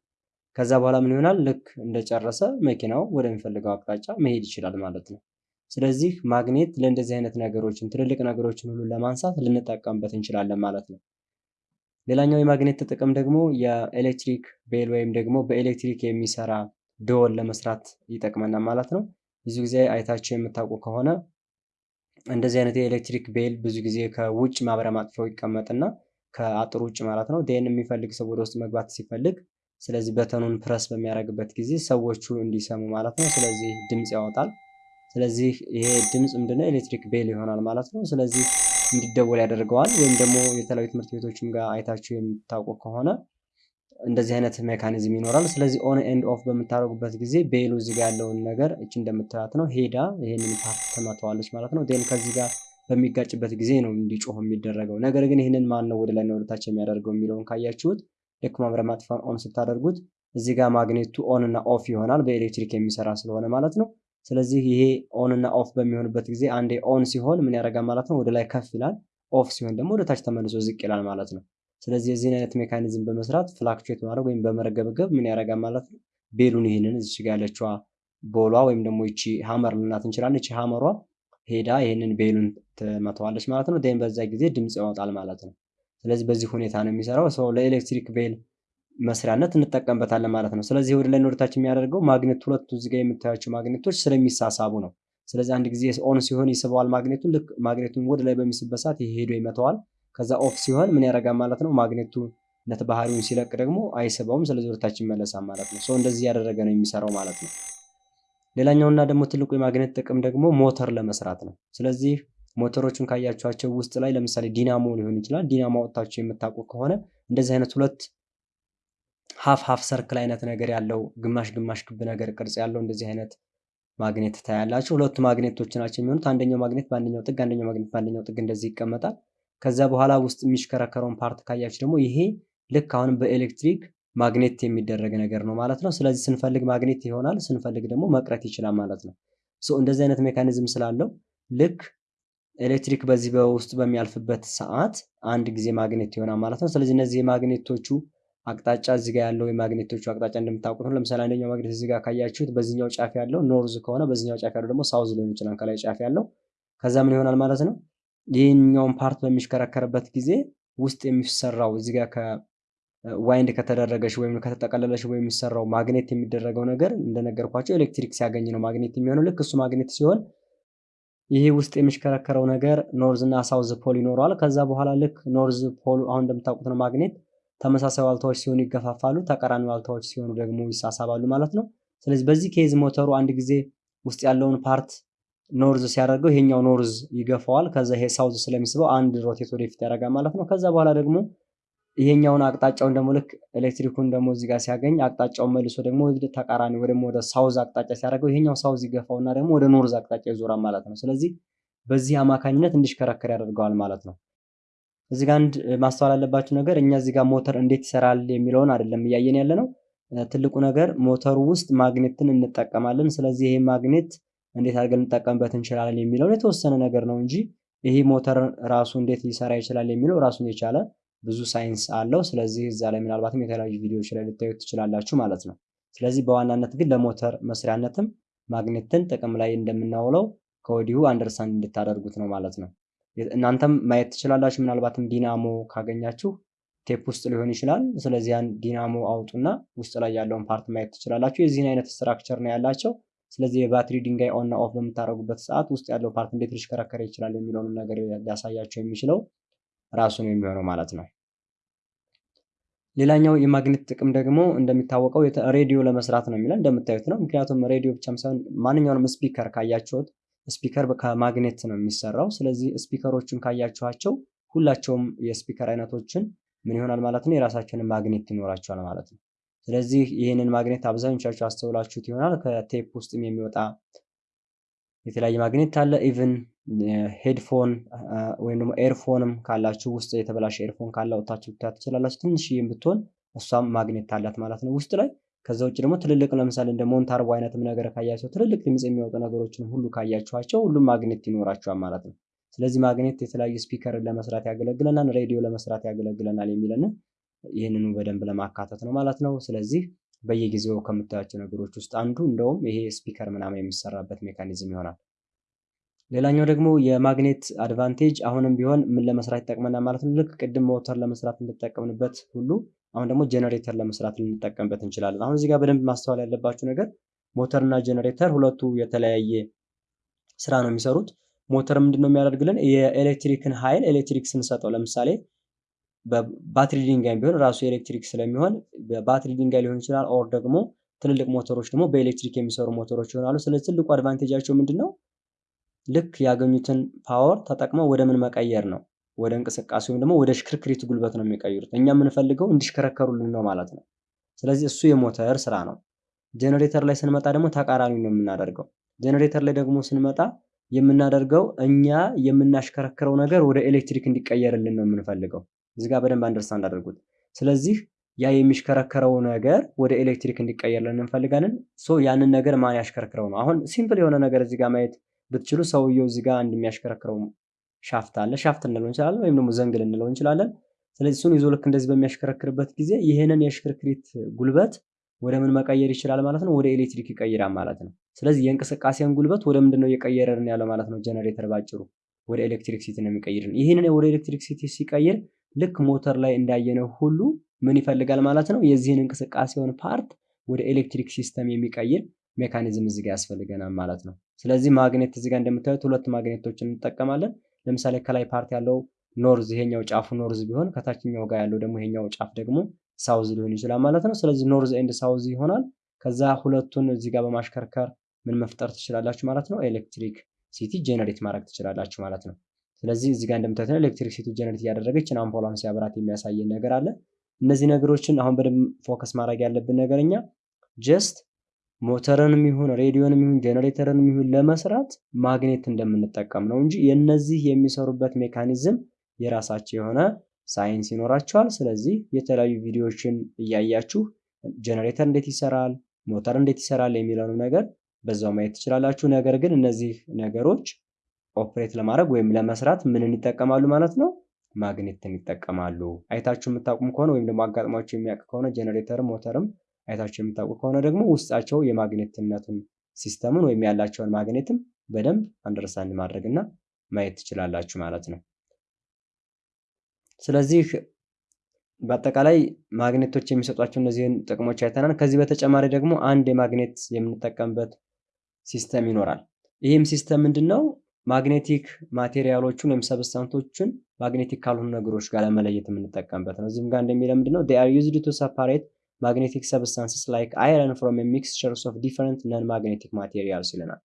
ከዛ በኋላ ምን ይሆናል? ልክ እንደጨረሰ መኪናው ወደሚፈልገው አቅጣጫ መሄድ ይችላል ማለት ነው። ስለዚህ ማግኔት ለእንደዚህ አይነት ነገሮችን ትልልቅ ነገሮችን ሁሉ ለማንሳት ልንጠቀምበት እንችላለን ማለት ነው። ሌላኛው የማግኔት ጥቅም ደግሞ የኤሌክትሪክ ቤል ወይም ደግሞ በኤሌክትሪክ የሚሰራ ደወል ለመስራት ይጠቅመናል ማለት ነው። ብዙ ጊዜ አይታችሁ የምታውቁ ከሆነ እንደዚህ አይነት የኤሌክትሪክ ቤል ብዙ ጊዜ ከውጭ ማብሪያ ማጥፊያው ይቀመጥና ከአጥር ውጭ ማለት ነው ደን የሚፈልግ ሰው ወደ ውስጥ መግባት ሲፈልግ ስለዚህ በተኑን ፕረስ በሚያደርግበት ጊዜ ሰዎቹ እንዲሰሙ ማለት ነው። ስለዚህ ድምፅ ያወጣል። ስለዚህ ይሄ ድምፅ ምንድነው ኤሌክትሪክ ቤል ይሆናል ማለት ነው። ስለዚህ እንዲደወል ያደርገዋል። ወይም ደግሞ የተለያዩ ትምህርት ቤቶችም ጋር አይታችሁ የምታውቁ ከሆነ እንደዚህ አይነት mechanism ይኖራል። ስለዚህ on and off በምታደርጉበት ጊዜ bell ኡ እዚህ ጋር ያለውን ነገር እቺ እንደምታያት ነው ሄዳ ይሄንን part ትመተዋለች ማለት ነው። then ከዚህ ጋር በሚጋጭበት ጊዜ ነው እንዲጮህ የሚደረገው። ነገር ግን ይህንን ማን ነው ወደ ላይ ወደታች የሚያደርገው የሚለውን ካያችሁት ልክ ማብሪያ ማጥፊያውን on ስታደርጉት እዚህ ጋር ማግኔቱ on እና off ይሆናል በኤሌክትሪክ የሚሰራ ስለሆነ ማለት ነው። ስለዚህ ይሄ on እና off በሚሆንበት ጊዜ አንዴ on ሲሆን ምን ያደርጋል ማለት ነው ወደ ላይ ከፍ ይላል። off ሲሆን ደግሞ ወደ ታች ተመልሶ ዝቅ ይላል ማለት ነው። ስለዚህ የዚህን አይነት mechanism በመስራት fluctuate ማድረግ ወይም በመረገብገብ ምን ያደርጋል ማለት ነው bell ኡን ይህንን እዚች ጋር ያለችዋ ball ዋ ወይም ደግሞ ይቺ hammer ልንላት እንችላለን። ይቺ hammer ዋ ሄዳ ይህንን bell ኡን ትመተዋለች ማለት ነው። then በዛ ጊዜ ድምፅ ያወጣል ማለት ነው። ስለዚህ በዚህ ሁኔታ ነው የሚሰራው። so ለ electric bell መስሪያነት እንጠቀምበታለን ማለት ነው። ስለዚህ ወደ ላይ ወደታች የሚያደርገው ማግኔት ሁለቱ እዚህ የምታያቸው ማግኔቶች ስለሚሳሳቡ ነው። ስለዚህ አንድ ጊዜ on ሲሆን ይስበዋል ማግኔቱን። ልክ ማግኔቱን ወደ ላይ በሚስበት ሰዓት ይሄ ሄዶ ይመተዋል። ከዛ off ሲሆን ምን ያደርጋል ማለት ነው ማግኔትነት ባህሪውን ሲለቅ ደግሞ አይስበውም። ስለዚህ ወደታች ይመለሳል ማለት ነው። so እንደዚህ ያደረገ ነው የሚሰራው ማለት ነው። ሌላኛውና ደግሞ ትልቁ የማግኔት ጥቅም ደግሞ ሞተር ለመስራት ነው። ስለዚህ ሞተሮቹን ካያችኋቸው ውስጥ ላይ ለምሳሌ ዲናሞ ሊሆን ይችላል። ዲናሞ አውጥታችሁ የምታውቁ ከሆነ እንደዚህ አይነት ሁለት half half circle አይነት ነገር ያለው ግማሽ ግማሽ ክብ ነገር ቅርጽ ያለው እንደዚህ አይነት ማግኔት ታያላችሁ። ሁለቱ ማግኔቶች ናቸው የሚሆኑት። አንደኛው ማግኔት በአንደኛው ጥግ፣ አንደኛው ማግኔት በአንደኛው ጥግ እንደዚህ ይቀመጣል። ከዛ በኋላ ውስጥ የሚሽከረከረውን part ካያችሁ ደግሞ ይሄ ልክ አሁን በኤሌክትሪክ ማግኔት የሚደረግ ነገር ነው ማለት ነው። ስለዚህ ስንፈልግ ማግኔት ይሆናል፣ ስንፈልግ ደግሞ መቅረት ይችላል ማለት ነው። እንደዚህ አይነት mechanism ስላለው ልክ ኤሌክትሪክ በዚህ በውስጥ በሚያልፍበት ሰዓት አንድ ጊዜ ማግኔት ይሆናል ማለት ነው። ስለዚህ እነዚህ የማግኔቶቹ አቅጣጫ እዚህ ጋር ያለው የማግኔቶቹ አቅጣጫ እንደምታውቁት ነው። ለምሳሌ አንደኛው ማግኔት እዚህ ካያችሁት በዚህኛው ጫፍ ያለው north ከሆነ በዚህኛው ጫፍ ያለው ደግሞ south ሊሆን ይችላል፣ ከላይ ጫፍ ያለው ከዛ ምን ይሆናል ማለት ነው። ይህኛውን part በሚሽከረከርበት ጊዜ ውስጥ የሚሰራው እዚህ ጋር ከተደረገች ወይም ከተጠቀለለች ወይም የሚሰራው ማግኔት የሚደረገው ነገር እንደነገርኳችሁ ኤሌክትሪክ ሲያገኝ ነው ማግኔት የሚሆነው። ልክ እሱ ማግኔት ሲሆን ይሄ ውስጥ የሚሽከረከረው ነገር north እና south pole ይኖረዋል። ከዛ በኋላ ልክ north pole አሁን እንደምታውቁት ነው ማግኔት ተመሳሳይ ዋልታዎች ሲሆኑ ይገፋፋሉ፣ ተቃራኒ ዋልታዎች ሲሆኑ ደግሞ ይሳሳባሉ ማለት ነው። ስለዚህ በዚህ case ሞተሩ አንድ ጊዜ ውስጥ ያለውን part north ሲያደርገው ይሄኛው north ይገፋዋል። ከዛ ይሄ south ስለሚስበው አንድ rotate ወደፊት ያደርጋል ማለት ነው። ከዛ በኋላ ደግሞ ይሄኛውን አቅጣጫውን ደግሞ ልክ ኤሌክትሪኩን ደግሞ እዚህ ጋር ሲያገኝ አቅጣጫውን መልሶ ደግሞ ወደ ተቃራኒ ደግሞ ወደ south አቅጣጫ ሲያደርገው ይሄኛው south ይገፋውና ደግሞ ወደ north አቅጣጫ ይዞራል ማለት ነው። ስለዚህ በዚህ አማካኝነት እንዲሽከረከር ያደርገዋል ማለት ነው። እዚህ ጋር አንድ ማስተዋል ያለባችሁ ነገር እኛ እዚህ ጋር ሞተር እንዴት ይሰራል የሚለውን አይደለም እያየን ያለ ነው። ትልቁ ነገር ሞተሩ ውስጥ ማግኔትን እንጠቀማለን። ስለዚህ ይሄ ማግኔት እንዴት አድርገን እንጠቀምበት እንችላለን የሚለውን የተወሰነ ነገር ነው እንጂ ይሄ ሞተር ራሱ እንዴት ሊሰራ ይችላል የሚለው ራሱን የቻለ ብዙ ሳይንስ አለው። ስለዚህ እዛ ላይ ምናልባትም የተለያዩ ቪዲዮዎች ላይ ልታዩት ትችላላችሁ ማለት ነው። ስለዚህ በዋናነት ግን ለሞተር መስሪያነትም ማግኔትን ጥቅም ላይ እንደምናውለው ከወዲሁ understand እንድታደርጉት ነው ማለት ነው። እናንተም ማየት ትችላላችሁ። ምናልባትም ዲናሞ ካገኛችሁ ቴፕ ውስጥ ሊሆን ይችላል። ስለዚህ ያን ዲናሞ አውጡና ውስጥ ላይ ያለውን part ማየት ትችላላችሁ። የዚህን አይነት structure ነው ያላቸው። ስለዚህ የባትሪ ድንጋይ on off በምታደርጉበት ሰዓት ውስጥ ያለው part እንዴት ሊሽከረከር ይችላል የሚለውንም ነገር ሊያሳያችሁ የሚችለው ራሱ ነው የሚሆነው ማለት ነው። ሌላኛው የማግኔት ጥቅም ደግሞ እንደሚታወቀው ሬዲዮ ለመስራት ነው የሚለው እንደምታዩት ነው። ምክንያቱም ሬዲዮ ብቻም ሳይሆን ማንኛውንም speaker ካያችሁት speaker ከማግኔት ነው የሚሰራው። ስለዚህ speaker ኦችን ካያችኋቸው ሁላቸውም የ speaker አይነቶችን ምን ይሆናል ማለት ነው የራሳቸውን ማግኔት ይኖራቸዋል ማለት ነው። ስለዚህ ይህንን ማግኔት አብዛኞቻችሁ አስተውላችሁት ይሆናል። ከቴፕ ውስጥም የሚወጣ የተለያየ ማግኔት አለ። even headphone ወይም ደግሞ earphone ም ካላችሁ ውስጥ የተበላሸ earphone ካለ ወታችሁ ልታያት ትችላላችሁ። ትንሽዬም ብትሆን እሷም ማግኔት አላት ማለት ነው ውስጥ ላይ። ከዛ ውጭ ደግሞ ትልልቅ ለምሳሌ እንደ ሞንታርቦ አይነትም ነገር ካያቸው ትልልቅ ድምፅ የሚወጡ ነገሮችን ሁሉ ካያችኋቸው ሁሉም ማግኔት ይኖራቸዋል ማለት ነው። ስለዚህ ማግኔት የተለያዩ speaker ን ለመስራት ያገለግለናል፣ ሬዲዮ ለመስራት ያገለግለናል የሚለን ይህንኑ በደንብ ለማካተት ነው ማለት ነው። ስለዚህ በየጊዜው ከምታያቸው ነገሮች ውስጥ አንዱ እንደውም ይሄ speaker ምናምን የሚሰራበት mechanism ይሆናል። ሌላኛው ደግሞ የማግኔት advantage አሁንም ቢሆን ምን ለመስራት ይጠቅመናል ማለት ነው። ልክ ቅድም ሞተር ለመስራት እንደተጠቀምንበት ሁሉ አሁን ደግሞ ጀነሬተር ለመስራት ልንጠቀምበት እንችላለን። አሁን እዚህ ጋር በደንብ ማስተዋል ያለባችሁ ነገር ሞተር እና ጀነሬተር ሁለቱ የተለያየ ስራ ነው የሚሰሩት። ሞተር ምንድን ነው የሚያደርግልን? የኤሌክትሪክን ኃይል ኤሌክትሪክ ስንሰጠው ለምሳሌ በባትሪ ድንጋይ ቢሆን ራሱ ኤሌክትሪክ ስለሚሆን በባትሪ ድንጋይ ሊሆን ይችላል። or ደግሞ ትልልቅ ሞተሮች ደግሞ በኤሌክትሪክ የሚሰሩ ሞተሮች ይሆናሉ። ስለዚህ ትልቁ advantage ኣቸው ምንድን ነው? ልክ ያገኙትን power ተጠቅመው ወደ ምን መቀየር ነው? ወደ እንቅስቃሴ ወይም ደግሞ ወደ ሽክርክሪት ጉልበት ነው የሚቀይሩት። እኛ የምንፈልገው እንዲሽከረከሩልን ነው ማለት ነው። ስለዚህ እሱ የሞተር ስራ ነው። ጄኔሬተር ላይ ስንመጣ ደግሞ ተቃራኒ ነው የምናደርገው። ጄኔሬተር ላይ ደግሞ ስንመጣ የምናደርገው እኛ የምናሽከረክረው ነገር ወደ ኤሌክትሪክ እንዲቀየርልን ነው የምንፈልገው። እዚህ ጋር በደንብ understand አድርጉት። ስለዚህ ያ የሚሽከረከረው ነገር ወደ ኤሌክትሪክ እንዲቀየርልን እንፈልጋለን። so ያንን ነገር ማን ያሽከረክረው ነው? አሁን simple የሆነ ነገር እዚህ ጋር ማየት ብትችሉ ሰውየው እዚህ ጋር እንደሚያሽከረክረው shaft አለ። shaft እንለው እንችላለን፣ ወይም ደግሞ ዘንግ ልንለው እንችላለን። ስለዚህ እሱን ይዞ ልክ እንደዚህ በሚያሽከረክርበት ጊዜ ይህንን የሽክርክሪት ጉልበት ወደ ምን መቀየር ይችላል ማለት ነው? ወደ ኤሌክትሪክ ይቀይራል ማለት ነው። ስለዚህ የእንቅስቃሴን ጉልበት ወደ ምንድን ነው እየቀየረን ያለው ማለት ነው? ጀነሬተር ባጭሩ ወደ electricity ነው የሚቀይርልን። ይህንን ወደ electricity ሲቀይር ልክ ሞተር ላይ እንዳየነው ሁሉ ምን ይፈልጋል ማለት ነው? የዚህን እንቅስቃሴውን part ወደ electric system የሚቀይር mechanism እዚህ ጋር ያስፈልገናል ማለት ነው። ስለዚህ ማግኔት እዚህ ጋር እንደምታዩት ሁለት ማግኔቶችን እንጠቀማለን። ለምሳሌ ከላይ part ያለው north ይሄኛው ጫፉ north ቢሆን ከታችኛው ጋር ያለው ደግሞ ይሄኛው ጫፍ ደግሞ south ሊሆን ይችላል ማለት ነው። ስለዚህ north and south ይሆናል። ከዛ ሁለቱን እዚህ ጋር በማሽከርከር ምን መፍጠር ትችላላችሁ ማለት ነው? electricity generate ማድረግ ትችላላችሁ ማለት ነው። ስለዚህ እዚህ ጋር እንደምታዩት electricity generate እያደረገችን አምፖሏን ሲያበራት የሚያሳየን ነገር አለ። እነዚህ ነገሮችን አሁን በደንብ focus ማድረግ ያለብን ነገር እኛ just ሞተርንም ይሁን ሬዲዮንም ይሁን ጄኔሬተርንም ይሁን ለመስራት ማግኔት እንደምንጠቀም ነው እንጂ የነዚህ የሚሰሩበት mechanism የራሳቸው የሆነ ሳይንስ ይኖራቸዋል። ስለዚህ የተለያዩ ቪዲዮዎችን እያያችሁ ጄኔሬተር እንዴት ይሰራል፣ ሞተር እንዴት ይሰራል የሚለውን ነገር በዛው ማየት ትችላላችሁ። ነገር ግን እነዚህ ነገሮች operate ለማድረግ ወይም ለመስራት ምንን ይጠቀማሉ ማለት ነው? ማግኔትን ይጠቀማሉ። አይታችሁ የምታውቁም ከሆነ ወይም ደግሞ አጋጥሟችሁ የሚያውቅ ከሆነ ጄኔሬተርም ሞተርም አይታችሁ የምታውቁ ከሆነ ደግሞ ውስጣቸው የማግኔትነቱን system ኡን ወይም ያላቸውን ማግኔትም በደንብ understand ማድረግ እና ማየት ትችላላችሁ ማለት ነው። ስለዚህ በአጠቃላይ ማግኔቶች የሚሰጧቸው እነዚህን ጥቅሞች አይተናል። ከዚህ በተጨማሪ ደግሞ አንድ የማግኔት የምንጠቀምበት system ይኖራል። ይህም system ምንድን ነው? magnetic material ኦቹን ወይም substance ኦችን magnetic ካልሆኑ ነገሮች ጋር ለመለየት የምንጠቀምበት ነው። እዚህም ጋር እንደሚለው ምንድነው they are used to magnetic substances like iron from a mixtures of different non-magnetic materials ይለናል።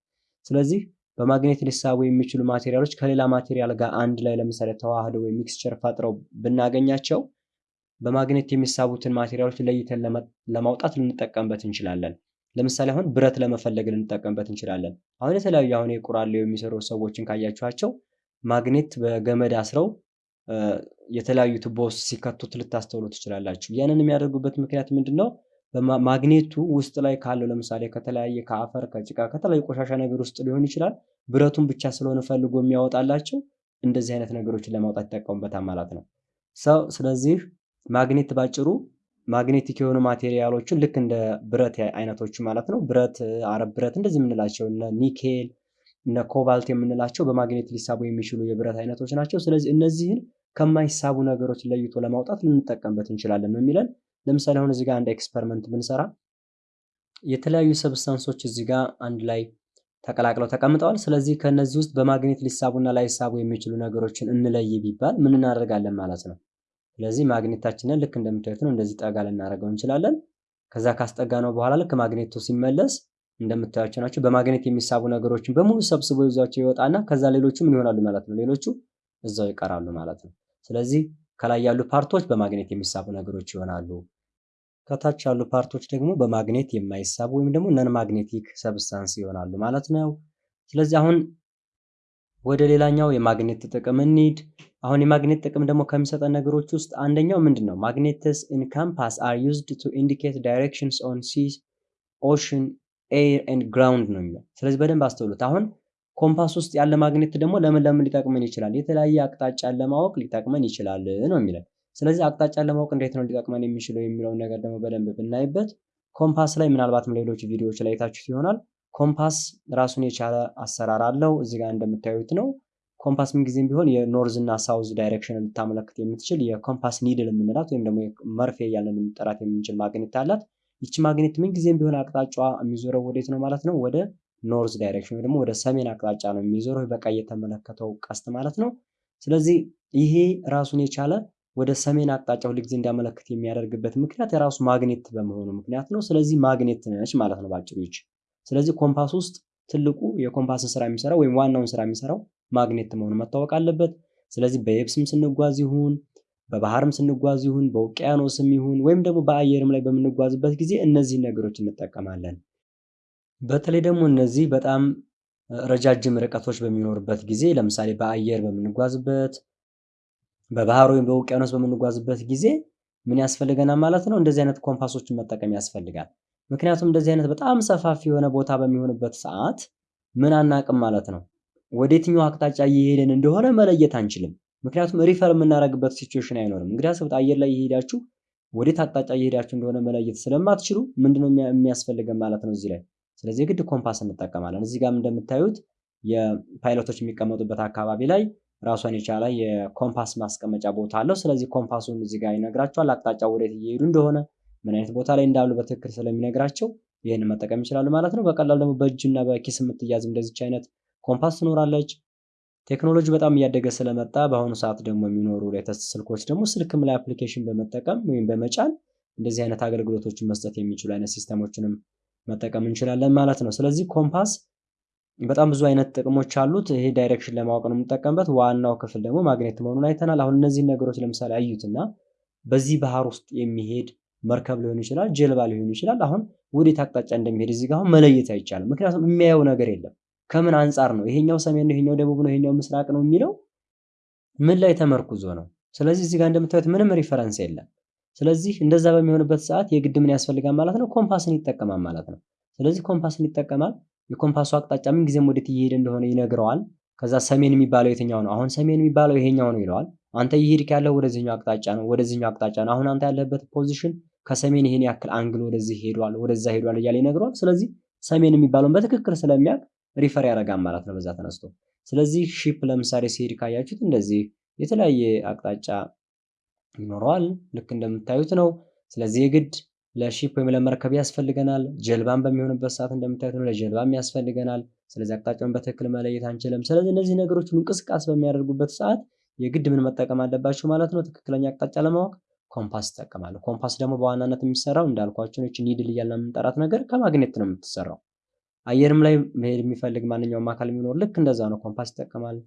ስለዚህ በማግኔት ሊሳቡ የሚችሉ material ኦች ከሌላ material ጋር አንድ ላይ ለምሳሌ ተዋህደው ወይም mixture ፈጥረው ብናገኛቸው በማግኔት የሚሳቡትን material ኦች ለይተን ለማውጣት ልንጠቀምበት እንችላለን። ለምሳሌ አሁን ብረት ለመፈለግ ልንጠቀምበት እንችላለን። አሁን የተለያዩ አሁን የቁራሌው የሚሰሩ ሰዎችን ካያችኋቸው ማግኔት በገመድ አስረው የተለያዩ ቱቦ ሲከቱት ልታስተውሉ ትችላላችሁ። ያንን የሚያደርጉበት ምክንያት ምንድን ነው? ማግኔቱ ውስጥ ላይ ካለው ለምሳሌ ከተለያየ ከአፈር ከጭቃ ከተለያዩ ቆሻሻ ነገር ውስጥ ሊሆን ይችላል። ብረቱን ብቻ ስለሆነ ፈልጎ የሚያወጣላቸው እንደዚህ አይነት ነገሮችን ለማውጣት ይጠቀሙበታል ማለት ነው። so ስለዚህ ማግኔት ባጭሩ magnetic የሆኑ material ኦችን ልክ እንደ ብረት አይነቶች ማለት ነው። ብረት፣ አረብ ብረት እንደዚህ የምንላቸው እነ ኒኬል እነ ኮባልት የምንላቸው በማግኔት ሊሳቡ የሚችሉ የብረት አይነቶች ናቸው። ስለዚህ እነዚህን ከማይሳቡ ነገሮች ለይቶ ለማውጣት ልንጠቀምበት እንችላለን ነው የሚለን። ለምሳሌ አሁን እዚህ ጋር አንድ experiment ብንሰራ የተለያዩ substance ኦች እዚህ ጋር አንድ ላይ ተቀላቅለው ተቀምጠዋል። ስለዚህ ከነዚህ ውስጥ በማግኔት ሊሳቡና ላይሳቡ የሚችሉ ነገሮችን እንለይ ቢባል ምን እናደርጋለን ማለት ነው። ስለዚህ ማግኔታችንን ልክ እንደምታዩት ነው እንደዚህ ጠጋ ልናደርገው እንችላለን። ከዛ ካስጠጋነው በኋላ ልክ ማግኔቱ ሲመለስ እንደምታያቸው ናቸው። በማግኔት የሚሳቡ ነገሮችን በሙሉ ሰብስቦ ይዟቸው ይወጣና ከዛ ሌሎቹ ምን ይሆናሉ ማለት ነው። ሌሎቹ እዛው ይቀራሉ ማለት ነው። ስለዚህ ከላይ ያሉ part ኦች በማግኔት የሚሳቡ ነገሮች ይሆናሉ። ከታች ያሉ part ኦች ደግሞ በማግኔት የማይሳቡ ወይም ደግሞ non magnetic substance ይሆናሉ ማለት ነው። ስለዚህ አሁን ወደ ሌላኛው የማግኔት ጥቅም እንሂድ። አሁን የማግኔት ጥቅም ደግሞ ከሚሰጠን ነገሮች ውስጥ አንደኛው ምንድን ነው? magnets in compass are used to indicate directions on sea ocean air and ground ነው የሚለው። ስለዚህ በደንብ አስተውሉት። አሁን ኮምፓስ ውስጥ ያለ ማግኔት ደግሞ ለምን ለምን ሊጠቅመን ይችላል? የተለያየ አቅጣጫን ለማወቅ ሊጠቅመን ይችላል ነው የሚለን። ስለዚህ አቅጣጫን ለማወቅ እንዴት ነው ሊጠቅመን የሚችለው የሚለውን ነገር ደግሞ በደንብ ብናይበት ኮምፓስ ላይ ምናልባትም ሌሎች ቪዲዮዎች ላይ አይታችሁት ይሆናል። ኮምፓስ ራሱን የቻለ አሰራር አለው። እዚህ ጋር እንደምታዩት ነው። ኮምፓስ ምንጊዜም ቢሆን የ north እና south direction ልታመለክት የምትችል የኮምፓስ needle የምንላት ወይም ደግሞ መርፌ እያለን ልንጠራት የምንችል ማግኔት አላት። ይቺ ማግኔት ምንጊዜም ቢሆን አቅጣጫዋ የሚዞረው ወዴት ነው ማለት ነው? ወደ north direction ወይ ደግሞ ወደ ሰሜን አቅጣጫ ነው የሚዞረው። በቀይ የተመለከተው ቀስት ማለት ነው። ስለዚህ ይሄ ራሱን የቻለ ወደ ሰሜን አቅጣጫ ሁልጊዜ እንዲያመለክት የሚያደርግበት ምክንያት የራሱ ማግኔት በመሆኑ ምክንያት ነው። ስለዚህ ማግኔት ነች ማለት ነው ባጭሩ ይች። ስለዚህ ኮምፓስ ውስጥ ትልቁ የኮምፓስን ስራ የሚሰራው ወይም ዋናውን ስራ የሚሰራው ማግኔት መሆኑ መታወቅ አለበት። ስለዚህ በየብስም ስንጓዝ ይሁን በባህርም ስንጓዝ ይሁን በውቅያኖስም ይሁን ወይም ደግሞ በአየርም ላይ በምንጓዝበት ጊዜ እነዚህን ነገሮች እንጠቀማለን። በተለይ ደግሞ እነዚህ በጣም ረጃጅም ርቀቶች በሚኖርበት ጊዜ ለምሳሌ በአየር በምንጓዝበት በባህር ወይም በውቅያኖስ በምንጓዝበት ጊዜ ምን ያስፈልገናል ማለት ነው? እንደዚህ አይነት ኮምፓሶችን መጠቀም ያስፈልጋል። ምክንያቱም እንደዚህ አይነት በጣም ሰፋፊ የሆነ ቦታ በሚሆንበት ሰዓት ምን አናቅም ማለት ነው። ወደ የትኛው አቅጣጫ እየሄድን እንደሆነ መለየት አንችልም። ምክንያቱም refer የምናደርግበት situation አይኖርም። እንግዲህ አስቡት አየር ላይ እየሄዳችሁ ወዴት አቅጣጫ እየሄዳችሁ እንደሆነ መለየት ስለማትችሉ ምንድነው የሚያስፈልገን ማለት ነው እዚህ ላይ። ስለዚህ የግድ ኮምፓስ እንጠቀማለን። እዚህ ጋርም እንደምታዩት የ pilotኦች የሚቀመጡበት አካባቢ ላይ ራሷን የቻለ የኮምፓስ ማስቀመጫ ቦታ አለው። ስለዚህ ኮምፓሱን እዚህ ጋር ይነግራቸዋል። አቅጣጫ ወዴት እየሄዱ እንደሆነ ምን አይነት ቦታ ላይ እንዳሉ በትክክል ስለሚነግራቸው ይህን መጠቀም ይችላሉ ማለት ነው። በቀላሉ ደግሞ በእጅና በኪስ የምትያዝ እንደዚች አይነት ኮምፓስ ትኖራለች። ቴክኖሎጂ በጣም እያደገ ስለመጣ በአሁኑ ሰዓት ደግሞ የሚኖሩ latest ስልኮች ደግሞ ስልክም ላይ application በመጠቀም ወይም በመጫን እንደዚህ አይነት አገልግሎቶችን መስጠት የሚችሉ አይነት systemኦችንም መጠቀም እንችላለን ማለት ነው። ስለዚህ ኮምፓስ በጣም ብዙ አይነት ጥቅሞች አሉት። ይሄ direction ለማወቅ ነው የምንጠቀምበት። ዋናው ክፍል ደግሞ ማግኔት መሆኑን አይተናል። አሁን እነዚህን ነገሮች ለምሳሌ አዩትና በዚህ ባህር ውስጥ የሚሄድ መርከብ ሊሆን ይችላል፣ ጀልባ ሊሆን ይችላል። አሁን ወዴት አቅጣጫ እንደሚሄድ እዚህ ጋር መለየት አይቻልም። ምክንያቱም የሚያየው ነገር የለም። ከምን አንጻር ነው ይሄኛው ሰሜን ነው፣ ይሄኛው ደቡብ ነው፣ ይሄኛው ምስራቅ ነው የሚለው ምን ላይ ተመርኩዞ ነው? ስለዚህ እዚህ ጋር እንደምታዩት ምንም reference የለም። ስለዚህ እንደዛ በሚሆንበት ሰዓት የግድ ምን ያስፈልጋል ማለት ነው? ኮምፓስን ይጠቀማል ማለት ነው። ስለዚህ ኮምፓስን ይጠቀማል። የኮምፓሱ አቅጣጫ ምን ጊዜም ወዴት እየሄደ እንደሆነ ይነግረዋል። ከዛ ሰሜን የሚባለው የትኛው ነው? አሁን ሰሜን የሚባለው ይሄኛው ነው ይለዋል። አንተ እየሄድክ ያለው ወደዚህኛው አቅጣጫ ነው፣ ወደዚህኛው አቅጣጫ ነው። አሁን አንተ ያለህበት position ከሰሜን ይሄን ያክል angle ወደዚህ ሄዷል፣ ወደዛ ሄዷል እያለ ይነግረዋል። ስለዚህ ሰሜን የሚባለውን በትክክል ስለሚያውቅ refer ያደርጋል ማለት ነው በዛ ተነስቶ። ስለዚህ ship ለምሳሌ ሲሄድ ካያችሁት እንደዚህ የተለያየ አቅጣጫ ይኖረዋል። ልክ እንደምታዩት ነው። ስለዚህ የግድ ለ ship ወይም ለመርከብ ያስፈልገናል። ጀልባን በሚሆንበት ሰዓት እንደምታዩት ነው፣ ለጀልባም ያስፈልገናል። ስለዚህ አቅጣጫውን በትክክል መለየት አንችልም። ስለዚህ እነዚህ ነገሮች እንቅስቃሴ በሚያደርጉበት ሰዓት የግድ ምን መጠቀም አለባቸው ማለት ነው? ትክክለኛ አቅጣጫ ለማወቅ ኮምፓስ ይጠቀማሉ። ኮምፓስ ደግሞ በዋናነት የሚሰራው እንዳልኳችሁ ነች needle እያልን የምንጠራት ነገር ከማግኔት ነው የምትሰራው። አየርም ላይ መሄድ የሚፈልግ ማንኛውም አካል የሚኖር ልክ እንደዛ ነው፣ ኮምፓስ ይጠቀማል።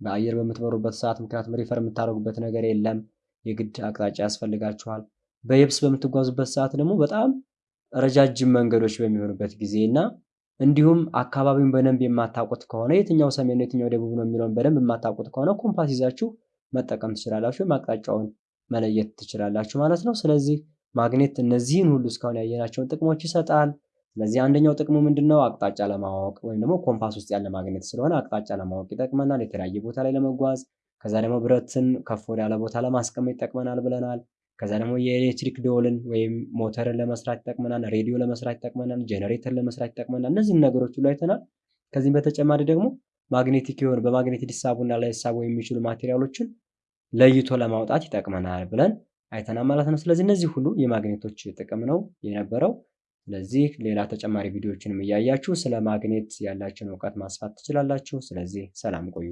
በአየር በምትበሩበት ሰዓት ምክንያቱም refer የምታደርጉበት ነገር የለም፣ የግድ አቅጣጫ ያስፈልጋችኋል። በየብስ በምትጓዙበት ሰዓት ደግሞ በጣም ረጃጅም መንገዶች በሚሆኑበት ጊዜ እና እንዲሁም አካባቢውን በደንብ የማታውቁት ከሆነ የትኛው ሰሜን ነው የትኛው ደቡብ ነው የሚለውን በደንብ የማታውቁት ከሆነ ኮምፓስ ይዛችሁ መጠቀም ትችላላችሁ፣ አቅጣጫውን መለየት ትችላላችሁ ማለት ነው። ስለዚህ ማግኔት እነዚህን ሁሉ እስካሁን ያየናቸውን ጥቅሞች ይሰጣል። ስለዚህ አንደኛው ጥቅሙ ምንድነው? አቅጣጫ ለማወቅ ወይም ደግሞ ኮምፓስ ውስጥ ያለ ማግኔት ስለሆነ አቅጣጫ ለማወቅ ይጠቅመናል። የተለያየ ቦታ ላይ ለመጓዝ ከዛ ደግሞ ብረትን ከፍ ወዳለ ቦታ ለማስቀመጥ ይጠቅመናል ብለናል። ከዛ ደግሞ የኤሌክትሪክ ደወልን ወይም ሞተርን ለመስራት ይጠቅመናል። ሬዲዮ ለመስራት ይጠቅመናል። ጄኔሬተር ለመስራት ይጠቅመናል። እነዚህን ነገሮች ሁሉ አይተናል። ከዚህም በተጨማሪ ደግሞ magnetic የሆኑ በማግኔት ሊሳቡና ላይሳቡ የሚችሉ materialኦችን ለይቶ ለማውጣት ይጠቅመናል ብለን አይተናል ማለት ነው። ስለዚህ እነዚህ ሁሉ የማግኔቶች ጥቅም ነው የነበረው። ስለዚህ ሌላ ተጨማሪ ቪዲዮዎችንም እያያችሁ ስለ ማግኔት ያላችሁን እውቀት ማስፋት ትችላላችሁ። ስለዚህ ሰላም ቆዩ።